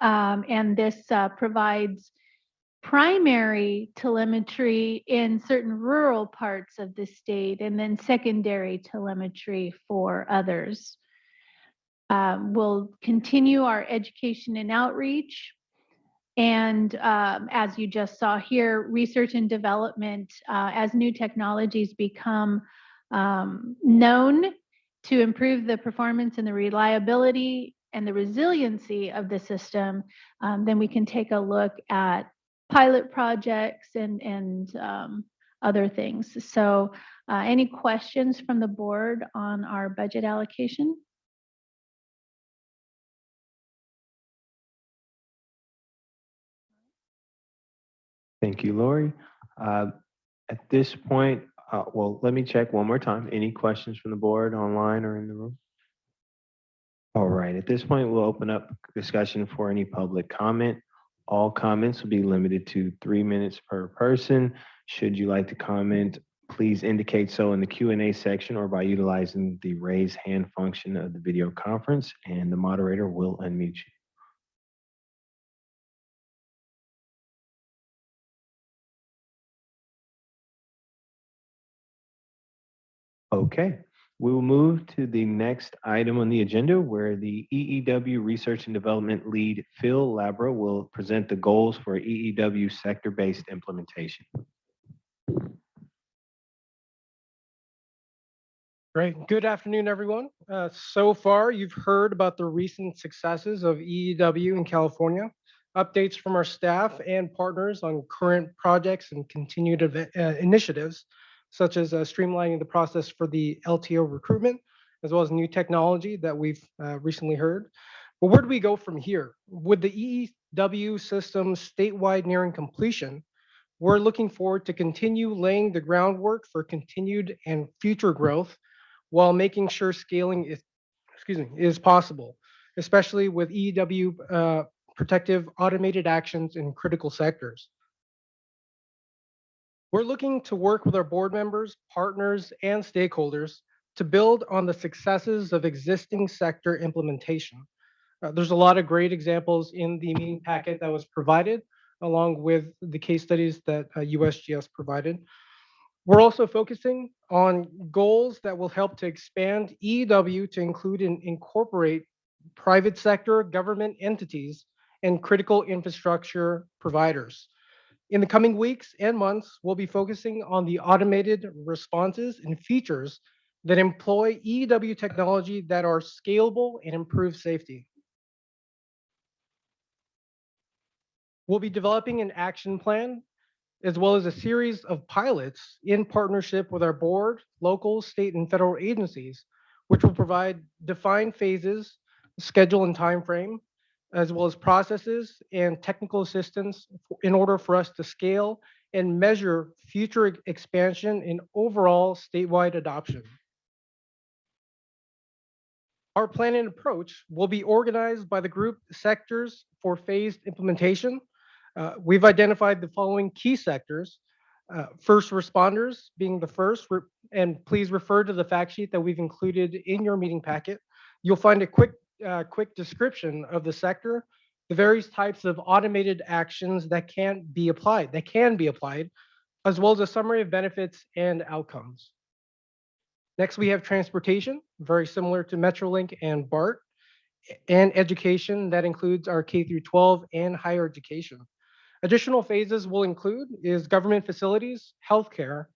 Um, and this uh, provides primary telemetry in certain rural parts of the state and then secondary telemetry for others. Um, we'll continue our education and outreach. And um, as you just saw here, research and development, uh, as new technologies become um, known to improve the performance and the reliability and the resiliency of the system, um, then we can take a look at pilot projects and, and um, other things. So uh, any questions from the board on our budget allocation? Thank you, Lori. Uh, At this point, uh, well, let me check one more time. Any questions from the board online or in the room? All right, at this point, we'll open up discussion for any public comment. All comments will be limited to three minutes per person. Should you like to comment, please indicate so in the Q and A section or by utilizing the raise hand function of the video conference, and the moderator will unmute you. Okay, we will move to the next item on the agenda where the EEW Research and Development Lead Phil Labra will present the goals for EEW sector-based implementation. Great. Good afternoon, everyone. Uh, so far, you've heard about the recent successes of EEW in California, updates from our staff and partners on current projects and continued uh, initiatives, such as uh, streamlining the process for the LTO recruitment, as well as new technology that we've uh, recently heard. But where do we go from here? With the EEW system statewide nearing completion, we're looking forward to continue laying the groundwork for continued and future growth while making sure scaling is, excuse me, is possible, especially with EEW uh, protective automated actions in critical sectors. We're looking to work with our board members, partners, and stakeholders to build on the successes of existing sector implementation. Uh, there's a lot of great examples in the meeting packet that was provided, along with the case studies that uh, USGS provided. We're also focusing on goals that will help to expand EW to include and incorporate private sector government entities and critical infrastructure providers. In the coming weeks and months, we'll be focusing on the automated responses and features that employ EW technology that are scalable and improve safety. We'll be developing an action plan as well as a series of pilots in partnership with our board, local, state, and federal agencies, which will provide defined phases, schedule and timeframe, as well as processes and technical assistance in order for us to scale and measure future expansion and overall statewide adoption. Our plan and approach will be organized by the group sectors for phased implementation. Uh, We've identified the following key sectors. uh, First responders being the first, and please refer to the fact sheet that we've included in your meeting packet. You'll find a quick, uh, quick description of the sector, the various types of automated actions that can be applied, that can be applied, as well as a summary of benefits and outcomes. Next, we have transportation, very similar to Metrolink and BART, and education that includes our K through 12 and higher education. Additional phases will include is government facilities, healthcare,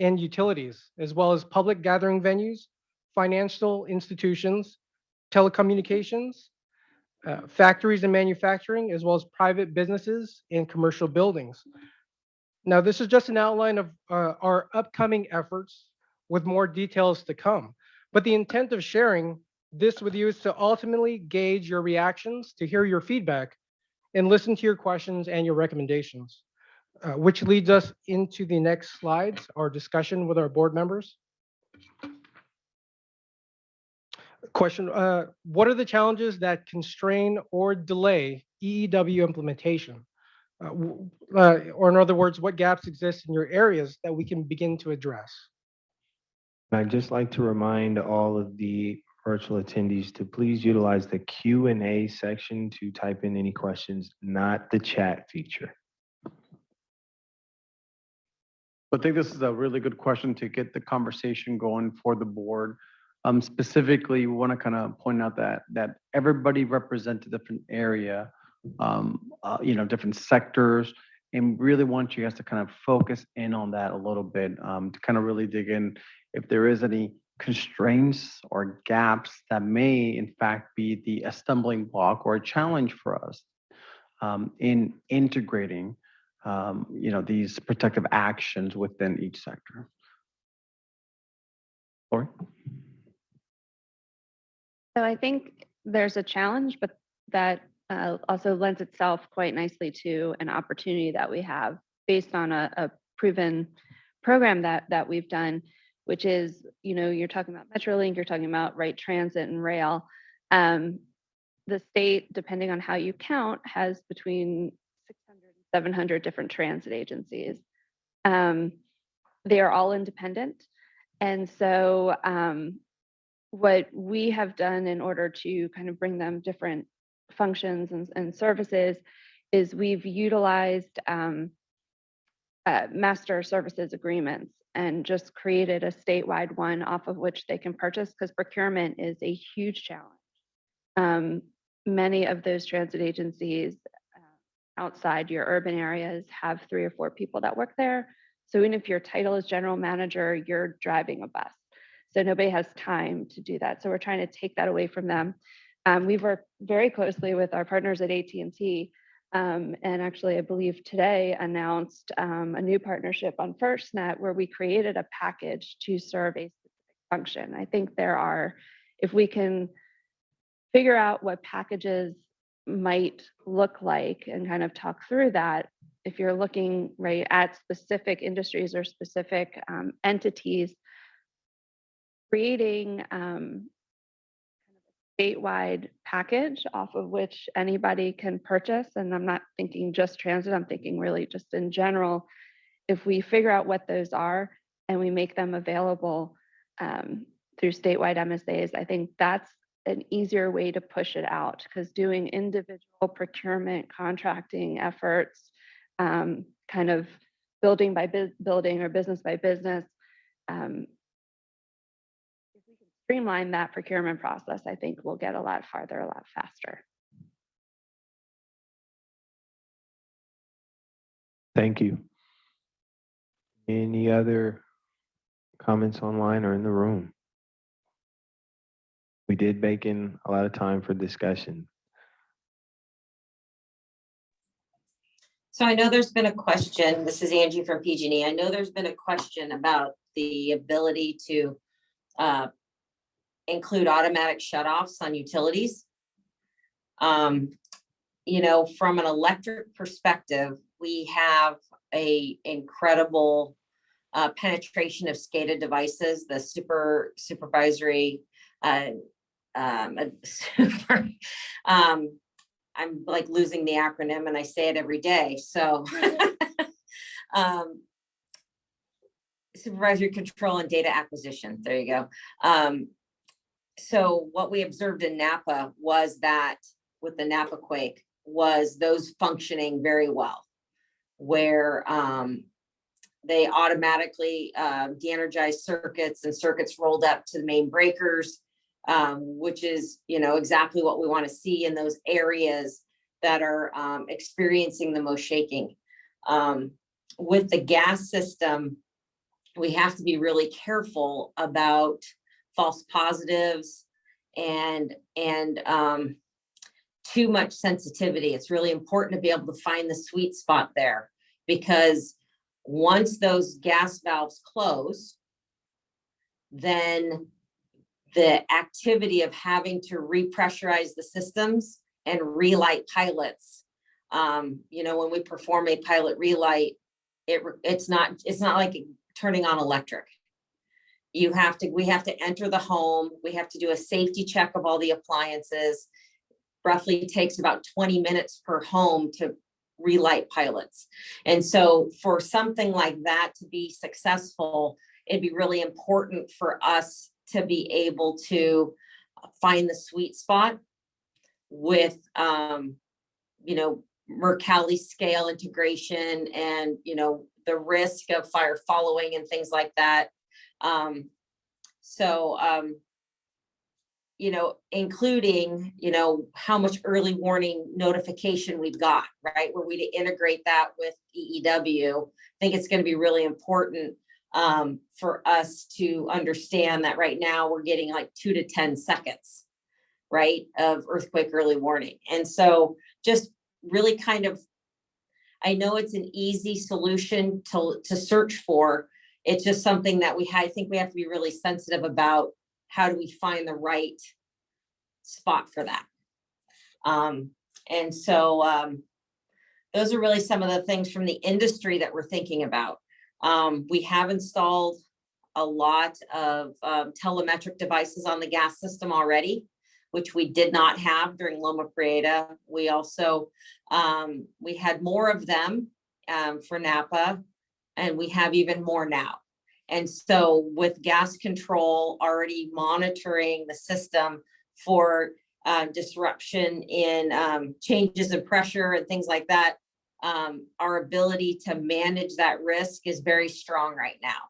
and utilities, as well as public gathering venues, financial institutions, telecommunications, uh, factories and manufacturing, as well as private businesses and commercial buildings. Now, this is just an outline of uh, our upcoming efforts with more details to come. But the intent of sharing this with you is to ultimately gauge your reactions, to hear your feedback, and listen to your questions and your recommendations, uh, which leads us into the next slides, our discussion with our board members. Question, uh, what are the challenges that constrain or delay EEW implementation? Uh, uh, Or in other words, what gaps exist in your areas that we can begin to address? I'd just like to remind all of the virtual attendees to please utilize the Q and A section to type in any questions, not the chat feature. I think this is a really good question to get the conversation going for the board. Um, specifically, we want to kind of point out that, that everybody represents a different area, um, uh, you know, different sectors, and really want you guys to kind of focus in on that a little bit, um, to kind of really dig in if there is any constraints or gaps that may in fact be the a stumbling block or a challenge for us um, in integrating um, you know, these protective actions within each sector. Lori? So I think there's a challenge, but that uh, also lends itself quite nicely to an opportunity that we have based on a, a proven program that that we've done, which is, you know, you're talking about MetroLink, you're talking about right transit and rail. Um, the state, depending on how you count, has between 600 and 700 different transit agencies. Um, they are all independent. And so um, what we have done in order to kind of bring them different functions and, and services is we've utilized um, uh, master services agreements and just created a statewide one off of which they can purchase because procurement is a huge challenge. Um, many of those transit agencies uh, outside your urban areas have three or four people that work there. So even if your title is general manager, you're driving a bus. So nobody has time to do that. So we're trying to take that away from them. Um, we've worked very closely with our partners at AT&T. Um, and actually, I believe today announced um, a new partnership on FirstNet where we created a package to serve a specific function. I think there are, if we can figure out what packages might look like and kind of talk through that, if you're looking right at specific industries or specific um, entities, creating um, statewide package off of which anybody can purchase. And I'm not thinking just transit, I'm thinking really just in general. If we figure out what those are and we make them available um, through statewide MSAs, I think that's an easier way to push it out because doing individual procurement contracting efforts, um, kind of building by building or business by business, um, streamline that procurement process, I think we'll get a lot farther, a lot faster. Thank you. Any other comments online or in the room? We did bake in a lot of time for discussion. So I know there's been a question, this is Angie from PG&E. I know there's been a question about the ability to uh, include automatic shutoffs on utilities. Um, You know, from an electric perspective, we have a incredible uh, penetration of SCADA devices, the super supervisory uh, um, super, um, I'm like losing the acronym and I say it every day, so. um, Supervisory control and data acquisition, there you go. Um, so what we observed in Napa was that with the Napa quake was those functioning very well. Where um, they automatically uh, de-energized circuits and circuits rolled up to the main breakers um, which is, you know, exactly what we want to see in those areas that are um, experiencing the most shaking. Um, with the gas system, we have to be really careful about false positives and and um, too much sensitivity. It's really important to be able to find the sweet spot there because once those gas valves close, then the activity of having to repressurize the systems and relight pilots Um, you know, when we perform a pilot relight, it, it's not, it's not like turning on electric. You have to, we have to enter the home, we have to do a safety check of all the appliances. Roughly takes about twenty minutes per home to relight pilots. And so for something like that to be successful, it'd be really important for us to be able to find the sweet spot with, um, you know, Mercalli scale integration and, you know, the risk of fire following and things like that. Um, so, um, you know, including, you know, how much early warning notification we've got, right? Were we to integrate that with EEW, I think it's gonna be really important um, for us to understand that right now we're getting like two to ten seconds, right, of earthquake early warning. And so just really kind of, I know it's an easy solution to, to search for. It's just something that we, I think we have to be really sensitive about. How do we find the right spot for that? Um, and so, um, those are really some of the things from the industry that we're thinking about. Um, we have installed a lot of um, telemetric devices on the gas system already, which we did not have during Loma Prieta. We also, um, we had more of them um, for Napa, and we have even more now. And so with gas control already monitoring the system for uh, disruption in um, changes in pressure and things like that, um, our ability to manage that risk is very strong right now.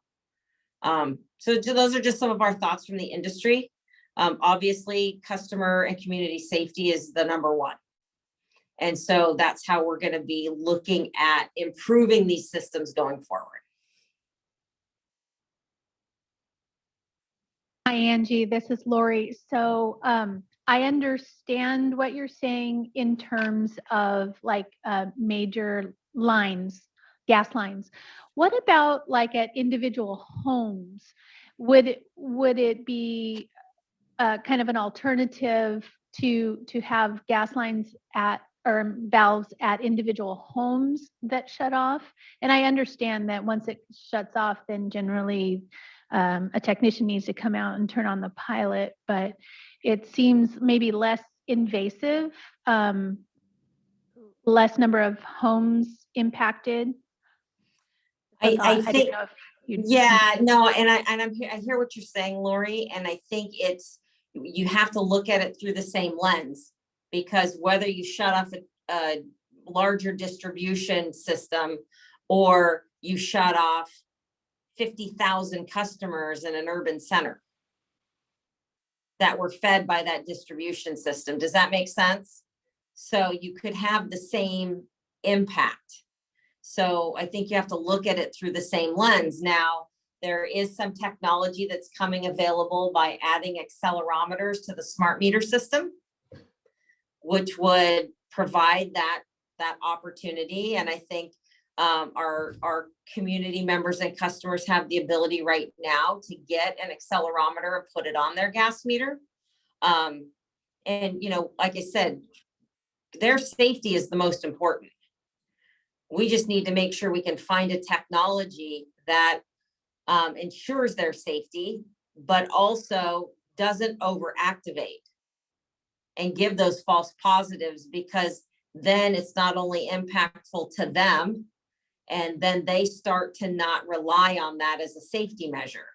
Um, so those are just some of our thoughts from the industry. Um, obviously, customer and community safety is the number one. And so that's how we're gonna be looking at improving these systems going forward. Hi, Angie, this is Lori. So um, I understand what you're saying in terms of like uh, major lines, gas lines. What about like at individual homes? Would it, would it be uh, kind of an alternative to, to have gas lines at, or valves at individual homes that shut off? And I understand that once it shuts off, then generally um, a technician needs to come out and turn on the pilot, but it seems maybe less invasive, um, less number of homes impacted. I, I'm I think, know if you'd- yeah, no, and I, and I'm, I hear what you're saying, Lori, and I think it's, you have to look at it through the same lens. Because whether you shut off a, a larger distribution system or you shut off fifty thousand customers in an urban center that were fed by that distribution system. Does that make sense? So you could have the same impact. So I think you have to look at it through the same lens. Now, there is some technology that's coming available by adding accelerometers to the smart meter system, which would provide that, that opportunity. And I think um, our, our community members and customers have the ability right now to get an accelerometer and put it on their gas meter. Um, and, you know, like I said, their safety is the most important. We just need to make sure we can find a technology that um, ensures their safety, but also doesn't overactivate and give those false positives because then it's not only impactful to them, and then they start to not rely on that as a safety measure.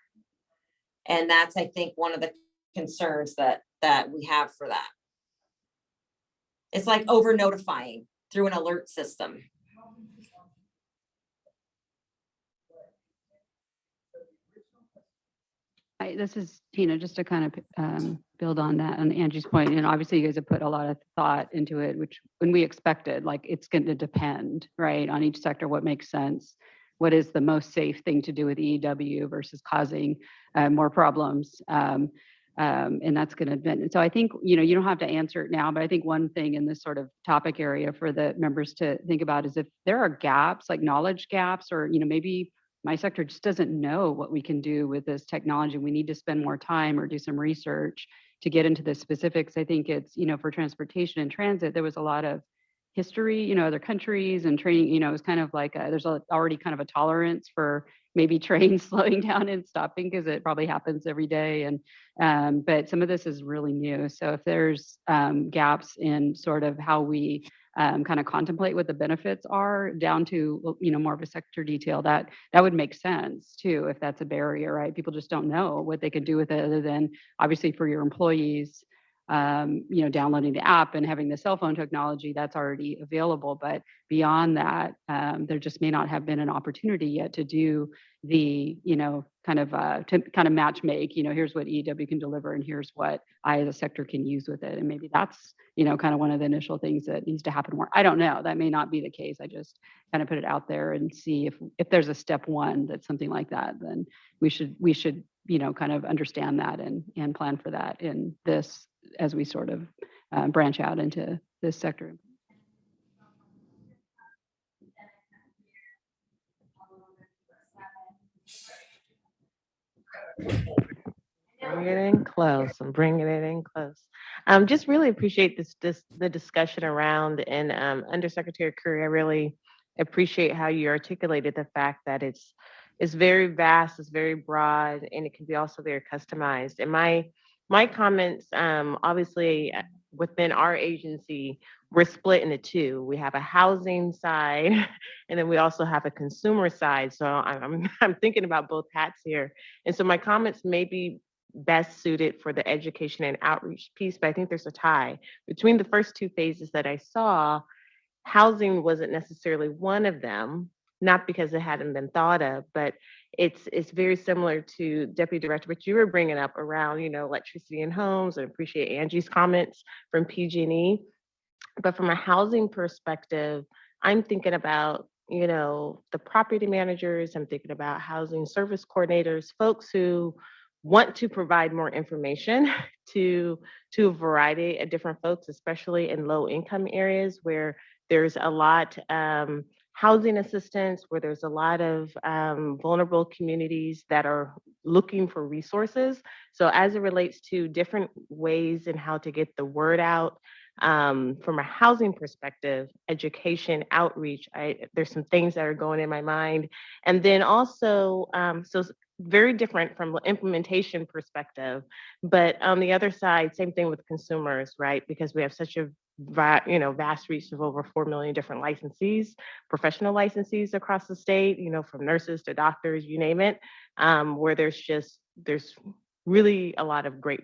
And that's, I think, one of the concerns that, that we have for that. It's like over notifying through an alert system. Hi, this is Tina, just to kind of um, build on that, and Angie's point, and obviously you guys have put a lot of thought into it, which when we expected, like, it's going to depend, right, on each sector, what makes sense. What is the most safe thing to do with EEW versus causing uh, more problems? Um, um, and that's going to. And so I think, you know, you don't have to answer it now, but I think one thing in this sort of topic area for the members to think about is if there are gaps, like knowledge gaps, or, you know, maybe my sector just doesn't know what we can do with this technology. We need to spend more time or do some research to get into the specifics. I think it's, you know, for transportation and transit, there was a lot of history, you know, other countries and training, you know, it's kind of like, a- there's a- already kind of a tolerance for maybe trains slowing down and stopping because it probably happens every day. And, um, but some of this is really new. So if there's, um, gaps in sort of how we, um, kind of contemplate what the benefits are down to, you know, more of a sector detail, that, that would make sense too, if that's a barrier, right? People just don't know what they could do with it other than obviously for your employees, um, you know, downloading the app and having the cell phone technology that's already available. But beyond that, um, there just may not have been an opportunity yet to do the, you know, kind of uh, to kind of match make. You know, here's what EW can deliver, and here's what I as a sector can use with it. And maybe that's, you know, kind of one of the initial things that needs to happen. More, I don't know. That may not be the case. I just kind of put it out there and see if if there's a step one that's something like that. Then we should we should you know kind of understand that and and plan for that in this as we sort of uh, branch out into this sector. Bringing it in close. I'm bringing it in close. Um, just really appreciate this, this, the discussion around and, um, Undersecretary Curry, I really appreciate how you articulated the fact that it's, it's very vast, it's very broad, and it can be also very customized. And my, my comments, um, obviously, within our agency, we're split into two. We have a housing side, and then we also have a consumer side. So I'm, I'm, thinking about both hats here. And so my comments may be best suited for the education and outreach piece, but I think there's a tie between the first two phases that I saw. Housing wasn't necessarily one of them, not because it hadn't been thought of, but it's it's very similar to Deputy Director, what you were bringing up around, you know, electricity in homes. and appreciate Angie's comments from PG&E. But from a housing perspective, I'm thinking about, you know, the property managers, I'm thinking about housing service coordinators, folks who want to provide more information to to a variety of different folks, especially in low income areas where there's a lot um, housing assistance, where there's a lot of um, vulnerable communities that are looking for resources. So as it relates to different ways and how to get the word out, um, from a housing perspective, education, outreach, I, there's some things that are going in my mind. And then also, um, so very different from implementation perspective, but on the other side, same thing with consumers, right? Because we have such a you know, vast reach of over 4 million different licensees, professional licensees across the state, you know, from nurses to doctors, you name it, um, where there's just, there's really a lot of great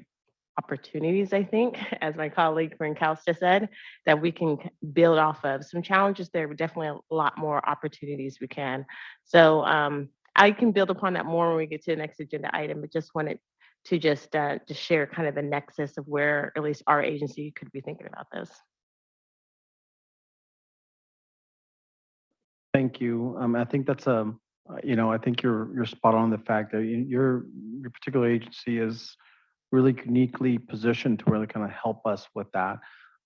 opportunities, I think, as my colleague Cal said, that we can build off of. Some challenges there, but definitely a lot more opportunities we can. So um, I can build upon that more when we get to the next agenda item, but just wanted to just uh, to share kind of the nexus of where at least our agency could be thinking about this. Thank you. Um, I think that's a, uh, you know, I think you're, you're spot on the fact that you- your, your particular agency is really uniquely positioned to really kind of help us with that.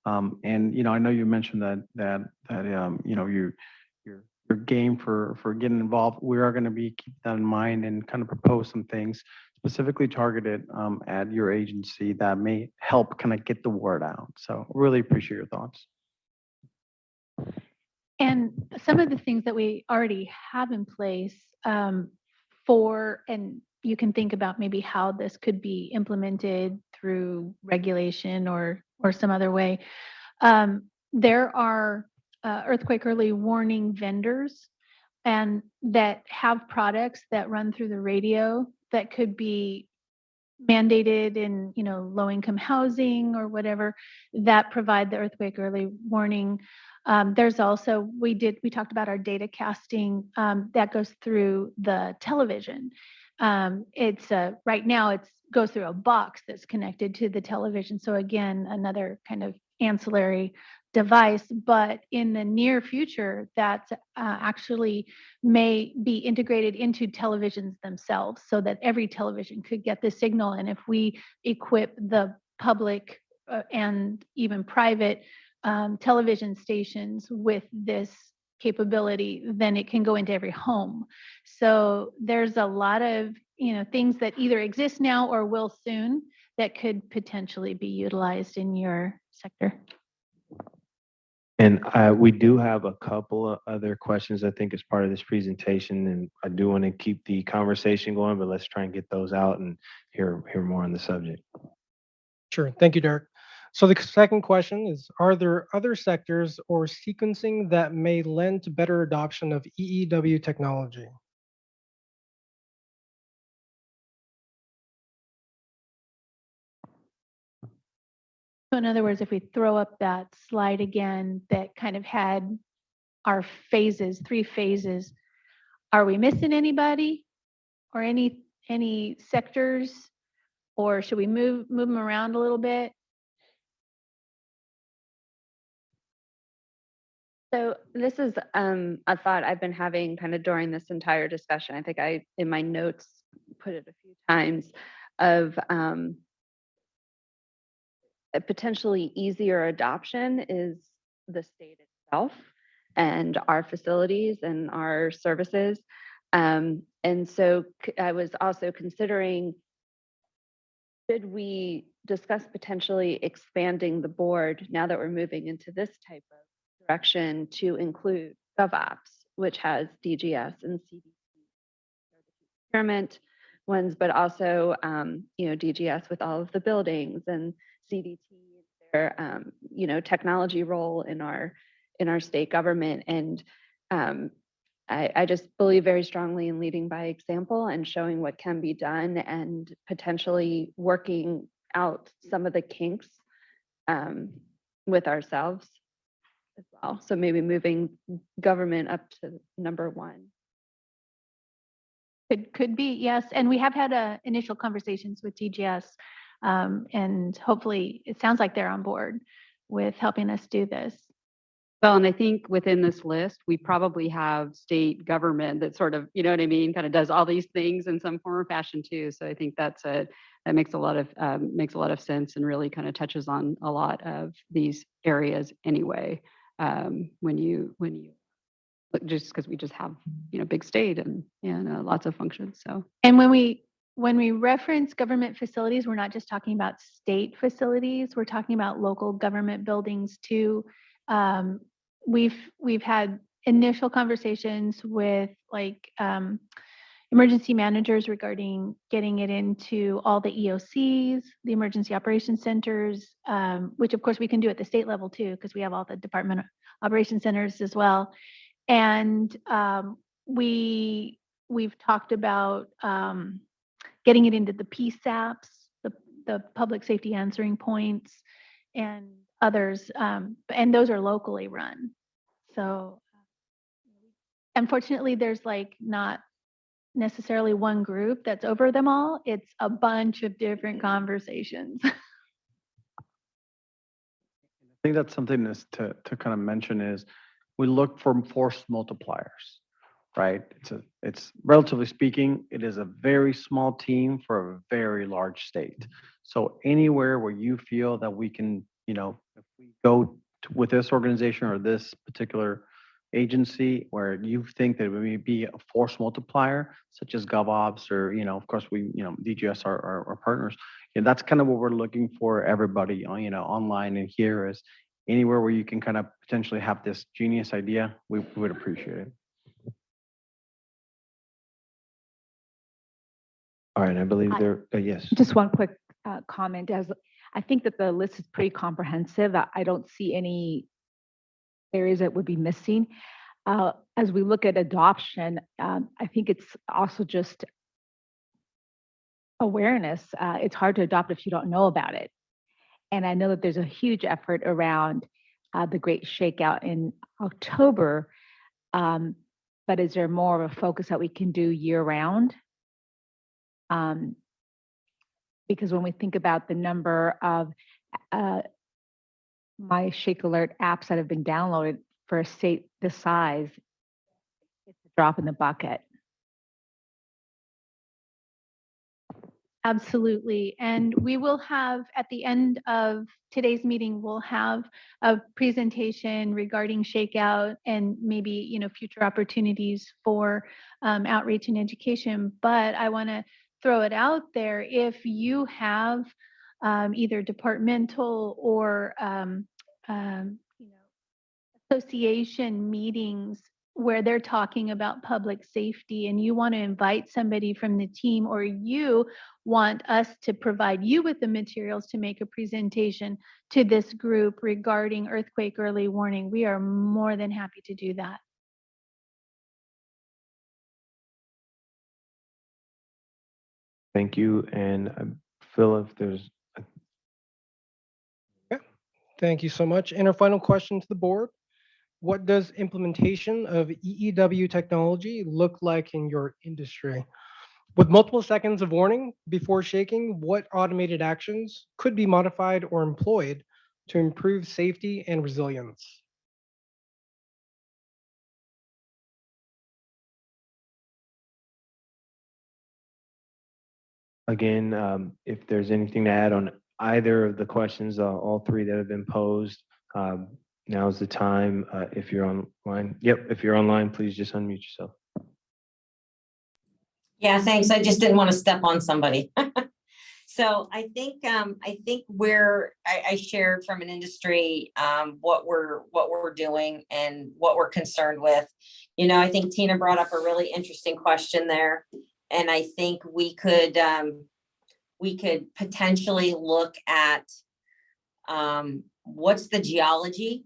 Um, and, you know, I know you mentioned that, that, that, um, you know, you, you're, you're game for, for getting involved. We are going to be keep that in mind and kind of propose some things specifically targeted, um, at your agency that may help kind of get the word out. So really appreciate your thoughts. And some of the things that we already have in place um, for, and you can think about maybe how this could be implemented through regulation or, or some other way. Um, There are uh, earthquake early warning vendors and that have products that run through the radio that could be mandated in, you know, low income housing or whatever that provide the earthquake early warning. Um, there's also, we did, we talked about our data casting um, that goes through the television. Um, it's uh, right now it's goes through a box that's connected to the television. So again, another kind of ancillary device, but in the near future, that uh, actually may be integrated into televisions themselves so that every television could get the signal. And if we equip the public uh, and even private um, television stations with this capability, then it can go into every home. So there's a lot of, you know, things that either exist now or will soon that could potentially be utilized in your sector. And uh, we do have a couple of other questions, I think, as part of this presentation, and I do want to keep the conversation going, but let's try and get those out and hear, hear more on the subject. Sure. Thank you, Derek. So the second question is, are there other sectors or sequencing that may lend to better adoption of EEW technology? So in other words, if we throw up that slide again that kind of had our phases, three phases, are we missing anybody or any, any sectors? Or should we move, move them around a little bit? So this is um, a thought I've been having kind of during this entire discussion. I think I, in my notes, put it a few times of um, a potentially easier adoption is the state itself and our facilities and our services. Um, and so I was also considering should we discuss potentially expanding the board now that we're moving into this type of direction to include GovOps, which has DGS and CDC procurement ones, but also, um, you know, DGS with all of the buildings and CDT, their, um, you know, technology role in our, in our state government. And um, I, I just believe very strongly in leading by example and showing what can be done and potentially working out some of the kinks um, with ourselves as well. So maybe moving government up to number one. Could, could be, yes. And we have had uh, initial conversations with DGS. Um, And hopefully, it sounds like they're on board with helping us do this. Well, and I think within this list, we probably have state government that sort of, you know what I mean, kind of does all these things in some form or fashion too. So I think that's a, that makes a lot of, um, makes a lot of sense and really kind of touches on a lot of these areas anyway. Um, when you, when you, just because we just have, you know, big state and, and uh, lots of functions, so. And when we, when we reference government facilities, we're not just talking about state facilities, we're talking about local government buildings too. Um, We've, we've had initial conversations with like um, emergency managers regarding getting it into all the EOCs, the emergency operations centers, um, which of course we can do at the state level too, because we have all the department operation centers as well. And um, we, we've talked about um, getting it into the PSAPs, the, the public safety answering points, and others, um, and those are locally run. So unfortunately, there's like not necessarily one group that's over them all. It's a bunch of different conversations. I think that's something to, to kind of mention is we look for force multipliers, right? It's a, it's relatively speaking, it is a very small team for a very large state. So anywhere where you feel that we can, you know, if we go to- with this organization or this particular agency where you think that we may be a force multiplier, such as GovOps or, you know, of course, we, you know, DGS are our, our partners. And that's kind of what we're looking for everybody, on you know, online and here is anywhere where you can kind of potentially have this genius idea, we would appreciate it. All right, I believe I- there, uh, yes. Just one quick uh, comment as, I think that the list is pretty comprehensive. I I don't see any areas that would be missing. Uh, As we look at adoption, um, I think it's also just awareness. Uh, It's hard to adopt if you don't know about it. And I know that there's a huge effort around uh, the Great Shakeout in October. Um, But is there more of a focus that we can do year-round? Um, because when we think about the number of uh, my Shake Alert apps that have been downloaded for a state this size, it's a drop in the bucket. Absolutely. And we will have, at the end of today's meeting, we'll have a presentation regarding shakeout and maybe, you know, future opportunities for um, outreach and education. But I want to throw it out there. If you have um, either departmental or, um, um, you know, association meetings where they're talking about public safety and you want to invite somebody from the team or you want us to provide you with the materials to make a presentation to this group regarding earthquake early warning, we are more than happy to do that. Thank you. And um, Phil, if there's, Thank you so much. And our final question to the board. What does implementation of EEW technology look like in your industry? With multiple seconds of warning before shaking, what automated actions could be modified or employed to improve safety and resilience? Again, um, if there's anything to add on either of the questions, uh, all three that have been posed, um, now's the time. Uh, if you're online, yep, if you're online, please just unmute yourself. Yeah, thanks. I just didn't want to step on somebody. So I think, um, I think we're, I, I shared from an industry, um, what we're, what we're doing and what we're concerned with. You know, I think Tina brought up a really interesting question there. And I think we could, um, we could potentially look at, um, what's the geology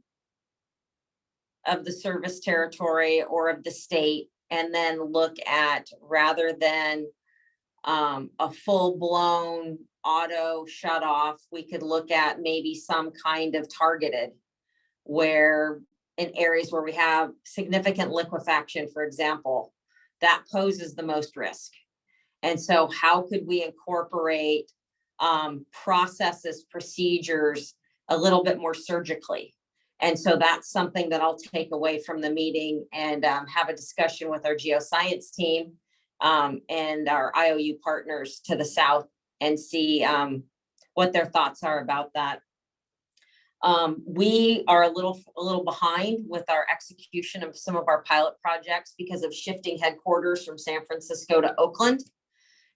of the service territory or of the state, and then look at, rather than um, a full-blown auto shut off, we could look at maybe some kind of targeted where in areas where we have significant liquefaction, for example, that poses the most risk. And so how could we incorporate um, processes, procedures a little bit more surgically? And so that's something that I'll take away from the meeting and um, have a discussion with our geoscience team um, and our IOU partners to the south and see um, what their thoughts are about that. Um, we are a little, a little behind with our execution of some of our pilot projects because of shifting headquarters from San Francisco to Oakland.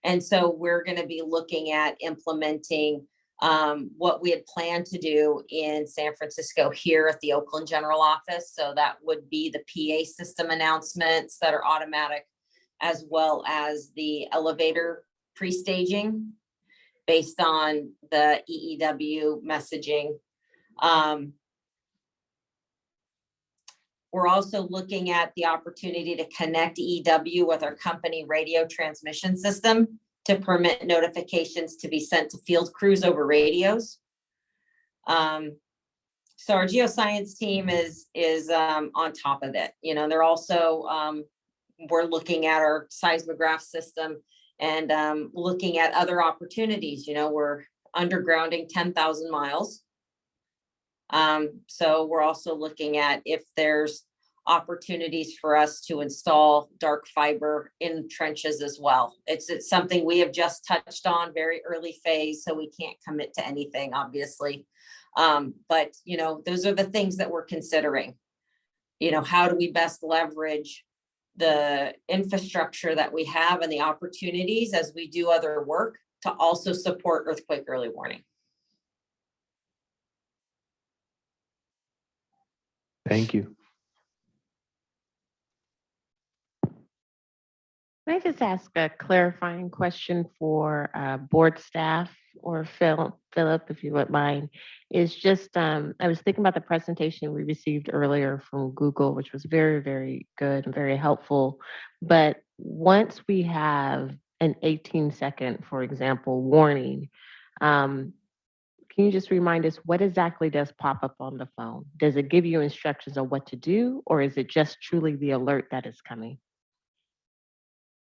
And so we're going to be looking at implementing um, what we had planned to do in San Francisco here at the Oakland General Office. So that would be the PA system announcements that are automatic as well as the elevator pre-staging based on the EEW messaging. Um, we're also looking at the opportunity to connect EW with our company radio transmission system to permit notifications to be sent to field crews over radios. Um, so our geoscience team is is um, on top of it. You know, they're also um, we're looking at our seismograph system and um, looking at other opportunities. You know, we're undergrounding 10,000 miles. Um, so we're also looking at if there's opportunities for us to install dark fiber in trenches as well. It's, it's something we have just touched on very early phase, so we can't commit to anything, obviously. Um, but, you know, those are the things that we're considering. You know, how do we best leverage the infrastructure that we have and the opportunities as we do other work to also support earthquake early warning. Thank you. Can I just ask a clarifying question for uh, board staff or Phil, Philip, if you wouldn't mind? Is just, um, I was thinking about the presentation we received earlier from Google, which was very, very good and very helpful. But once we have an 18 second, for example, warning, um, can you just remind us what exactly does pop up on the phone? Does it give you instructions on what to do, or is it just truly the alert that is coming?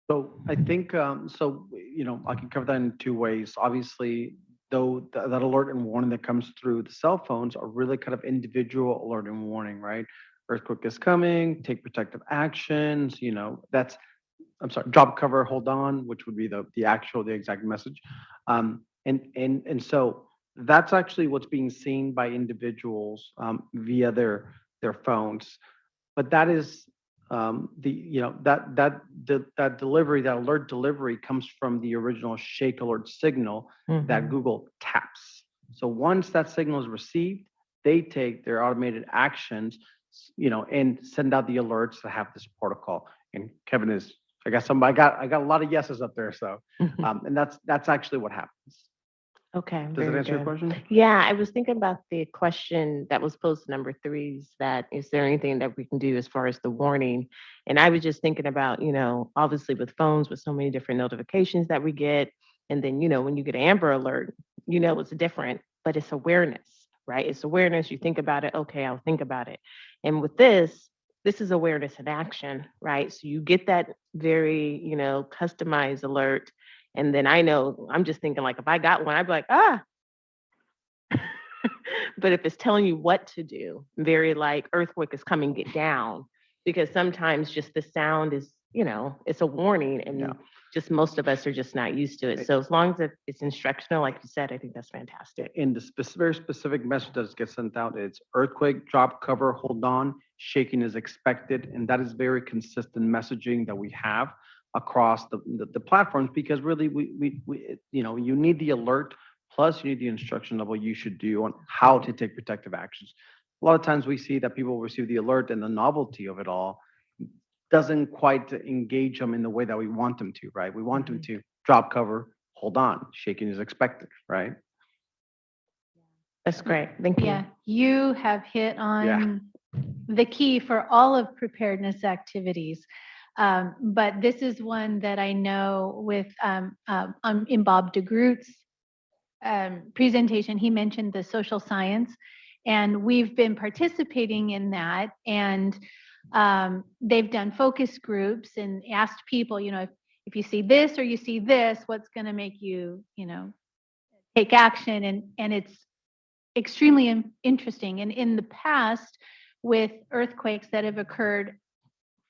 So I think, um, so, you know, I can cover that in two ways. Obviously, though, th- that alert and warning that comes through the cell phones are really kind of individual alert and warning, right? Earthquake is coming, take protective actions, you know, that's, I'm sorry, drop cover, hold on, which would be the, the actual, the exact message. Um, and, and, and so that's actually what's being seen by individuals, um, via their, their phones. But that is um, the, you know, that, that, de- that delivery, that alert delivery comes from the original shake alert signal that Mhm. Google taps. So once that signal is received, they take their automated actions you know, and send out the alerts that have this protocol. And Kevin is, I got some, I got, I got a lot of yeses up there, so, um, and that's, that's actually what happens. Okay. Does it very answer your good. question? Yeah, I was thinking about the question that was posed to number three, is that is there anything that we can do as far as the warning? And I was just thinking about, you know, obviously with phones, with so many different notifications that we get. And then, you know, when you get an Amber Alert, you know, it's different, but it's awareness, right? It's awareness. You think about it, okay, I'll think about it. And with this, this is awareness in action, right? So you get that very, you know, customized alert. And then I know, I'm just thinking like, if I got one, I'd be like, ah. But if it's telling you what to do, very like earthquake is coming, get down. Because sometimes just the sound is, you know, it's a warning and just most of us are just not used to it. So as long as it's instructional, like you said, I think that's fantastic. In the spec- very specific message that gets sent out, it's earthquake, drop cover, hold on, shaking is expected, and that is very consistent messaging that we have across the, the, the platforms, because really, we, we, we, you know, you need the alert, plus you need the instruction of what you should do on how to take protective actions. A lot of times we see that people receive the alert and the novelty of it all doesn't quite engage them in the way that we want them to, right? We want them mm-hmm. to drop cover, hold on, shaking is expected, right? That's great. Thank you. Yeah, you have hit on the key for all of preparedness activities. Um, but this is one that I know with, um, um, um, in Bob DeGroot's um, presentation, he mentioned the social science. And we've been participating in that and they've done focus groups and asked people, you know, if, if you see this or you see this, what's going to make you, you know, take action? And, and it's extremely interesting. And in the past, with earthquakes that have occurred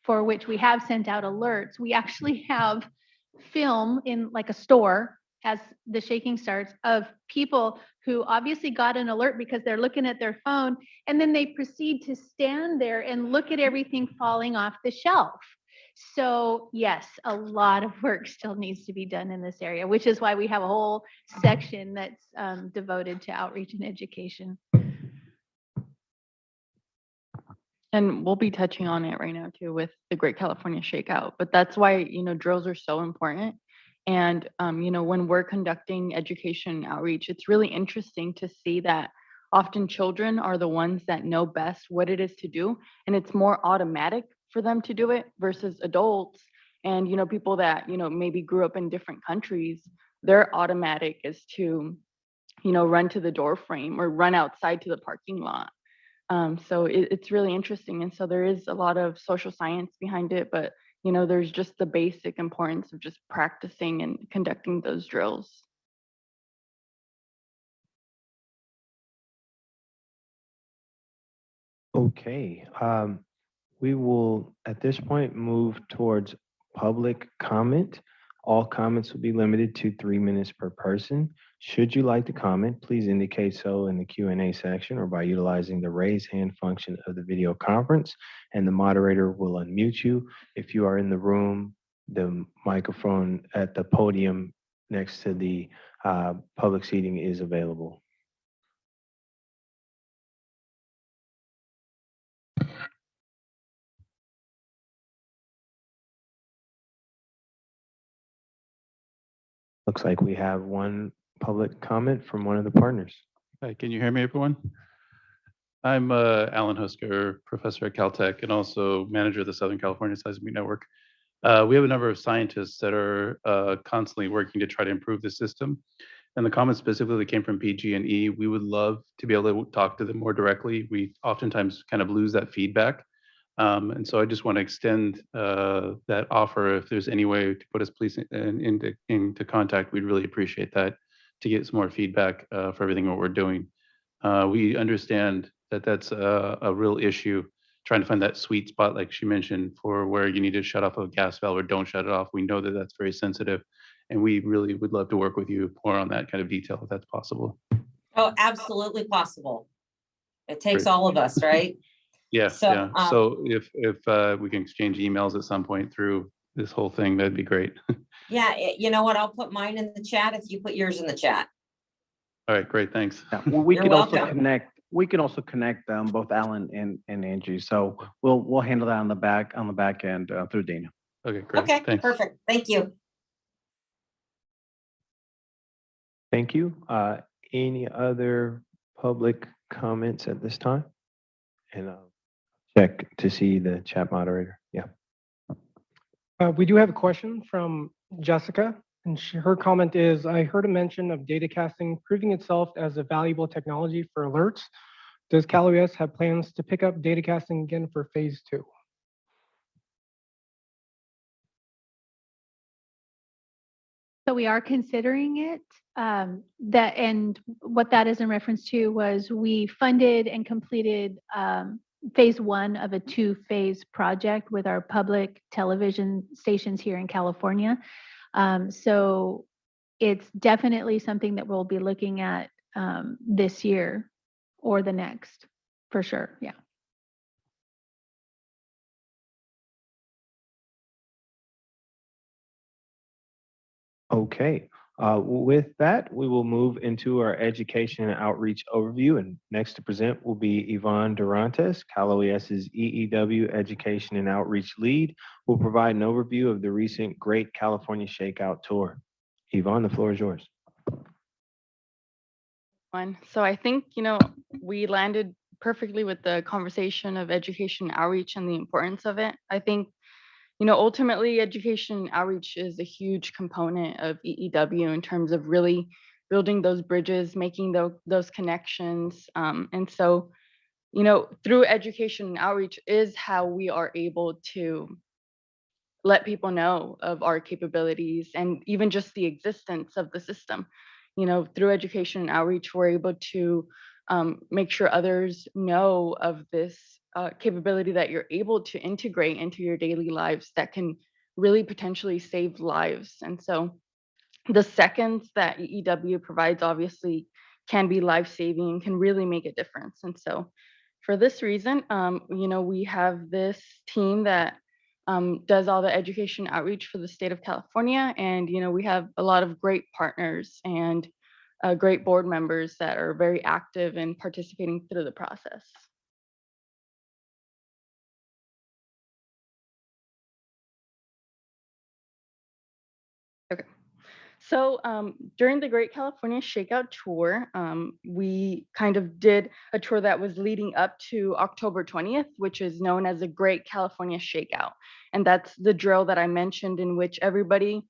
for which we have sent out alerts, we actually have film in like a store as the shaking starts of people who obviously got an alert because they're looking at their phone and then they proceed to stand there and look at everything falling off the shelf. So yes, a lot of work still needs to be done in this area, which is why we have a whole section that's um, devoted to outreach and education. And we'll be touching on it right now too with the Great California Shakeout, but that's why, you know, drills are so important. And, um, you know, when we're conducting education outreach, it's really interesting to see that often children are the ones that know best what it is to do. And it's more automatic for them to do it versus adults. And, you know, people that, you know, maybe grew up in different countries, their automatic is to, you know, run to the door frame or run outside to the parking lot. Um, so it, it's really interesting. And so there is a lot of social science behind it, but you know, there's just the basic importance of just practicing and conducting those drills. Okay, um, we will, at this point, move towards public comment. All comments will be limited to three minutes per person. Should you like to comment, please indicate so in the Q and A section or by utilizing the raise hand function of the video conference, and the moderator will unmute you. If you are in the room, the microphone at the podium next to the uh, public seating is available. Looks like we have one public comment from one of the partners. Hi, can you hear me, everyone? I'm uh, Allen Husker, professor at Caltech and also manager of the Southern California Seismic Network. Uh, we have a number of scientists that are uh, constantly working to try to improve the system. And the comment specifically came from PG&E. We would love to be able to talk to them more directly. We oftentimes kind of lose that feedback. Um, and so I just want to extend uh, that offer. If there's any way to put us please in, into, into contact, we'd really appreciate that to get some more feedback uh, for everything what we're doing. Uh, we understand that that's a, a real issue, trying to find that sweet spot, like she mentioned, for where you need to shut off a gas valve or don't shut it off. We know that that's very sensitive, and we really would love to work with you more on that kind of detail if that's possible. Oh, absolutely possible. It takes Great. all of us, right? Yeah, So, yeah. um, So if if uh, we can exchange emails at some point through this whole thing, that'd be great. Yeah, you know what? I'll put mine in the chat if you put yours in the chat. All right, great, thanks. Well, we You're could also connect we can also connect them, both Allen and, and Angie. So we'll, we'll handle that on the back, on the back end uh, through Dana. Okay, great. Okay, Thanks. perfect. Thank you. Thank you. Uh, any other public comments at this time? And I'll check to see the chat moderator. Yeah. Uh, we do have a question from Jessica, and she, her comment is, I heard a mention of data casting proving itself as a valuable technology for alerts. Does Cal OES have plans to pick up data casting again for phase two? So we are considering it. Um, that and what that is in reference to was we funded and completed um, phase one of a two-phase project with our public television stations here in California. Um, so it's definitely something that we'll be looking at um, this year or the next, for sure. Yeah. Okay, uh, with that, we will move into our education and outreach overview. And next to present will be Yvonne Durantes, Cal OES's EEW Education and Outreach Lead, who will provide an overview of the recent Great California Shakeout Tour. Yvonne, the floor is yours. So I think, you know, we landed perfectly with the conversation of education outreach and the importance of it. I think, you know, ultimately education outreach is a huge component of EEW in terms of really building those bridges, making those those connections. Um, and so, you know, through education and outreach is how we are able to let people know of our capabilities and even just the existence of the system you know, through education and outreach, we're able to um, make sure others know of this uh, capability that you're able to integrate into your daily lives that can really potentially save lives. And so the seconds that EEW provides obviously can be life-saving, can really make a difference. And so for this reason, um, you know, we have this team that um, does all the education outreach for the state of California. And, you know, we have a lot of great partners and uh, great board members that are very active in participating through the process. So um, during the Great California Shakeout Tour, um, we kind of did a tour that was leading up to October 20th, which is known as the Great California Shakeout. And that's the drill that I mentioned in which everybody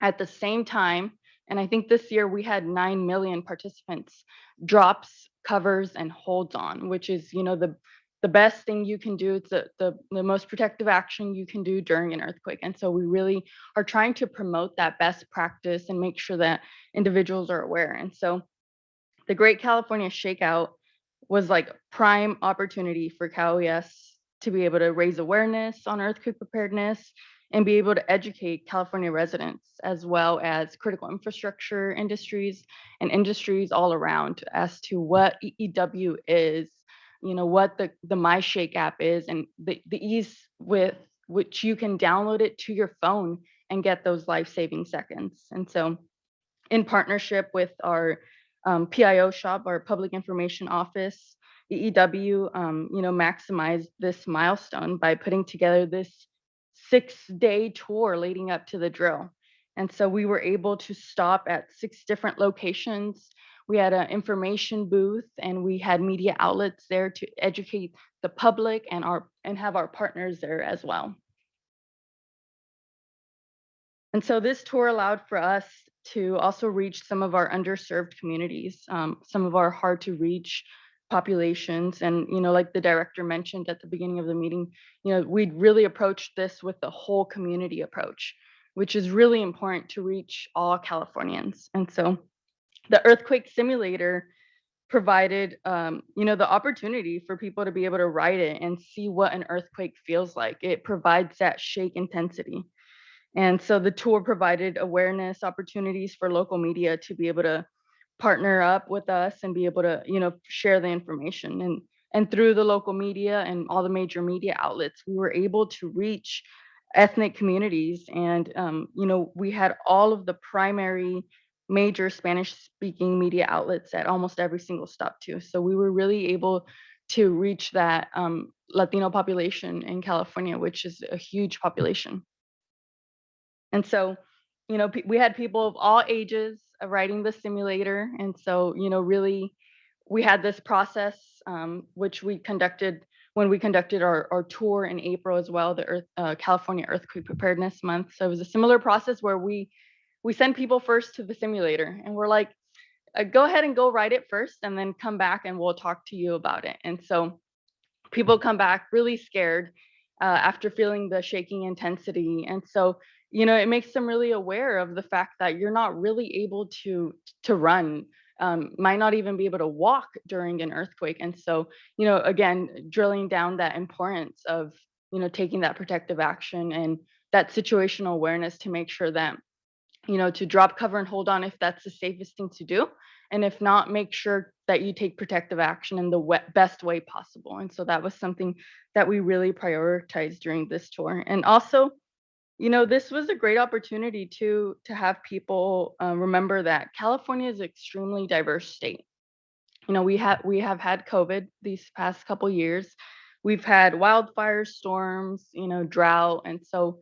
at the same time, and I think this year we had 9 million participants, drops, covers, and holds on, which is, you know, the the best thing you can do. It's the, the, the most protective action you can do during an earthquake. And so we really are trying to promote that best practice and make sure that individuals are aware. And so the Great California Shakeout was like prime opportunity for Cal OES to be able to raise awareness on earthquake preparedness and be able to educate California residents as well as critical infrastructure industries and industries all around as to what EEW is you know what the the MyShake app is and the, the ease with which you can download it to your phone and get those life-saving seconds. And so in partnership with our um, pio shop our public information office eew um, you know maximized this milestone by putting together this six day tour leading up to the drill. And so we were able to stop at six different locations we had an information booth and we had media outlets there to educate the public and our and have our partners there as well. And so this tour allowed for us to also reach some of our underserved communities, um, some of our hard to reach populations. And, you know, like the director mentioned at the beginning of the meeting, you know, we'd really approached this with the whole community approach, which is really important to reach all Californians. And so the earthquake simulator provided um, you know the opportunity for people to be able to ride it and see what an earthquake feels like. It provides that shake intensity. And so the tour provided awareness opportunities for local media to be able to partner up with us and be able to you know share the information. And and through the local media and all the major media outlets we were able to reach ethnic communities. And um, you know we had all of the primary major Spanish speaking media outlets at almost every single stop too. So we were really able to reach that um, Latino population in California, which is a huge population. And so, you know, we had people of all ages writing the simulator. And so, you know, really, we had this process, um, which we conducted when we conducted our, our tour in April as well, the Earth, uh, California Earthquake Preparedness Month. So it was a similar process where we we send people first to the simulator, and we're like, uh, go ahead and go ride it first, and then come back and we'll talk to you about it. And so people come back really scared uh, after feeling the shaking intensity, and so you know it makes them really aware of the fact that you're not really able to to run um, might not even be able to walk during an earthquake. And so, you know, again, drilling down that importance of, you know, taking that protective action and that situational awareness to make sure that, you know, to drop cover and hold on if that's the safest thing to do. And if not, make sure that you take protective action in the best way possible. And so that was something that we really prioritized during this tour. And also, you know this was a great opportunity to to have people uh, remember that california is an extremely diverse state you know we have we have had covid these past couple years we've had wildfires storms you know drought and so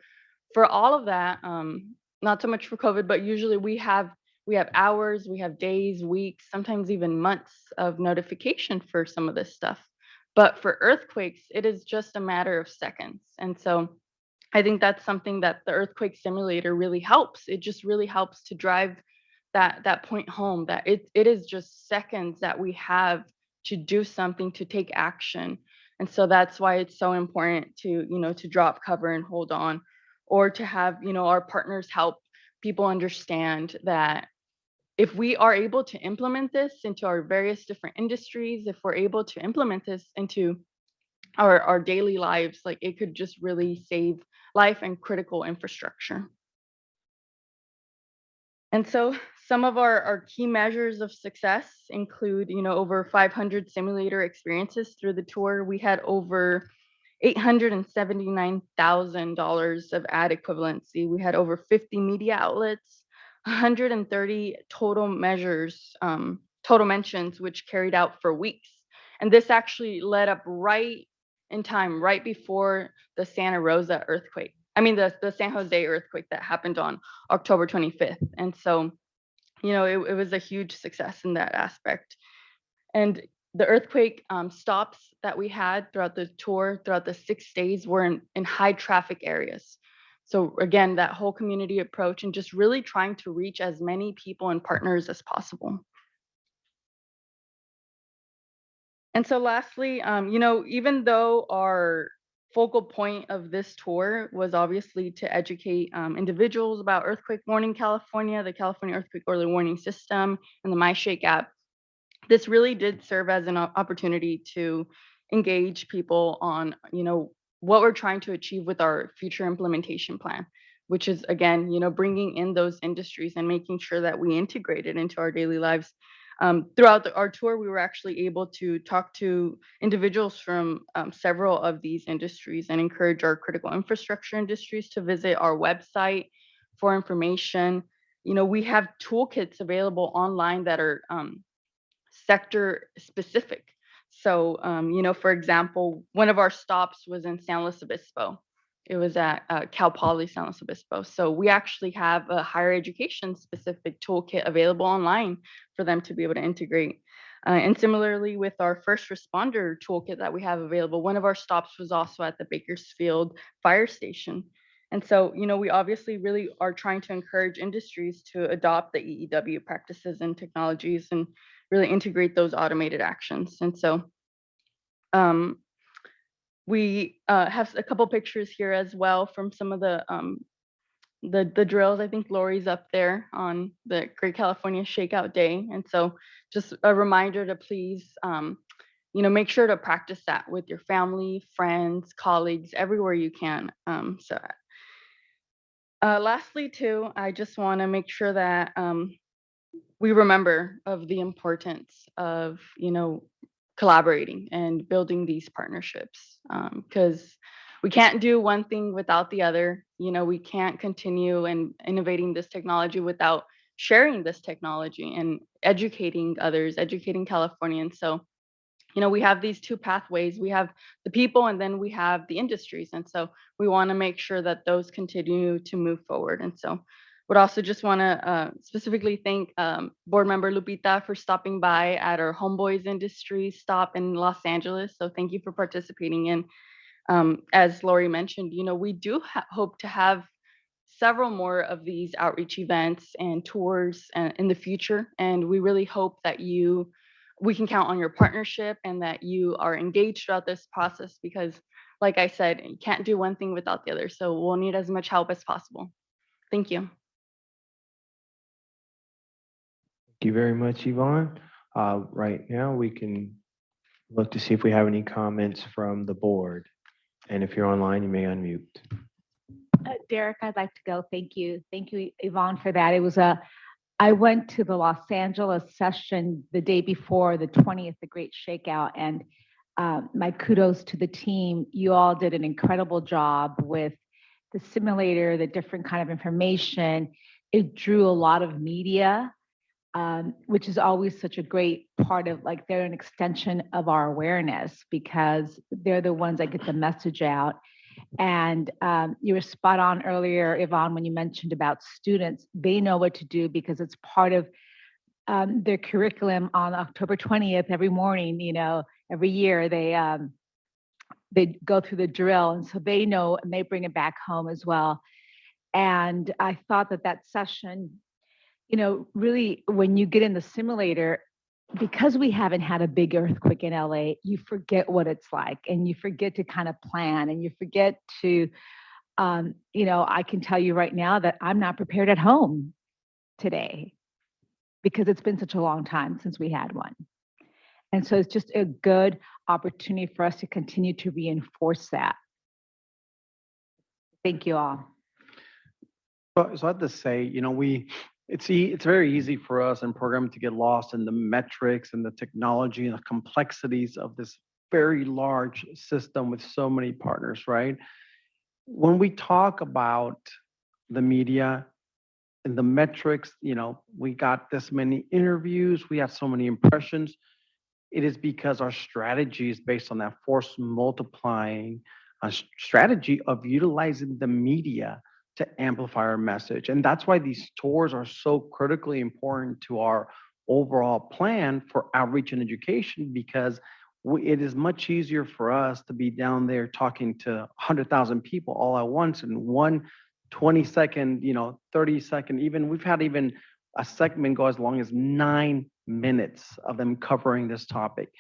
for all of that um not so much for covid but usually we have we have hours we have days weeks sometimes even months of notification for some of this stuff but for earthquakes it is just a matter of seconds and so I think that's something that the earthquake simulator really helps. It just really helps to drive that that point home that it it is just seconds that we have to do something to take action. And so that's why it's so important to, you know, to drop cover and hold on or to have, you know, our partners help people understand that if we are able to implement this into our various different industries, if we're able to implement this into our, our daily lives, like it could just really save life and critical infrastructure. And so some of our, our key measures of success include, you know, over 500 simulator experiences through the tour. We had over $879,000 of ad equivalency. We had over 50 media outlets, 130 total measures, um, total mentions, which carried out for weeks. And this actually led up right in time, right before the Santa Rosa earthquake. I mean, the, the San Jose earthquake that happened on October 25th. And so, you know, it, it was a huge success in that aspect. And the earthquake um, stops that we had throughout the tour, throughout the six days, were in, in high traffic areas. So again, that whole community approach and just really trying to reach as many people and partners as possible. And so lastly, um, you know, even though our focal point of this tour was obviously to educate um, individuals about Earthquake Warning California, the California Earthquake Early Warning System, and the MyShake app, this really did serve as an opportunity to engage people on, you know, what we're trying to achieve with our future implementation plan, which is again, you know, bringing in those industries and making sure that we integrate it into our daily lives um, throughout the, our tour, we were actually able to talk to individuals from um, several of these industries and encourage our critical infrastructure industries to visit our website for information. You know, we have toolkits available online that are um, sector specific. So, um, you know, for example, one of our stops was in San Luis Obispo. It was at uh, Cal Poly San Luis Obispo. So we actually have a higher education specific toolkit available online for them to be able to integrate. Uh, and similarly with our first responder toolkit that we have available, one of our stops was also at the Bakersfield Fire Station. And so, you know, we obviously really are trying to encourage industries to adopt the EEW practices and technologies and really integrate those automated actions. And so, um, we uh, have a couple pictures here as well from some of the um, the the drills. I think Lori's up there on the Great California Shakeout Day, and so just a reminder to please, um, you know, make sure to practice that with your family, friends, colleagues, everywhere you can. Um, so, uh, lastly, too, I just want to make sure that um, we remember of the importance of you know collaborating and building these partnerships um, because we can't do one thing without the other you know we can't continue and innovating this technology without sharing this technology and educating others, educating Californians. So, you know, we have these two pathways. We have the people and then we have the industries. And so we want to make sure that those continue to move forward. And so would also just want to uh, specifically thank um, board member Lupita for stopping by at our Homeboys Industries stop in Los Angeles. So thank you for participating in. Um, as Lori mentioned, you know, we do hope to have several more of these outreach events and tours uh, in the future. And we really hope that you, we can count on your partnership and that you are engaged throughout this process because like I said, you can't do one thing without the other. So we'll need as much help as possible. Thank you. You very much, Yvonne. Uh, Right now, we can look to see if we have any comments from the board. And if you're online, you may unmute. Uh, Derek, I'd like to go. Thank you. Thank you, Yvonne, for that. It was a, I went to the Los Angeles session the day before the 20th, the Great Shakeout, and uh, my kudos to the team. You all did an incredible job with the simulator, the different kind of information. It drew a lot of media, um, which is always such a great part of like they're an extension of our awareness because they're the ones that get the message out. And um, you were spot on earlier, Yvonne, when you mentioned about students. They know what to do because it's part of um, their curriculum on October 20th every morning. You know, every year they um, they go through the drill, and so they know and they bring it back home as well. And I thought that that session, you know, really when you get in the simulator, because we haven't had a big earthquake in LA, you forget what it's like and you forget to kind of plan and you forget to, um, you know, I can tell you right now that I'm not prepared at home today because it's been such a long time since we had one. And so it's just a good opportunity for us to continue to reinforce that. Thank you all. So, so I have to say, you know, we, it's, e- it's very easy for us in programming to get lost in the metrics and the technology and the complexities of this very large system with so many partners, right? When we talk about the media and the metrics, you know, we got this many interviews, we have so many impressions. It is because our strategy is based on that force multiplying strategy of utilizing the media to amplify our message. And that's why these tours are so critically important to our overall plan for outreach and education because it is much easier for us to be down there talking to 100,000 people all at once in one 20 second, you know, 30 second, even we've had even a segment go as long as nine minutes of them covering this topic.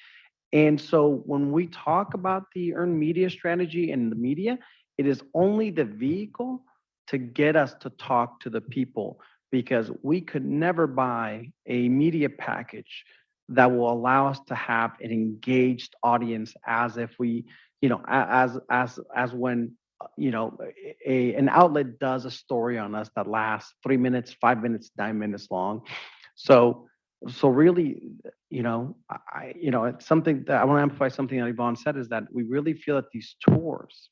And so when we talk about the earned media strategy and the media, it is only the vehicle to get us to talk to the people because we could never buy a media package that will allow us to have an engaged audience as if we, you know, as as as when you know a an outlet does a story on us that lasts three minutes, five minutes, nine minutes long. So so really, you know, I- I, you know, it's something that I want to amplify something that Yvonne said is that we really feel that these tours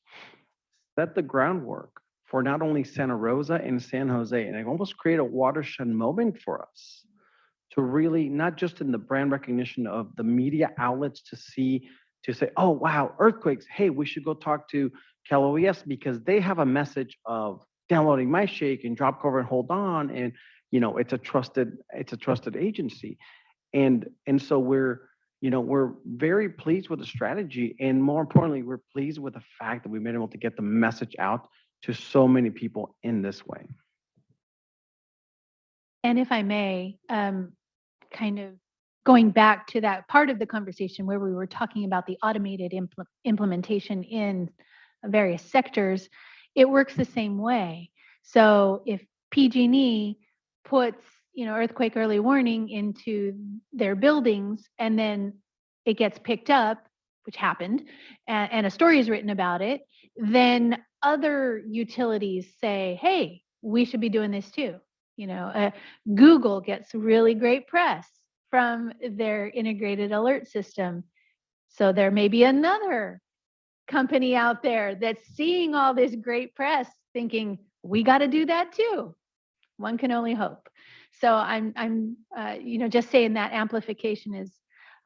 set the groundwork for not only Santa Rosa and San Jose, and it almost create a watershed moment for us to really, not just in the brand recognition of the media outlets to see, to say, oh, wow, earthquakes, hey, we should go talk to Cal OES because they have a message of downloading MyShake and drop cover and hold on. And, you know, it's a trusted, it's a trusted agency. And, and so we're, you know, we're very pleased with the strategy. And more importantly, we're pleased with the fact that we've been able to get the message out to so many people in this way. And if I may, um, kind of going back to that part of the conversation where we were talking about the automated impl- implementation in various sectors, it works the same way. So if PG&E puts, you know, earthquake early warning into their buildings and then it gets picked up, which happened, and, and a story is written about it, then other utilities say, hey, we should be doing this too. You know, uh, Google gets really great press from their integrated alert system. So there may be another company out there that's seeing all this great press thinking, we got to do that too. One can only hope. so I'm, I'm, uh, you know, just saying that amplification is,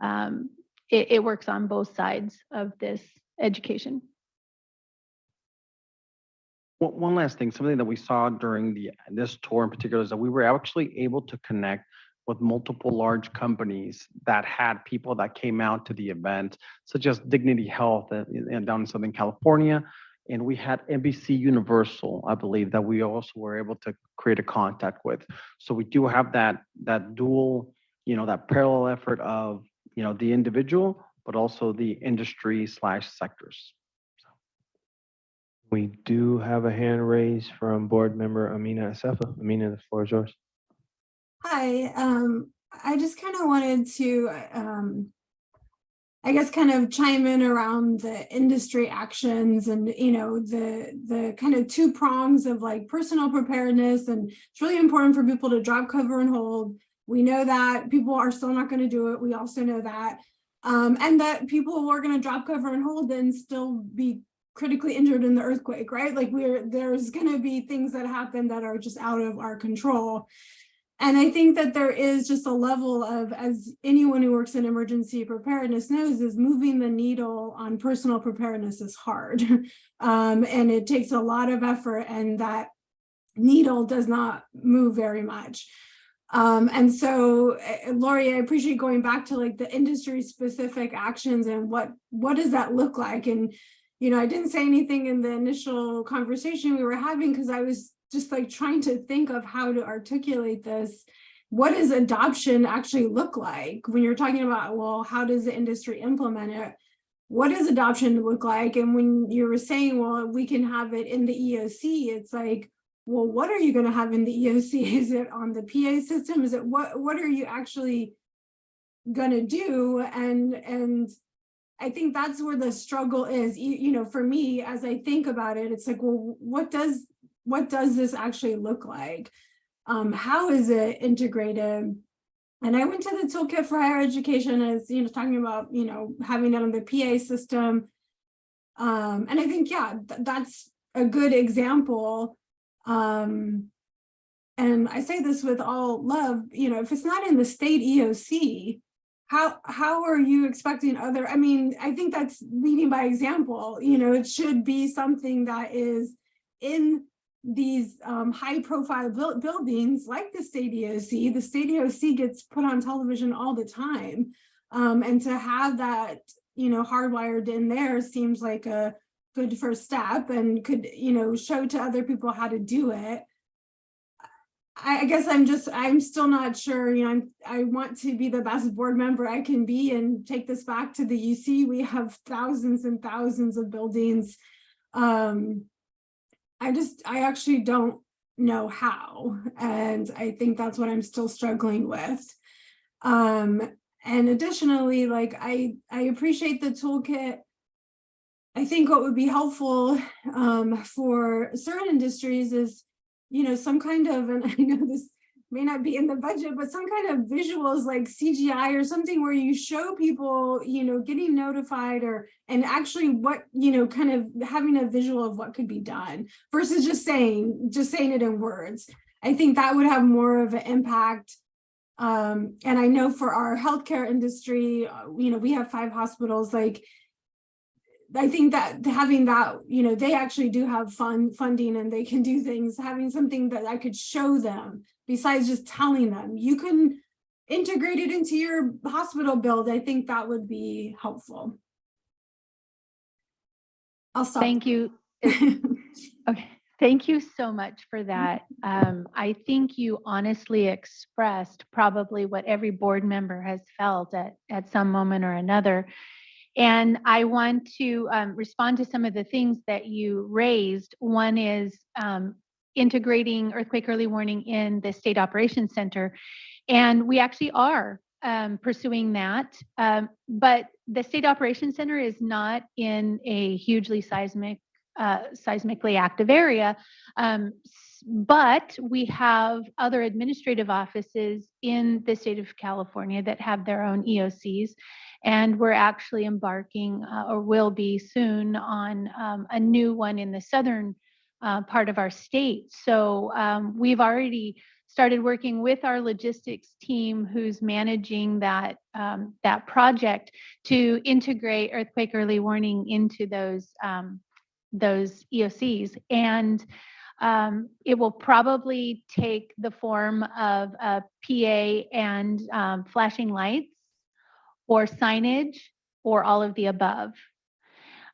um, it, it works on both sides of this education. One, one last thing, something that we saw during the, this tour in particular is that we were actually able to connect with multiple large companies that had people that came out to the event, such as Dignity Health in- down in Southern California. And we had NBC Universal, I believe, that we also were able to create a contact with. So we do have that, that dual, you know, that parallel effort of, you know, the individual, but also the industry slash sectors. We do have a hand raised from board member Amina Assefa. Amina, the floor is yours. Hi, um, I just kind of wanted to, um, I guess kind of chime in around the industry actions and, you know, the, the kind of two prongs of like personal preparedness. And it's really important for people to drop cover and hold. We know that people are still not going to do it. We also know that. Um, and that people who are going to drop cover and hold and still be critically injured in the earthquake, right? Like we're, there's going to be things that happen that are just out of our control. And I think that there is just a level of, as anyone who works in emergency preparedness knows, is moving the needle on personal preparedness is hard. Um, and it takes a lot of effort and that needle does not move very much. Um, and so, eh, Lori, I appreciate going back to like the industry specific actions and what, what does that look like? And, you know, I didn't say anything in the initial conversation we were having because I was just like trying to think of how to articulate this. What does adoption actually look like when you're talking about, well, how does the industry implement it? What does adoption look like? And when you were saying, well, we can have it in the EOC, it's like, well, what are you going to have in the EOC? Is it on the PA system? Is it what, what are you actually going to do? And, and I think that's where the struggle is, you, you know, for me, as I think about it, it's like, well, what does, what does this actually look like? Um, how is it integrated? And I went to the toolkit for higher education as, you know, talking about, you know, having it on the PA system. Um, and I think, yeah, th that's a good example. Um, and I say this with all love, you know, if it's not in the state EOC, how how are you expecting other i mean i think that's leading by example you know it should be something that is in these um, high profile buil buildings like the state EOC. The state EOC gets put on television all the time. Um, and to have that, you know, hardwired in there seems like a good first step and could, you know, show to other people how to do it. I guess I'm just, I'm still not sure, you know, I'm, I want to be the best board member I can be and take this back to the UC. We have thousands and thousands of buildings. Um, I just, I actually don't know how. And I think that's what I'm still struggling with. Um, and additionally, like I, I appreciate the toolkit. I think what would be helpful um, for certain industries is, you know, some kind of, and I know this may not be in the budget, but some kind of visuals like CGI or something where you show people, you know, getting notified or, and actually what, you know, kind of having a visual of what could be done versus just saying, just saying it in words. I think that would have more of an impact. Um, and I know for our healthcare industry, uh, you know, we have five hospitals, like, I think that having that, you know, they actually do have fun funding and they can do things, having something that I could show them besides just telling them you can integrate it into your hospital build. I think that would be helpful. I'll stop. Thank you. Okay, thank you so much for that. Um, I think you honestly expressed probably what every board member has felt at, at some moment or another. And I want to um, respond to some of the things that you raised. One is um, integrating earthquake early warning in the state operations center. And we actually are um, pursuing that. Um, but the state operations center is not in a hugely seismic, uh, seismically active area. But we have other administrative offices in the state of California that have their own EOCs. And we're actually embarking uh, or will be soon on um, a new one in the southern uh, part of our state. So um, we've already started working with our logistics team who's managing that, um, that project to integrate earthquake early warning into those, um, those EOCs. And um, it will probably take the form of a PA and um, flashing lights or signage or all of the above.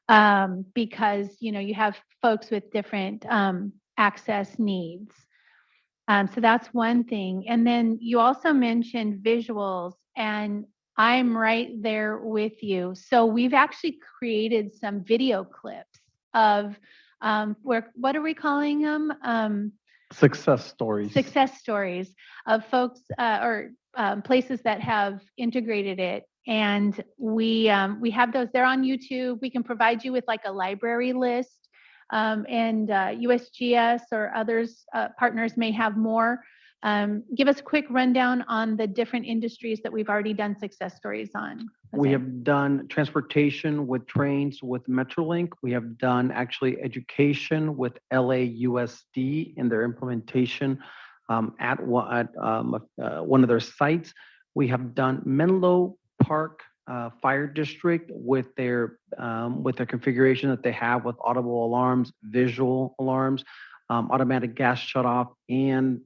Um, because, you know, you have folks with different um, access needs. Um, so that's one thing. And then you also mentioned visuals, and I'm right there with you. So we've actually created some video clips of um, where, what are we calling them? Um, Success stories. success stories of folks uh, or um, places that have integrated it. And we um, we have those. They're on YouTube. We can provide you with like a library list, um, and uh, USGS or others uh, partners may have more. Um, give us a quick rundown on the different industries that we've already done success stories on. We have done transportation with trains with Metrolink. We have done actually education with LAUSD in their implementation um, at one, at um, uh, one of their sites. We have done Menlo Park uh, Fire District with their um, with their configuration that they have with audible alarms, visual alarms, um, automatic gas shutoff, and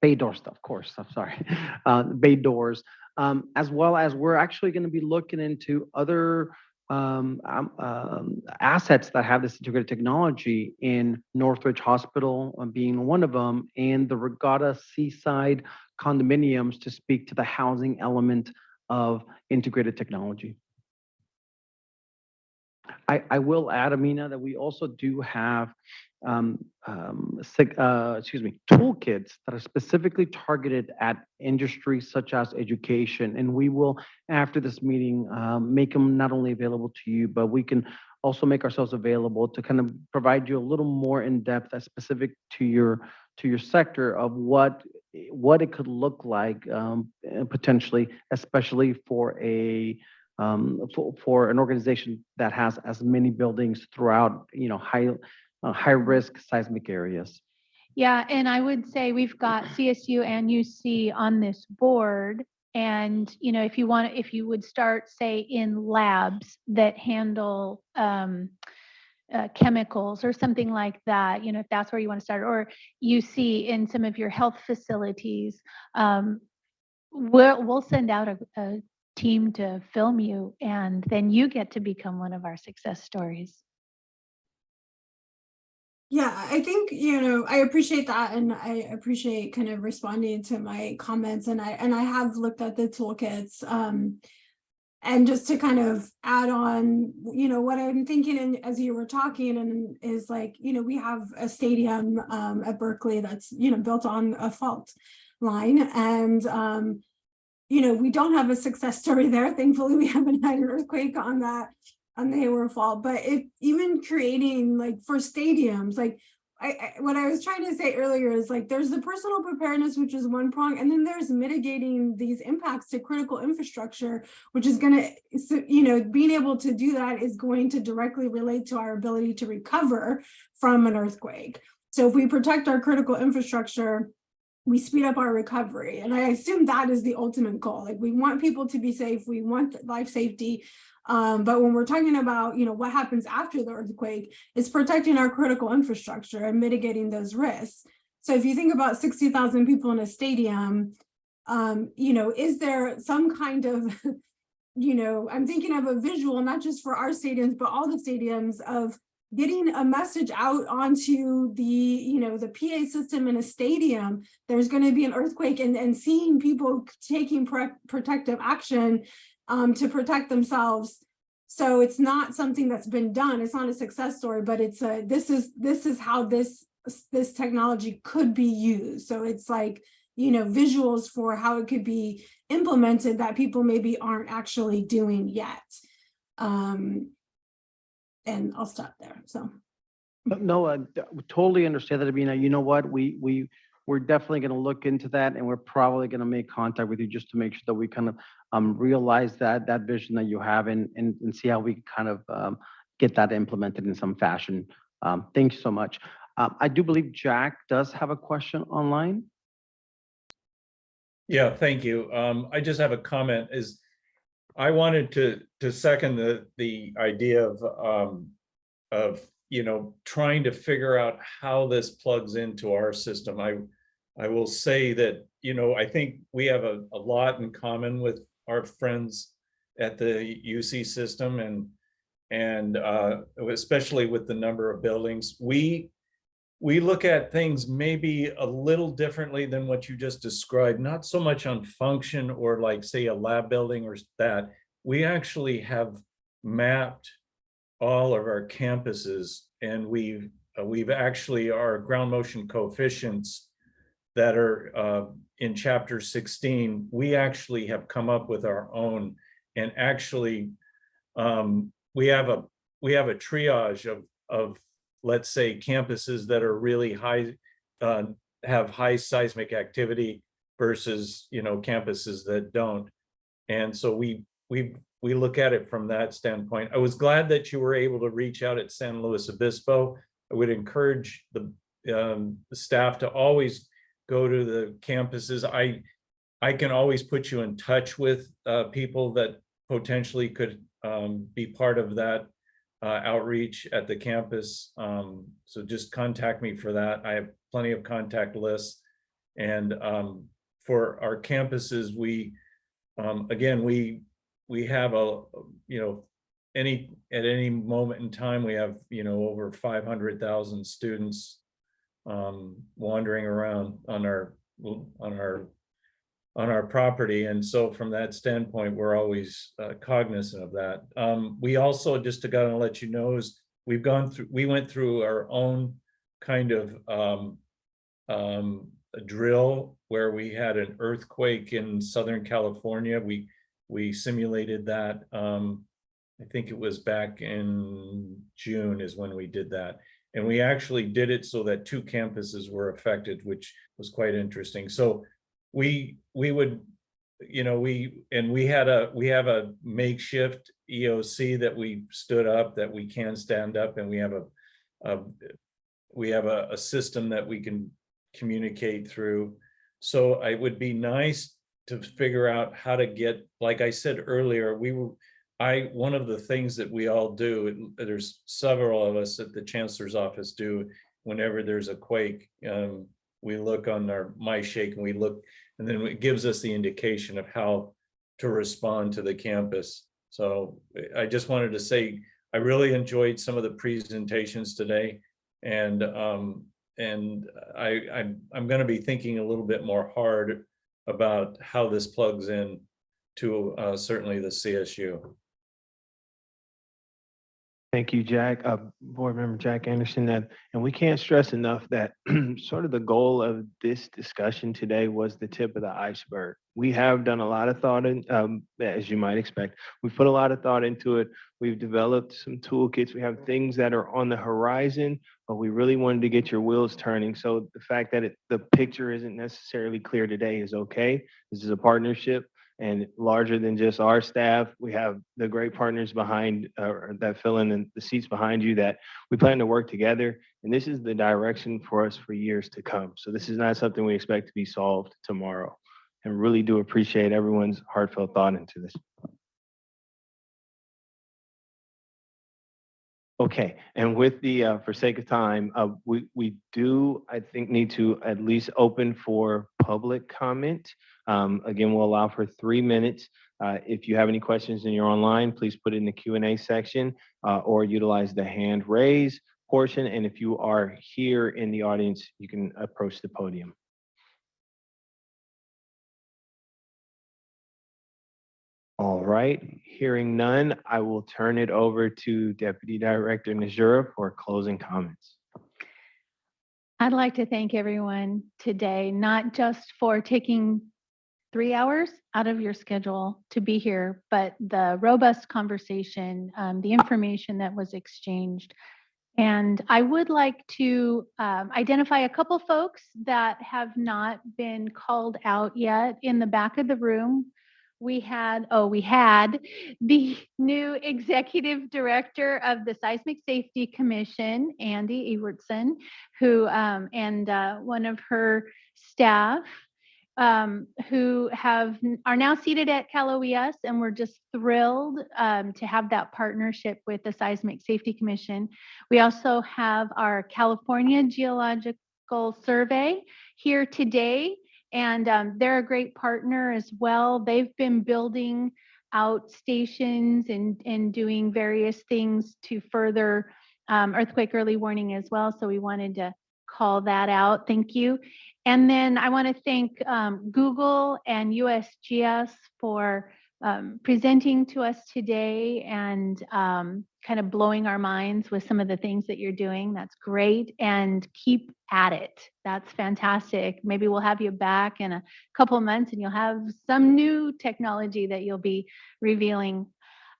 bay door stuff, of course, I'm sorry, uh, bay doors, um, as well as we're actually going to be looking into other um, um, um, assets that have this integrated technology in Northridge Hospital uh, being one of them, and the Regatta Seaside condominiums to speak to the housing element of integrated technology. I, I will add, Amina, that we also do have, um, um, uh, excuse me, toolkits that are specifically targeted at industries such as education. And we will, after this meeting, um, make them not only available to you, but we can also make ourselves available to kind of provide you a little more in-depth as specific to your, to your sector of what, what it could look like, um, potentially, especially for a, um, for, for an organization that has as many buildings throughout, you know, high, uh, high-risk seismic areas. Yeah, and I would say we've got CSU and UC on this board. And, you know, if you want, if you would start, say, in labs that handle um, uh, chemicals or something like that, you know, if that's where you want to start, or UC in some of your health facilities, um, we'll, we'll send out a, a team to film you, and then you get to become one of our success stories. Yeah, I think, you know, I appreciate that and I appreciate kind of responding to my comments and I, and I have looked at the toolkits. Um, and just to kind of add on, you know, what I'm thinking and as you were talking and is like, you know, we have a stadium um, at Berkeley that's, you know, built on a fault line and, um, you know, we don't have a success story there. Thankfully, we haven't had an earthquake on that on the Hayward Fault, but even creating like for stadiums, like I, I what I was trying to say earlier is like there's the personal preparedness, which is one prong, and then there's mitigating these impacts to critical infrastructure, which is going to, you know, being able to do that is going to directly relate to our ability to recover from an earthquake. So if we protect our critical infrastructure, we speed up our recovery. And I assume that is the ultimate goal. Like we want people to be safe, we want life safety. Um, but when we're talking about, you know, what happens after the earthquake, it's protecting our critical infrastructure and mitigating those risks. So if you think about 60,000 people in a stadium, um, you know, is there some kind of, you know, I'm thinking of a visual, not just for our stadiums, but all the stadiums of getting a message out onto the, you know, the PA system in a stadium, there's going to be an earthquake and, and seeing people taking protective action um, to protect themselves. So it's not something that's been done. It's not a success story, but it's a, this is, this is how this, this technology could be used. So it's like, you know, visuals for how it could be implemented that people maybe aren't actually doing yet. Um, and I'll stop there. So. No, I totally understand that, Amina. You know what? We, we, we're definitely going to look into that and we're probably going to make contact with you just to make sure that we kind of um, realize that, that vision that you have and, and, and see how we kind of um, get that implemented in some fashion. Um, Thank you so much. Um, I do believe Jack does have a question online. Yeah, thank you. Um, I just have a comment is I wanted to, to second the, the idea of, um, of, you know, trying to figure out how this plugs into our system. I, I will say that, you know, I think we have a, a lot in common with our friends at the UC system and, and, uh, especially with the number of buildings. We, we look at things maybe a little differently than what you just described, not so much on function or like, say, a lab building or that. We actually have mapped all of our campuses and we've, uh, we've actually, our ground motion coefficients that are uh, in chapter 16, we actually have come up with our own. And actually um, we have a we have a triage of of let's say campuses that are really high uh, have high seismic activity versus you know campuses that don't. And so we we we look at it from that standpoint i was glad that you were able to reach out at san luis obispo i would encourage the um, the staff to always go to the campuses i i can always put you in touch with uh, people that potentially could um, be part of that uh, outreach at the campus. Um, so just contact me for that. I have plenty of contact lists. And um, for our campuses, we, um, again, we, we have a, you know, any, at any moment in time, we have, you know, over 500,000 students um, wandering around on our, on our on our property. And so from that standpoint, we're always uh, cognizant of that. Um, we also, just to kind of let you know, is we've gone through, we went through our own kind of um, um, drill where we had an earthquake in Southern California. We, we simulated that. Um, I think it was back in June is when we did that. And we actually did it so that two campuses were affected, which was quite interesting. So we we would you know we and we had a we have a makeshift eoc that we stood up that we can stand up and we have a, a we have a, a system that we can communicate through so it would be nice to figure out how to get like i said earlier we were i one of the things that we all do there's several of us at the chancellor's office do whenever there's a quake um, we look on our MyShake and we look and then it gives us the indication of how to respond to the campus. So i just wanted to say i really enjoyed some of the presentations today and um and i i'm, I'm going to be thinking a little bit more hard about how this plugs in to uh, certainly the csu Thank you, Jack. Uh, Board Member Jack Anderson, that, and we can't stress enough that sort of the goal of this discussion today was the tip of the iceberg. We have done a lot of thought in, um, as you might expect, we've put a lot of thought into it. We've developed some toolkits. We have things that are on the horizon, but we really wanted to get your wheels turning. So the fact that it, the picture isn't necessarily clear today is okay. This is a partnership and larger than just our staff. We have the great partners behind uh, that fill in the seats behind you that we plan to work together. And this is the direction for us for years to come. So this is not something we expect to be solved tomorrow. And really do appreciate everyone's heartfelt thought into this. Okay, and with the, uh, for sake of time, uh, we, we do, I think, need to at least open for public comment. Um, again, we'll allow for three minutes. Uh, if you have any questions and you're online, please put it in the Q&A section uh, or utilize the hand raise portion. And if you are here in the audience, you can approach the podium. All right, hearing none, I will turn it over to Deputy Director Nezhura for closing comments. I'd like to thank everyone today, not just for taking three hours out of your schedule to be here, but the robust conversation, um, the information that was exchanged. And I would like to um, identify a couple folks that have not been called out yet in the back of the room we had, oh, we had the new executive director of the Seismic Safety Commission, Andy Ewertson, who, um, and uh, one of her staff. um, who have are now seated at Cal OES, and we're just thrilled um, to have that partnership with the Seismic Safety Commission. We also have our California Geological Survey here today, and um, they're a great partner as well. They've been building out stations and and doing various things to further um, earthquake early warning as well. So we wanted to call that out. Thank you. And then I want to thank um, Google and USGS for um, presenting to us today and um, kind of blowing our minds with some of the things that you're doing. That's great. And keep at it. That's fantastic. Maybe we'll have you back in a couple months and you'll have some new technology that you'll be revealing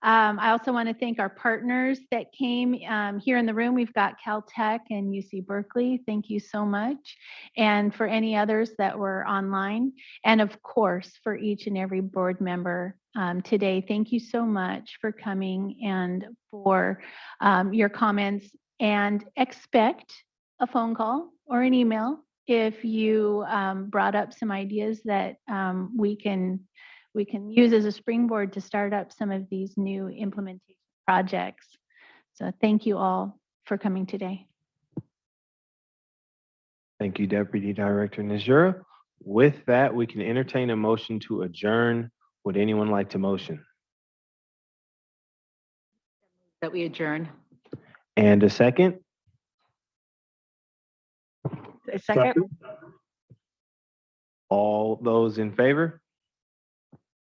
um, I also want to thank our partners that came um, here in the room. We've got Caltech and UC Berkeley. Thank you so much. And for any others that were online. And of course, for each and every board member um, today, thank you so much for coming and for um, your comments. And expect a phone call or an email if you um, brought up some ideas that um, we can we can use as a springboard to start up some of these new implementation projects. So thank you all for coming today. Thank you, Deputy Director Nezhura. With that, we can entertain a motion to adjourn. Would anyone like to motion? That we adjourn. And a second? A second? All those in favor?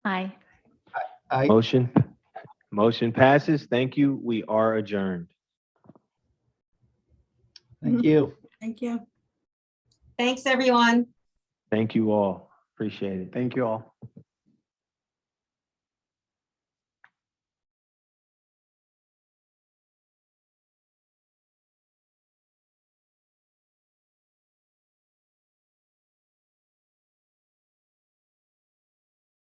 Aye. Aye. Motion, motion passes. Thank you. We are adjourned. Thank you. Thank you. Thanks, everyone. Thank you all. Appreciate it. Thank you all.